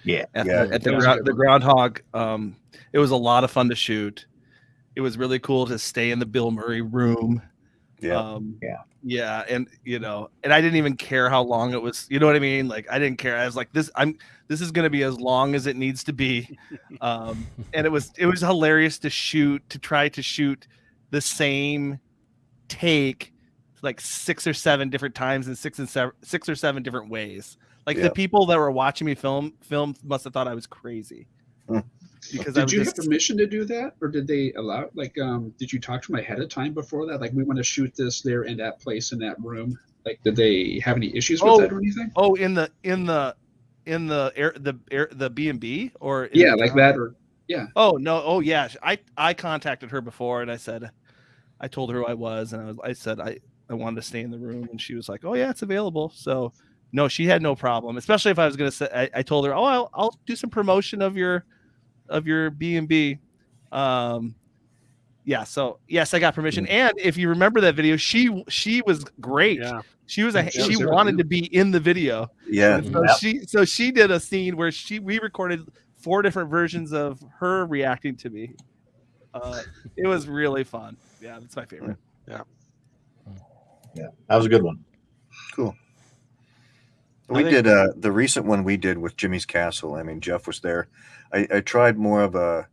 Yeah. At Yeah. the, at the, That was a grou- good the groundhog. Um, it was a lot of fun to shoot. It was really cool to stay in the Bill Murray room. Yeah. Um, Yeah. Yeah, and you know, and I didn't even care how long it was. You know what I mean? Like I didn't care. I was like, this. I'm. This is going to be as long as it needs to be. [LAUGHS] Um, and it was. It was hilarious to shoot. To try to shoot the same take like six or seven different times in six and seven, six or seven different ways. Like Yeah. the people that were watching me film film must have thought I was crazy. Hmm. Because I Did you just, have permission to do that, or did they allow? Like, um, did you talk to them ahead of time before that? Like, we want to shoot this there in that place in that room. Like, did they have any issues with Oh. that or anything? oh in the in the in the air the air the B and B or Yeah, like town? that, or yeah. Oh no! Oh yeah, I I contacted her before, and I said, I told her who I was, and I was I said I I wanted to stay in the room, and she was like, oh yeah, it's available. So no, she had no problem, especially if I was gonna say. I, I told her, oh, I'll I'll do some promotion of your of your B and B. Um, yeah. So yes, I got permission, and if you remember that video, she she was great. Yeah. She was a Yeah, she she was wanted to be in the video. yeah. And so Yep. she so she did a scene where she we recorded four different versions of her reacting to me. Uh, it was really fun. Yeah, that's my favorite. Yeah. Yeah. That was a good one. Cool. We think- did uh, the recent one we did with Jimmy's Castle. I mean, Jeff was there. I, I tried more of a,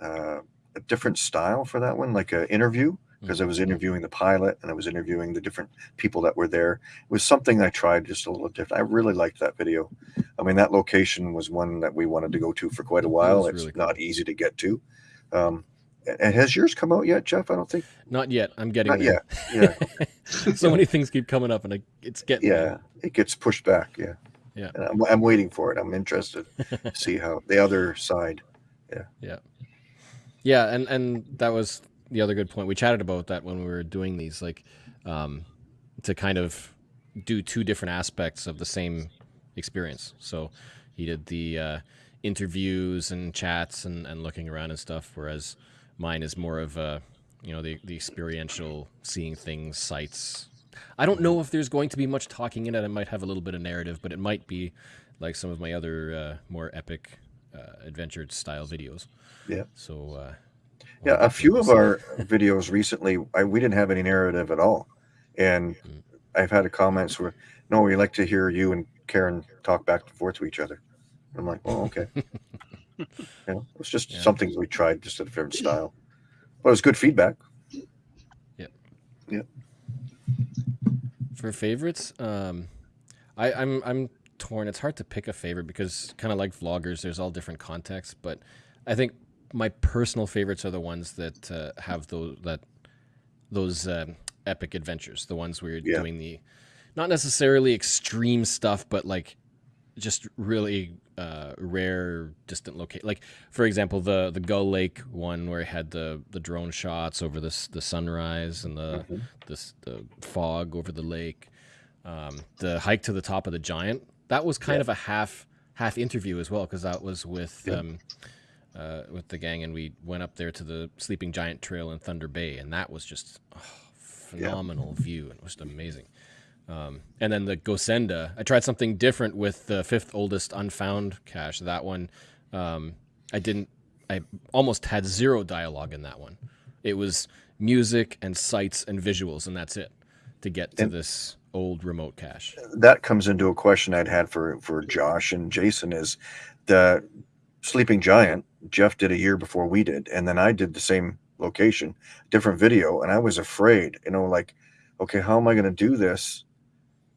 uh, a different style for that one, like an interview, because I was interviewing the pilot and I was interviewing the different people that were there. It was something I tried just a little different. I really liked that video. I mean, that location was one that we wanted to go to for quite a while. It's really cool. not easy to get to. Um, and has yours come out yet, Jeff? I don't think. Not yet. I'm getting Not there. yet. Yeah. [LAUGHS] so many things keep coming up, and it's getting yeah there. it gets pushed back yeah Yeah. and I'm, I'm waiting for it i'm interested to [LAUGHS] see how the other side Yeah, Yeah. Yeah. and and that was the other good point. We chatted about that when we were doing these, like, um, to kind of do two different aspects of the same experience. So he did the uh, interviews and chats and, and looking around and stuff, whereas mine is more of a, you know, the the experiential seeing things, sights. I don't know if there's going to be much talking in it. I might have a little bit of narrative, but it might be like some of my other uh, more epic uh, adventure style videos. Yeah. So uh, yeah we'll- a few of our videos recently I, we didn't have any narrative at all and Mm. i've had a comments where no we like to hear you and karen talk back and forth to each other i'm like oh okay [LAUGHS] you know it's just Yeah. something we tried just a different style but it was good feedback For favorites, um, I, I'm I'm torn. It's hard to pick a favorite because kind of like vloggers, there's all different contexts. But I think my personal favorites are the ones that uh, have those that those um, epic adventures. The ones where you're Yeah. doing the not necessarily extreme stuff, but like just really uh, rare, distant location. Like for example, the the Gull Lake one where it had the the drone shots over the the sunrise and the Mhm. the, the fog over the lake. Um, the hike to the top of the giant. That was kind Yeah. of a half half interview as well because that was with Yeah. um, uh, with the gang and we went up there to the Sleeping Giant Trail in Thunder Bay and that was just oh, phenomenal view and it was amazing. Um, and then the Gosenda, I tried something different with the fifth oldest unfound cache. That one, um, I didn't. I almost had zero dialogue in that one. It was music and sights and visuals, and that's it to get to And- this old remote cache. that comes into a question I'd had for for Josh and Jason is the Sleeping Giant. Jeff did a year before we did, and then I did the same location, different video, and I was afraid, you know, like, okay, how am I going to do this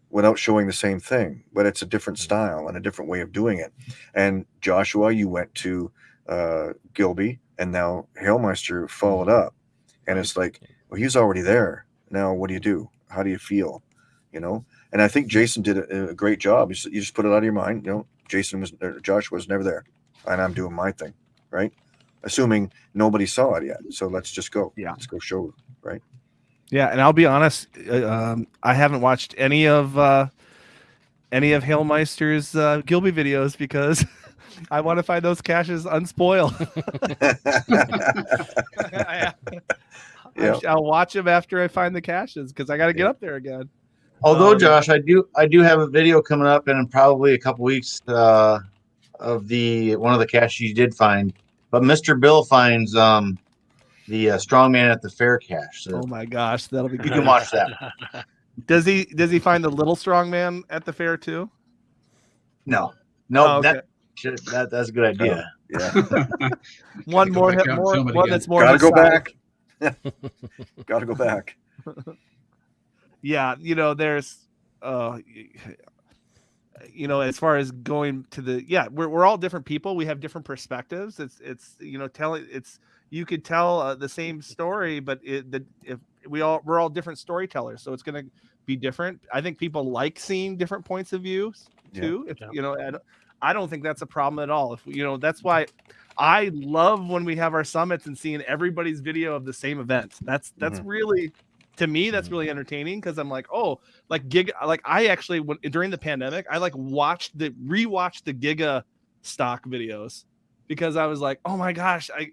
without showing the same thing? But it's a different mm-hmm. style and a different way of doing it. And Joshua, you went to uh, Gilby, and now Hailmeister followed mm-hmm. up, and it's like, well, he's already there. Now, what do you do? How do you feel? You know, and I think Jason did a, a great job. You, s- you just put it out of your mind. You know, Jason was, er, or Josh was never there, and I'm doing my thing, right? Assuming nobody saw it yet. So let's just go. Yeah. Let's go show. Yeah, and I'll be honest, uh, um, I haven't watched any of uh, any of Hailmeister's uh, Gilby videos because [LAUGHS] I want to find those caches unspoiled. I, [LAUGHS] [LAUGHS] Yeah. will watch them after I find the caches because I got to get up there again. Although, Um, Josh, I do I do have a video coming up in probably a couple weeks uh, of the one of the caches you did find. But Mr. Bill finds um, the uh, strongman at the fair cache. So Oh my gosh, that'll be you can watch that. [LAUGHS] Does he does he find the little strong man at the fair too? No, no, Oh, okay. that, that that's a good idea. yeah. [LAUGHS] [LAUGHS] one more back hit, more one again. that's more. Gotta go size. back. Gotta go back. yeah you know there's uh you know as far as going to the yeah we're, we're all different people we have different perspectives it's it's you know telling it's you could tell uh, the same story but it the if we all we're all different storytellers so it's going to be different i think people like seeing different points of view Yeah. too if Yeah. you know I don't, I don't think that's a problem at all if you know that's why i love when we have our summits and seeing everybody's video of the same event that's that's really to me that's really entertaining because i'm like oh like gig like i actually when, during the pandemic i like watched the rewatched the giga stock videos because i was like oh my gosh i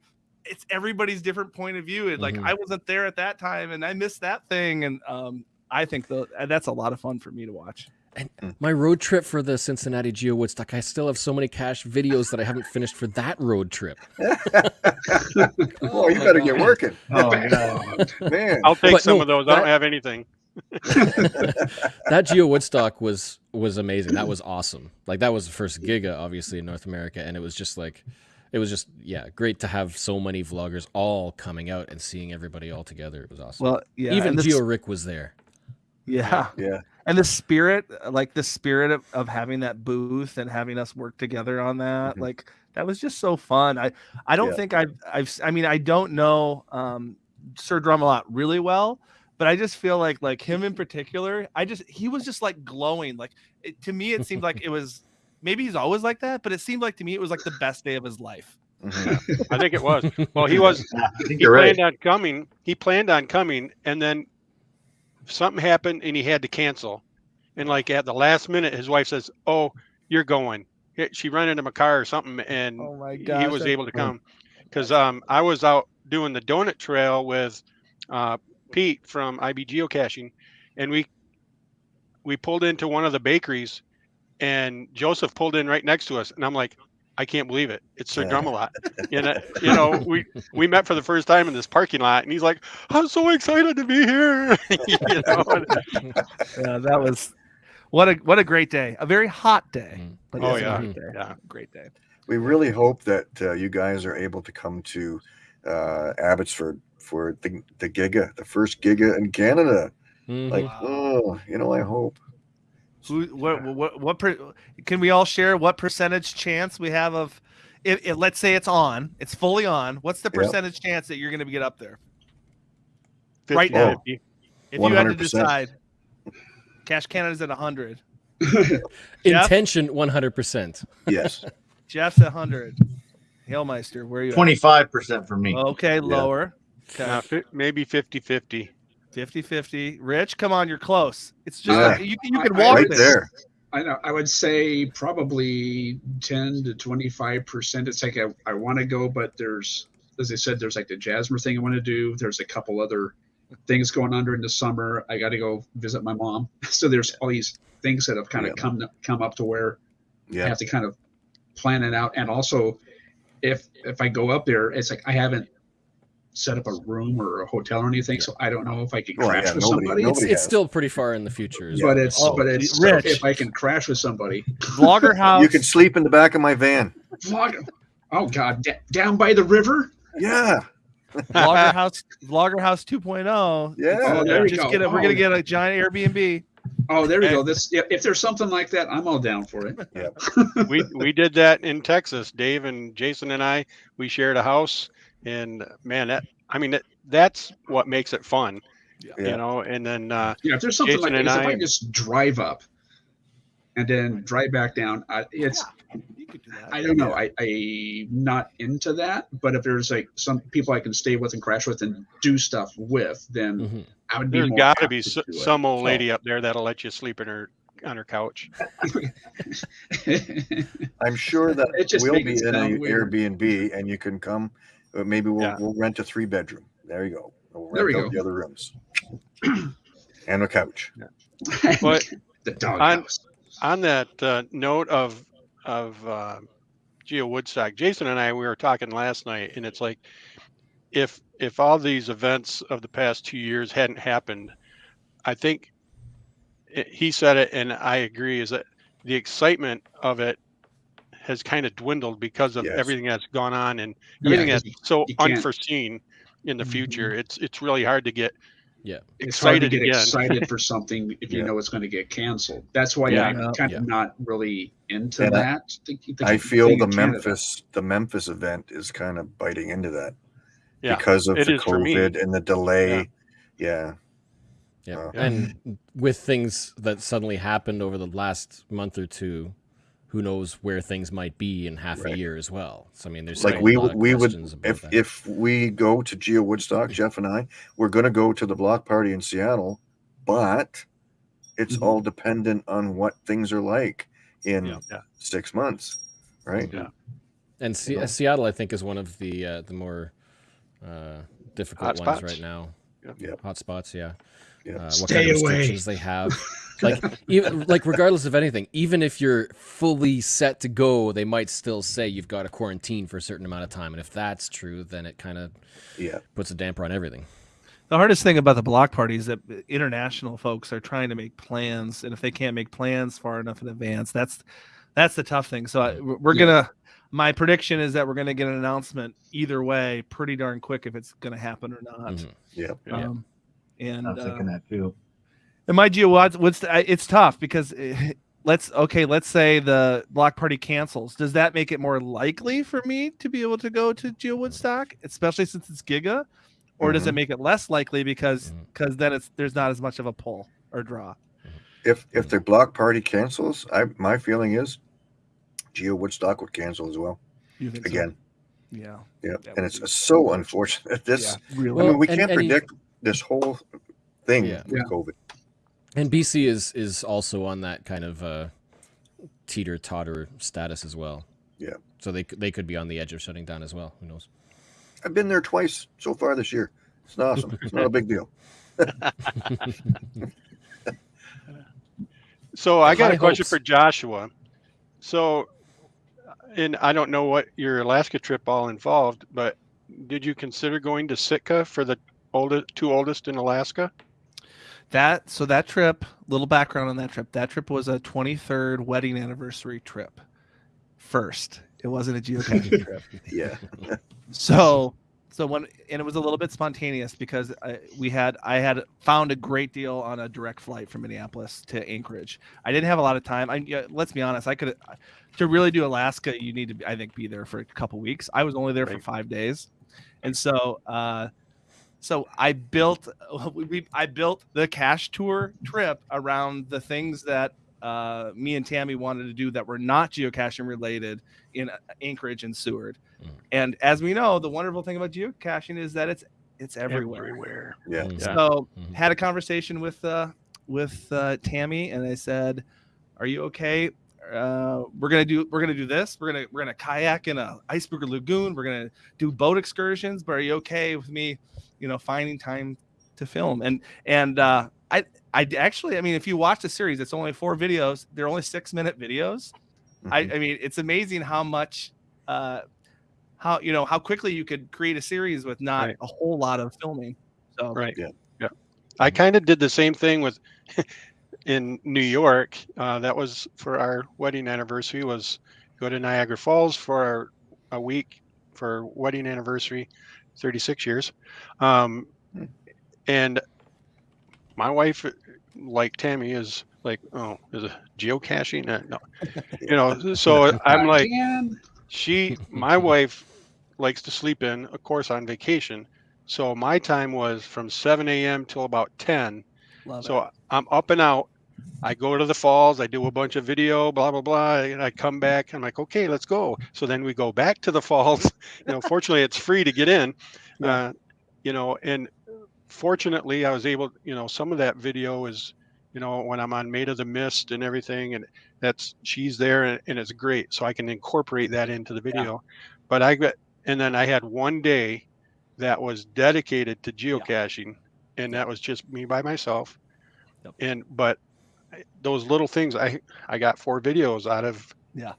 it's everybody's different point of view and like Mhm. i wasn't there at that time and i missed that thing and um i think the, that's a lot of fun for me to watch My road trip for the Cincinnati Geo Woodstock, I still have so many cache videos that I haven't finished for that road trip. [LAUGHS] oh, you better get working, Oh, yeah. [LAUGHS] man. I'll take But some no, of those. I don't have anything. [LAUGHS] that Geo Woodstock was was amazing. That was awesome. Like that was the first Giga, obviously in North America, and it was just like, it was just yeah, great to have so many vloggers all coming out and seeing everybody all together. It was awesome. well yeah Even and the Geo Rick was there. yeah Yeah. and the spirit like the spirit of, of having that booth and having us work together on that Mhm. like that was just so fun i i don't Yeah. think i've i've s- i mean i don't know um sir drumalot really well but i just feel like like him in particular i just he was just like glowing like it, to me it seemed like [LAUGHS] it was maybe he's always like that but it seemed like to me it was like the best day of his life Mhm. [LAUGHS] I think it was. Well, he [LAUGHS] was. I He you're right. planned on coming. He planned on coming, and then something happened, and he had to cancel. And like at the last minute, his wife says, "Oh, you're going." She ran into my car or something, and oh my he god was able to come because um, I was out doing the donut trail with uh, Pete from IB Geocaching, and we we pulled into one of the bakeries, and Joseph pulled in right next to us, and I'm like, I can't believe it, it's Sir Yeah. Drumalot. And [LAUGHS] uh, you know, we we met for the first time in this parking lot, and he's like, I'm so excited to be here. [LAUGHS] you know, yeah that was what a what a great day a very hot day Mhm. but Oh, yeah. great day Yeah. great day We really hope that uh, you guys are able to come to uh, Abbotsford for the, the Giga, the first Giga in Canada. Mhm. Like, oh, you know, I hope. Who, what, what, what, per, can we all share what percentage chance we have of, if, if let's say it's on, it's fully on. What's the Yep. percentage chance that you're going to get up there? Right now. 50. If you had to decide, Cache Canada's at 100. [LAUGHS] Intention 100%. Yes. [LAUGHS] Jeff's at 100. Hailmeister, where are you? Twenty five percent for me. Okay, lower. Uh, Okay. fi- maybe 50 50. 50 50. Rich, come on, you're close. It's just, Yeah. like, you, you can walk right there. there. I know. I would say probably ten to twenty-five percent. It's like I, I want to go, but there's, as I said, there's like the Jasmer thing I want to do. There's a couple other things going on during the summer. I got to go visit my mom. [LAUGHS] So there's all these things that have kind of Yeah. come come up to where I have to kind of plan it out. And also, if if I go up there, it's like I haven't set up a room or a hotel or anything, so I don't know if I can oh, Well, crash yeah, with nobody- somebody. nobody- It's, it's still pretty far in the future. as but it's Oh, but it's Rich. if I can crash with somebody. Vlogger [LAUGHS] House. You can sleep in the back of my van. Vlog- Oh God, da- down by the river. Yeah. Vlogger [LAUGHS] House, Vlogger House 2.0. Yeah. Uh, oh, there you Just go. get a, we're gonna Oh. get a giant Airbnb. Oh, there we Hey. go. This if, if there's something like that, I'm all down for it. Yeah. [LAUGHS] we we did that in Texas. Dave and Jason and I we shared a house, and man, that I mean that that's what makes it fun, Yeah. you know. And then uh, Yeah, if there's something Jason like and this, if I- I just drive up and then drive back down, I, it's You could do that. I don't know. I I'm not into that. But if there's like some people I can stay with and crash with and do stuff with, then Mhm. I would be. there's more got to apt be to so, some old lady up there that'll let you sleep in her on her couch. [LAUGHS] I'm sure that It just we'll be in an. Airbnb and you can come. Uh, maybe we'll Yeah. we'll rent a three bedroom. There you go. We'll There we rent out go. the other rooms [CLEARS THROAT] and a couch. But [LAUGHS] the dog On- house. on that uh, note of of uh, Geo Woodstock, Jason and I we were talking last night, and it's like if if all these events of the past two years hadn't happened, I think it, he said it, and I agree, is that the excitement of it has kind of dwindled because of Yes. everything that's gone on and Yeah, everything 'cause that's so unforeseen in the future. It's it's really hard to get it's hard to excited get again. excited for [LAUGHS] something if you Yeah. know it's going to get canceled. That's why Yeah. I'm kind Yeah. of not really into And I- that. The- the I feel the. Memphis the Memphis event is kind of biting into that Yeah, because of it the is for me. COVID and the delay. Yeah. Yeah. Uh, And with things that suddenly happened over the last month or two, who knows where things might be in half Right. a year as well. So I mean, there's like still a we lot would we would if that. if we go to Geo Woodstock, Jeff and I, we're going to go to the block party in Seattle, but it's Mhm. all dependent on what things are like in Yeah. Yeah. six months, right? Yeah. and Se- you know. Seattle, I think, is one of the uh, the more uh, difficult Hot ones spots. right now. Yeah. Yep. Hot spots, yeah. Yeah. Uh, what Stay kind of away. restrictions they have? [LAUGHS] like [LAUGHS] even like regardless of anything, even if you're fully set to go, they might still say you've got to quarantine for a certain amount of time. And if that's true, then it kind of Yeah. puts a damper on everything. The hardest thing about the block party is that international folks are trying to make plans, and if they can't make plans far enough in advance, that's that's the tough thing. So I, we're Yeah. gonna. My prediction is that we're gonna get an announcement either way, pretty darn quick if it's gonna happen or not. Mhm. Yeah. Yeah. Um, and I'm uh, thinking that too. And my geo what's, what's the, I- it's tough because eh, let's okay let's say the block party cancels does that make it more likely for me to be able to go to geo woodstock especially since it's giga or does it Mhm. make it less likely because because then it's there's not as much of a pull or draw If if the block party cancels, I my feeling is Geo Woodstock would cancel as well you think so? again. yeah Yeah. That And it's be so unfortunate. This yeah really I mean, we and- can't and you- predict this whole thing Yeah. with Yeah. COVID. And BC is is also on that kind of uh, teeter totter status as well. Yeah. So they they could be on the edge of shutting down as well. Who knows? I've been there twice so far this year. It's awesome. It's not a big deal. [LAUGHS] So I got High a question hopes. for Joshua. So, and I don't know what your Alaska trip all involved, but did you consider going to Sitka for the oldest, two oldest in Alaska? That so that trip little background on that trip that trip was a 23rd wedding anniversary trip first it wasn't a geocaching [LAUGHS] trip Yeah. So, so when and it was a little bit spontaneous because I, we had I had found a great deal on a direct flight from Minneapolis to Anchorage. I didn't have a lot of time. I yeah, let's be honest, I could to really do Alaska, you need to I think be there for a couple weeks. I was only there for five days, and so uh, so I built [LAUGHS] we, we I built the cache tour trip around the things that uh, me and Tammy wanted to do that were not geocaching related in uh, Anchorage and Seward. Mhm. And as we know, the wonderful thing about geocaching is that it's it's everywhere. Everywhere. Yeah. Yeah. So Mhm. had a conversation with uh, with uh, Tammy, and I said, "Are you okay? Uh, we're gonna do we're gonna do this. We're gonna we're gonna kayak in a iceberg lagoon. We're gonna do boat excursions. But are you okay with me, you know, finding time to film?" And and uh, I I actually I mean, if you watch the series, it's only four videos. They're only six minute videos. I, Mhm. I mean, it's amazing how much, uh, how you know how quickly you could create a series with not Right. a whole lot of filming. So Right. Yeah. Yeah. I kind of did the same thing with [LAUGHS] in New York. Uh, that was for our wedding anniversary. Was go to Niagara Falls for a week for wedding anniversary, 36 years. Um, Hmm. and my wife, like Tammy, is like, oh, is it geocaching? Uh, no, you know. So [LAUGHS] I'm like, Again? she my wife likes to sleep in of course on vacation so my time was from 7 a.m till about 10 love so it. i'm up and out i go to the falls i do a bunch of video blah blah blah and i come back i'm like okay let's go so then we go back to the falls [LAUGHS] you know fortunately it's free to get in [LAUGHS] uh, you know and fortunately i was able you know some of that video is you know, when I'm on Maid of the Mist and everything, and that's she's there and, and it's great. So I can incorporate that into the video. But I got, and then I had one day that was dedicated to geocaching, and that was just me by myself. Yep. And but those little things, I I got four videos out of Yeah.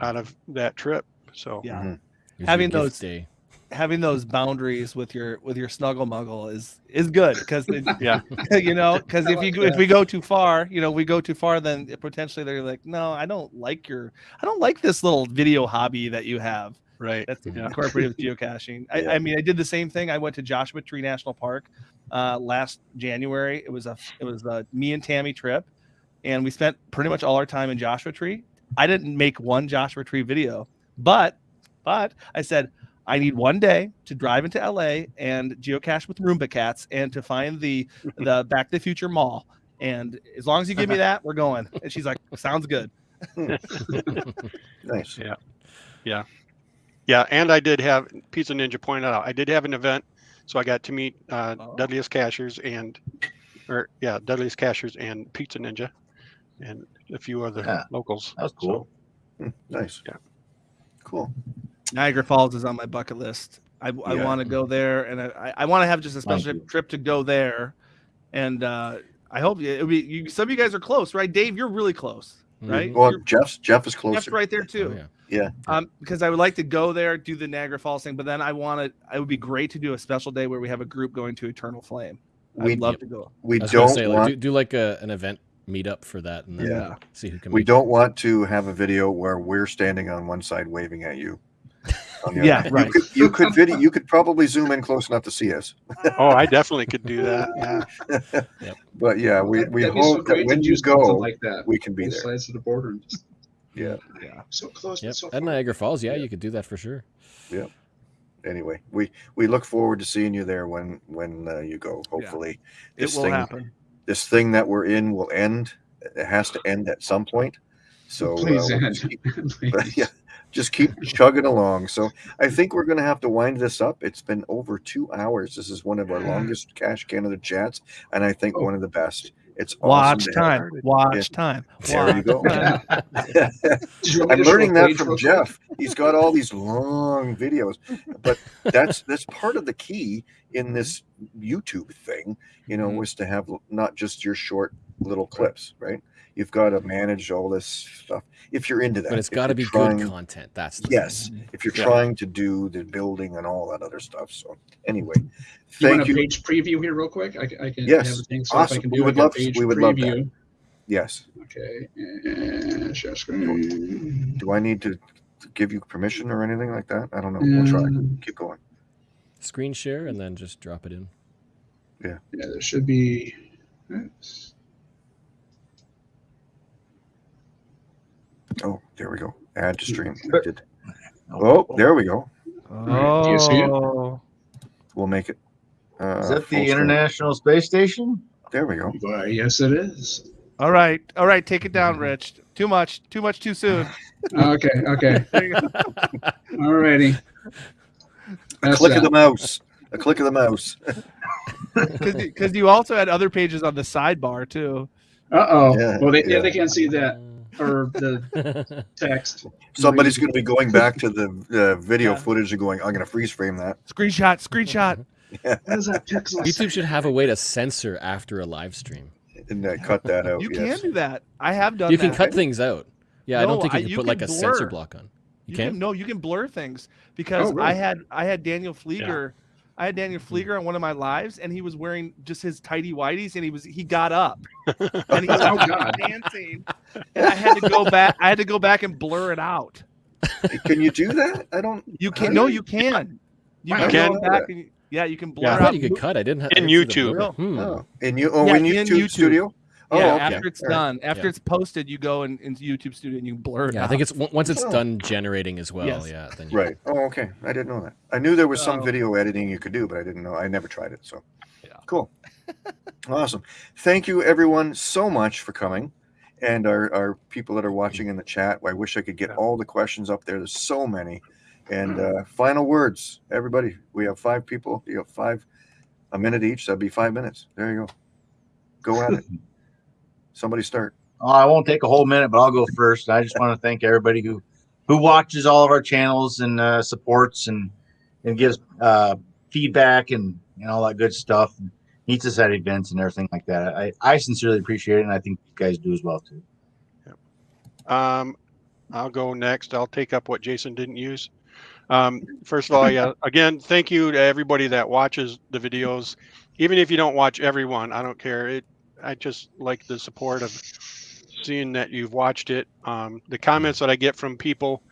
out of that trip. So Yeah. It was your Having those- day. having those boundaries with your with your snuggle muggle is is good because [LAUGHS] yeah, [LAUGHS] you know because if you if we go too far you know we go too far then potentially they're like no i don't like your i don't like this little video hobby that you have right. that's Yeah. incorporated [LAUGHS] with geocaching I, Yeah. I mean i did the same thing i went to joshua tree national park uh, last january it was a it was a me and tammy trip and we spent pretty much all our time in joshua tree i didn't make one joshua tree video but but i said I need one day to drive into LA and geocache with Roomba cats and to find the [LAUGHS] the Back to the Future Mall. And as long as you give me [LAUGHS] that, we're going. And she's like, "Sounds good." [LAUGHS] Nice. Yeah. Yeah, Yeah. and I did have Pizza Ninja pointed out. I did have an event, so I got to meet uh, Oh. Dudley's Cachers and, or yeah, Dudley's Cachers and Pizza Ninja, and a few other Yeah. locals. That was cool. Hmm, Nice. Yeah. Cool. Niagara Falls is on my bucket list. I, I Yeah. want to go there, and I, I want to have just a special trip to go there. And uh, I hope it, it'll be. You, some of you guys are close, right? Dave, you're really close, right? Mhm. Well, You're- Jeff's Jeff is close. Jeff's right there Oh, too. yeah. Um, because I would like to go there, do the Niagara Falls thing, but then I want to. It would be great to do a special day where we have a group going to Eternal Flame. We I'd love to go. we I was don't say, like, want do, do like a, an event meetup for that, and then Yeah. see who can. we don't want to have a video where we're standing on one side waving at you. [LAUGHS] Yeah, other. right. You could, you could video. You could probably zoom in close enough to see us. Oh, I definitely could do that. [LAUGHS] Yeah. But yeah, we, That'd we so hope that when you go, like that, we can be both there. sides of the border, and just Yeah. Yeah. so close, Yep. so At. Niagara Falls, yeah, you could do that for sure. Yeah. Anyway, we we look forward to seeing you there when when uh, you go. Hopefully, It this will thing happen. This thing that we're in will end. It has to end at some point. So uh, Please we'll end. just keep- [LAUGHS] Please. [LAUGHS] yeah, just keep chugging along. So I think we're going to have to wind this up. It's been over two hours. This is one of our longest Cache Canada chats, and I think Oh. one of the best. It's Watch awesome time. Watch time. There you go. Watch time. [LAUGHS] You want I'm learning that from? Jeff. [LAUGHS] He's got all these long videos, but that's that's part of the key in this YouTube thing. You know, Mhm. was to have not just your short little clips, right? You've got to manage all this stuff if you're into that. But it's got to be trying- good content. That's the Yes, thing. if you're Yeah. trying to do the building and all that other stuff. So anyway, You thank want a you. page preview here, real quick? I, I can Yes. have a thing. So if I Awesome. can We do would like love- page we would love that. Yes. Okay. And share screen. Do I need to give you permission or anything like that? I don't know. We'll try. Um, Keep going. Screen share and then just drop it in. Yeah. Yeah, there should be. oops. Oh, there we go. Add to stream. I Oh, there we go. right, do you see it? Oh. We'll make it. Uh, Is that full the screen. International Space Station? There we go. Why, yes, it is. All right. All right. Take it down, Rich. Too much. Too much too soon. [LAUGHS] Okay. Okay. [LAUGHS] Alrighty. A That's click of the mouse. A click of the mouse. [LAUGHS] Because you also had other pages on the sidebar too. Uh oh. Yeah, well, they, yeah. yeah. they can't see that or the [LAUGHS] text. Somebody's going to be going back to the uh, video Yeah. footage and going, I'm going to freeze frame that. Screenshot. Screenshot. [LAUGHS] What is that pixel? YouTube should have a way to censor after a live stream. And uh, cut that out. You yes. can do that. I have done. You can cut things out. Yeah, I don't think you I- can you put can like a censor block on. You, You can? can no, you can blur things because Oh, really? I had I had Daniel Flieger, I had Daniel Flieger on one of my lives, and he was wearing just his tidy whities, and he was he got up [LAUGHS] and he was Oh, God. dancing, and I had to go back. I had to go back and blur it out. Can you do that? I don't. You can do no, you- you can. You Wow. can go back and yeah, you can blur Yeah, I out. you could cut. I didn't have In I didn't see the YouTube. blur. Hmm. Oh, in you. Oh, Yeah, in in YouTube, YouTube. Studio. Oh, yeah, okay. after it's All right. done, after Yeah. it's posted, you go in, into YouTube Studio and you blur it Yeah, out. I think it's once it's Oh. done generating as well. Yes. Yeah, then you, Right. Oh, okay. I didn't know that. I knew there was some Oh. video editing you could do, but I didn't know. I never tried it. So, Yeah. cool. [LAUGHS] awesome. Thank you, everyone, so much for coming. And our, our people that are watching in the chat. I wish I could get all the questions up there. There's so many. And uh, final words, everybody. We have five people. You have five, a minute each. That'd be five minutes. There you go. Go at it. [LAUGHS] Somebody start. Oh, I won't take a whole minute, but I'll go first. I just want to thank everybody who who watches all of our channels and uh, supports and and gives uh, feedback and, and all that good stuff. And meets us at events and everything like that. I, I sincerely appreciate it, and I think you guys do as well too. Yep. Um, I'll go next. I'll take up what Jason didn't use. Um, first of all, yeah, [LAUGHS] again, thank you to everybody that watches the videos. Even if you don't watch everyone, I don't care. It, I just like the support of seeing that you've watched it. Um, the comments that I get from people,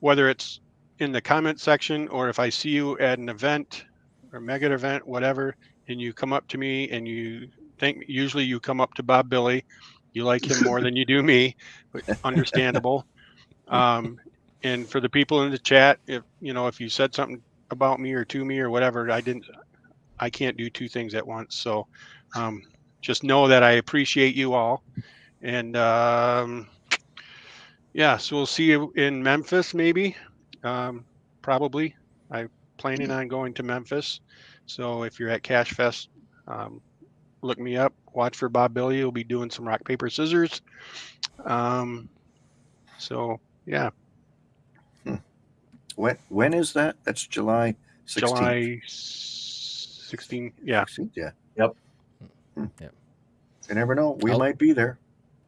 whether it's in the comment section or if I see you at an event or mega event, whatever, and you come up to me and you think, usually you come up to Bob Billy, you like him more than you do me, but [LAUGHS] understandable. Um, and for the people in the chat, if you know if you said something about me or to me or whatever, I didn't, I can't do two things at once. So um, just know that I appreciate you all, and um, yeah, so we'll see you in Memphis maybe, um, probably. I'm planning on going to Memphis, so if you're at Cache Fest, um, look me up. Watch for Bob Billy. We'll be doing some rock paper scissors. Um, so yeah, When when is that? That's July 16th. July 16. Yeah. 16th, Yeah. Yep. Hmm. Yep. You never know. We I'll- might be there.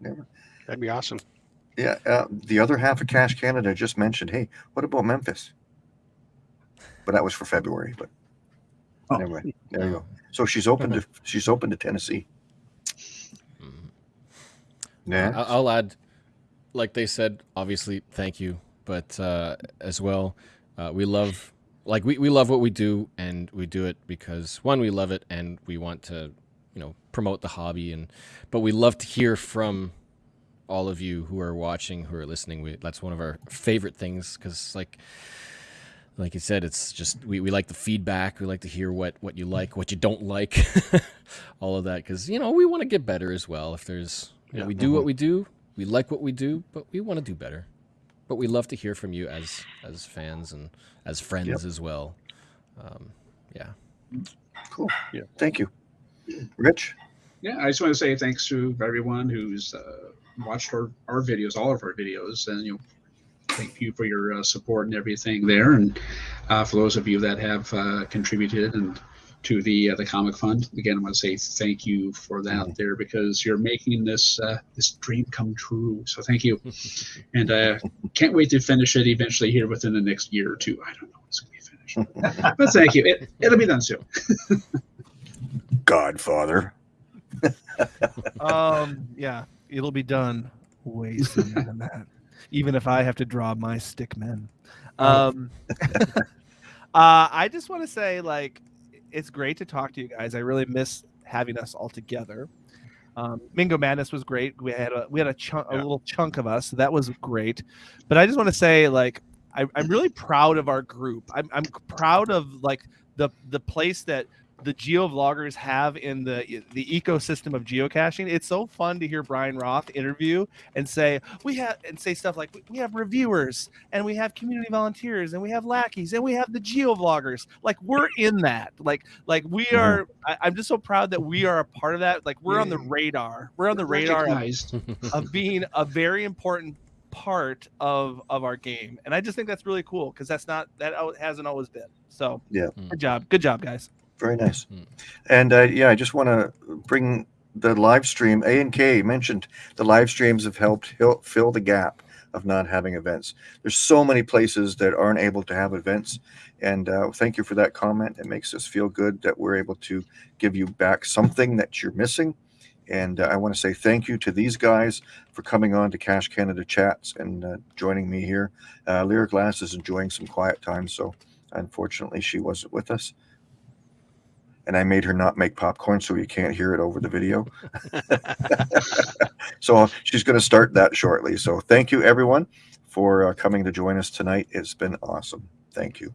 Never. That'd be awesome. Yeah. Uh, the other half of Cache Canada just mentioned, hey, what about Memphis? But that was for February. But Oh. anyway, there you go. [LAUGHS] So she's open to she's open to Tennessee. Mhm. Yeah. I- I'll add, like they said, obviously, thank you, but uh, as well, uh, we love, like we, we love what we do, and we do it because one, we love it, and we want to, you know, promote the hobby, and but we love to hear from all of you who are watching, who are listening. We that's one of our favorite things because, like, like you said, it's just we, we like the feedback. We like to hear what what you like, what you don't like, [LAUGHS] all of that because you know we want to get better as well. If there's you know, Yeah. we do what we do, we like what we do, but we want to do better. But we love to hear from you as as fans and as friends Yep. as well. Um, yeah. Cool. Yeah. Thank you. Rich. Yeah, I just want to say thanks to everyone who's uh, watched our, our videos, all of our videos, and you know, thank you for your uh, support and everything there, and uh, for those of you that have uh, contributed and to the uh, the comic fund. Again, I want to say thank you for that there because you're making this uh, this dream come true. So thank you, [LAUGHS] and uh, can't wait to finish it eventually here within the next year or two. I don't know when it's going to be finished, [LAUGHS] but thank you. It, it'll be done soon. [LAUGHS] Godfather. [LAUGHS] um, yeah, it'll be done way sooner than that. Even if I have to draw my stick men. Um, [LAUGHS] uh, I just want to say, like, it's great to talk to you guys. I really miss having us all together. Um, Mingo Madness was great. We had a we had a chunk, a little chunk of us. So that was great. But I just want to say, like, I, I'm really proud of our group. I'm, I'm proud of like the the place that the geovloggers have in the the ecosystem of geocaching. It's so fun to hear Brian Roth interview and say we have and say stuff like we have reviewers and we have community volunteers and we have lackeys and we have the geovloggers. Like we're in that. Like like we Mhm. are. I, I'm just so proud that we are a part of that. Like we're on the radar. We're on the radar of, [LAUGHS] of being a very important part of of our game and i just think that's really cool because that's not that hasn't always been so Yeah. good job good job guys Very nice. Hmm. And uh, yeah, I just want to bring the live stream. A and K mentioned the live streams have helped fill the gap of not having events. There's so many places that aren't able to have events, and uh, thank you for that comment. It makes us feel good that we're able to give you back something that you're missing. And uh, I want to say thank you to these guys for coming on to Cache Canada chats and uh, joining me here. Uh, Lyra Glass is enjoying some quiet time, so unfortunately she wasn't with us and I made her not make popcorn so you can't hear it over the video. [LAUGHS] so she's going to start that shortly. So thank you everyone for uh, coming to join us tonight. It's been awesome. Thank you.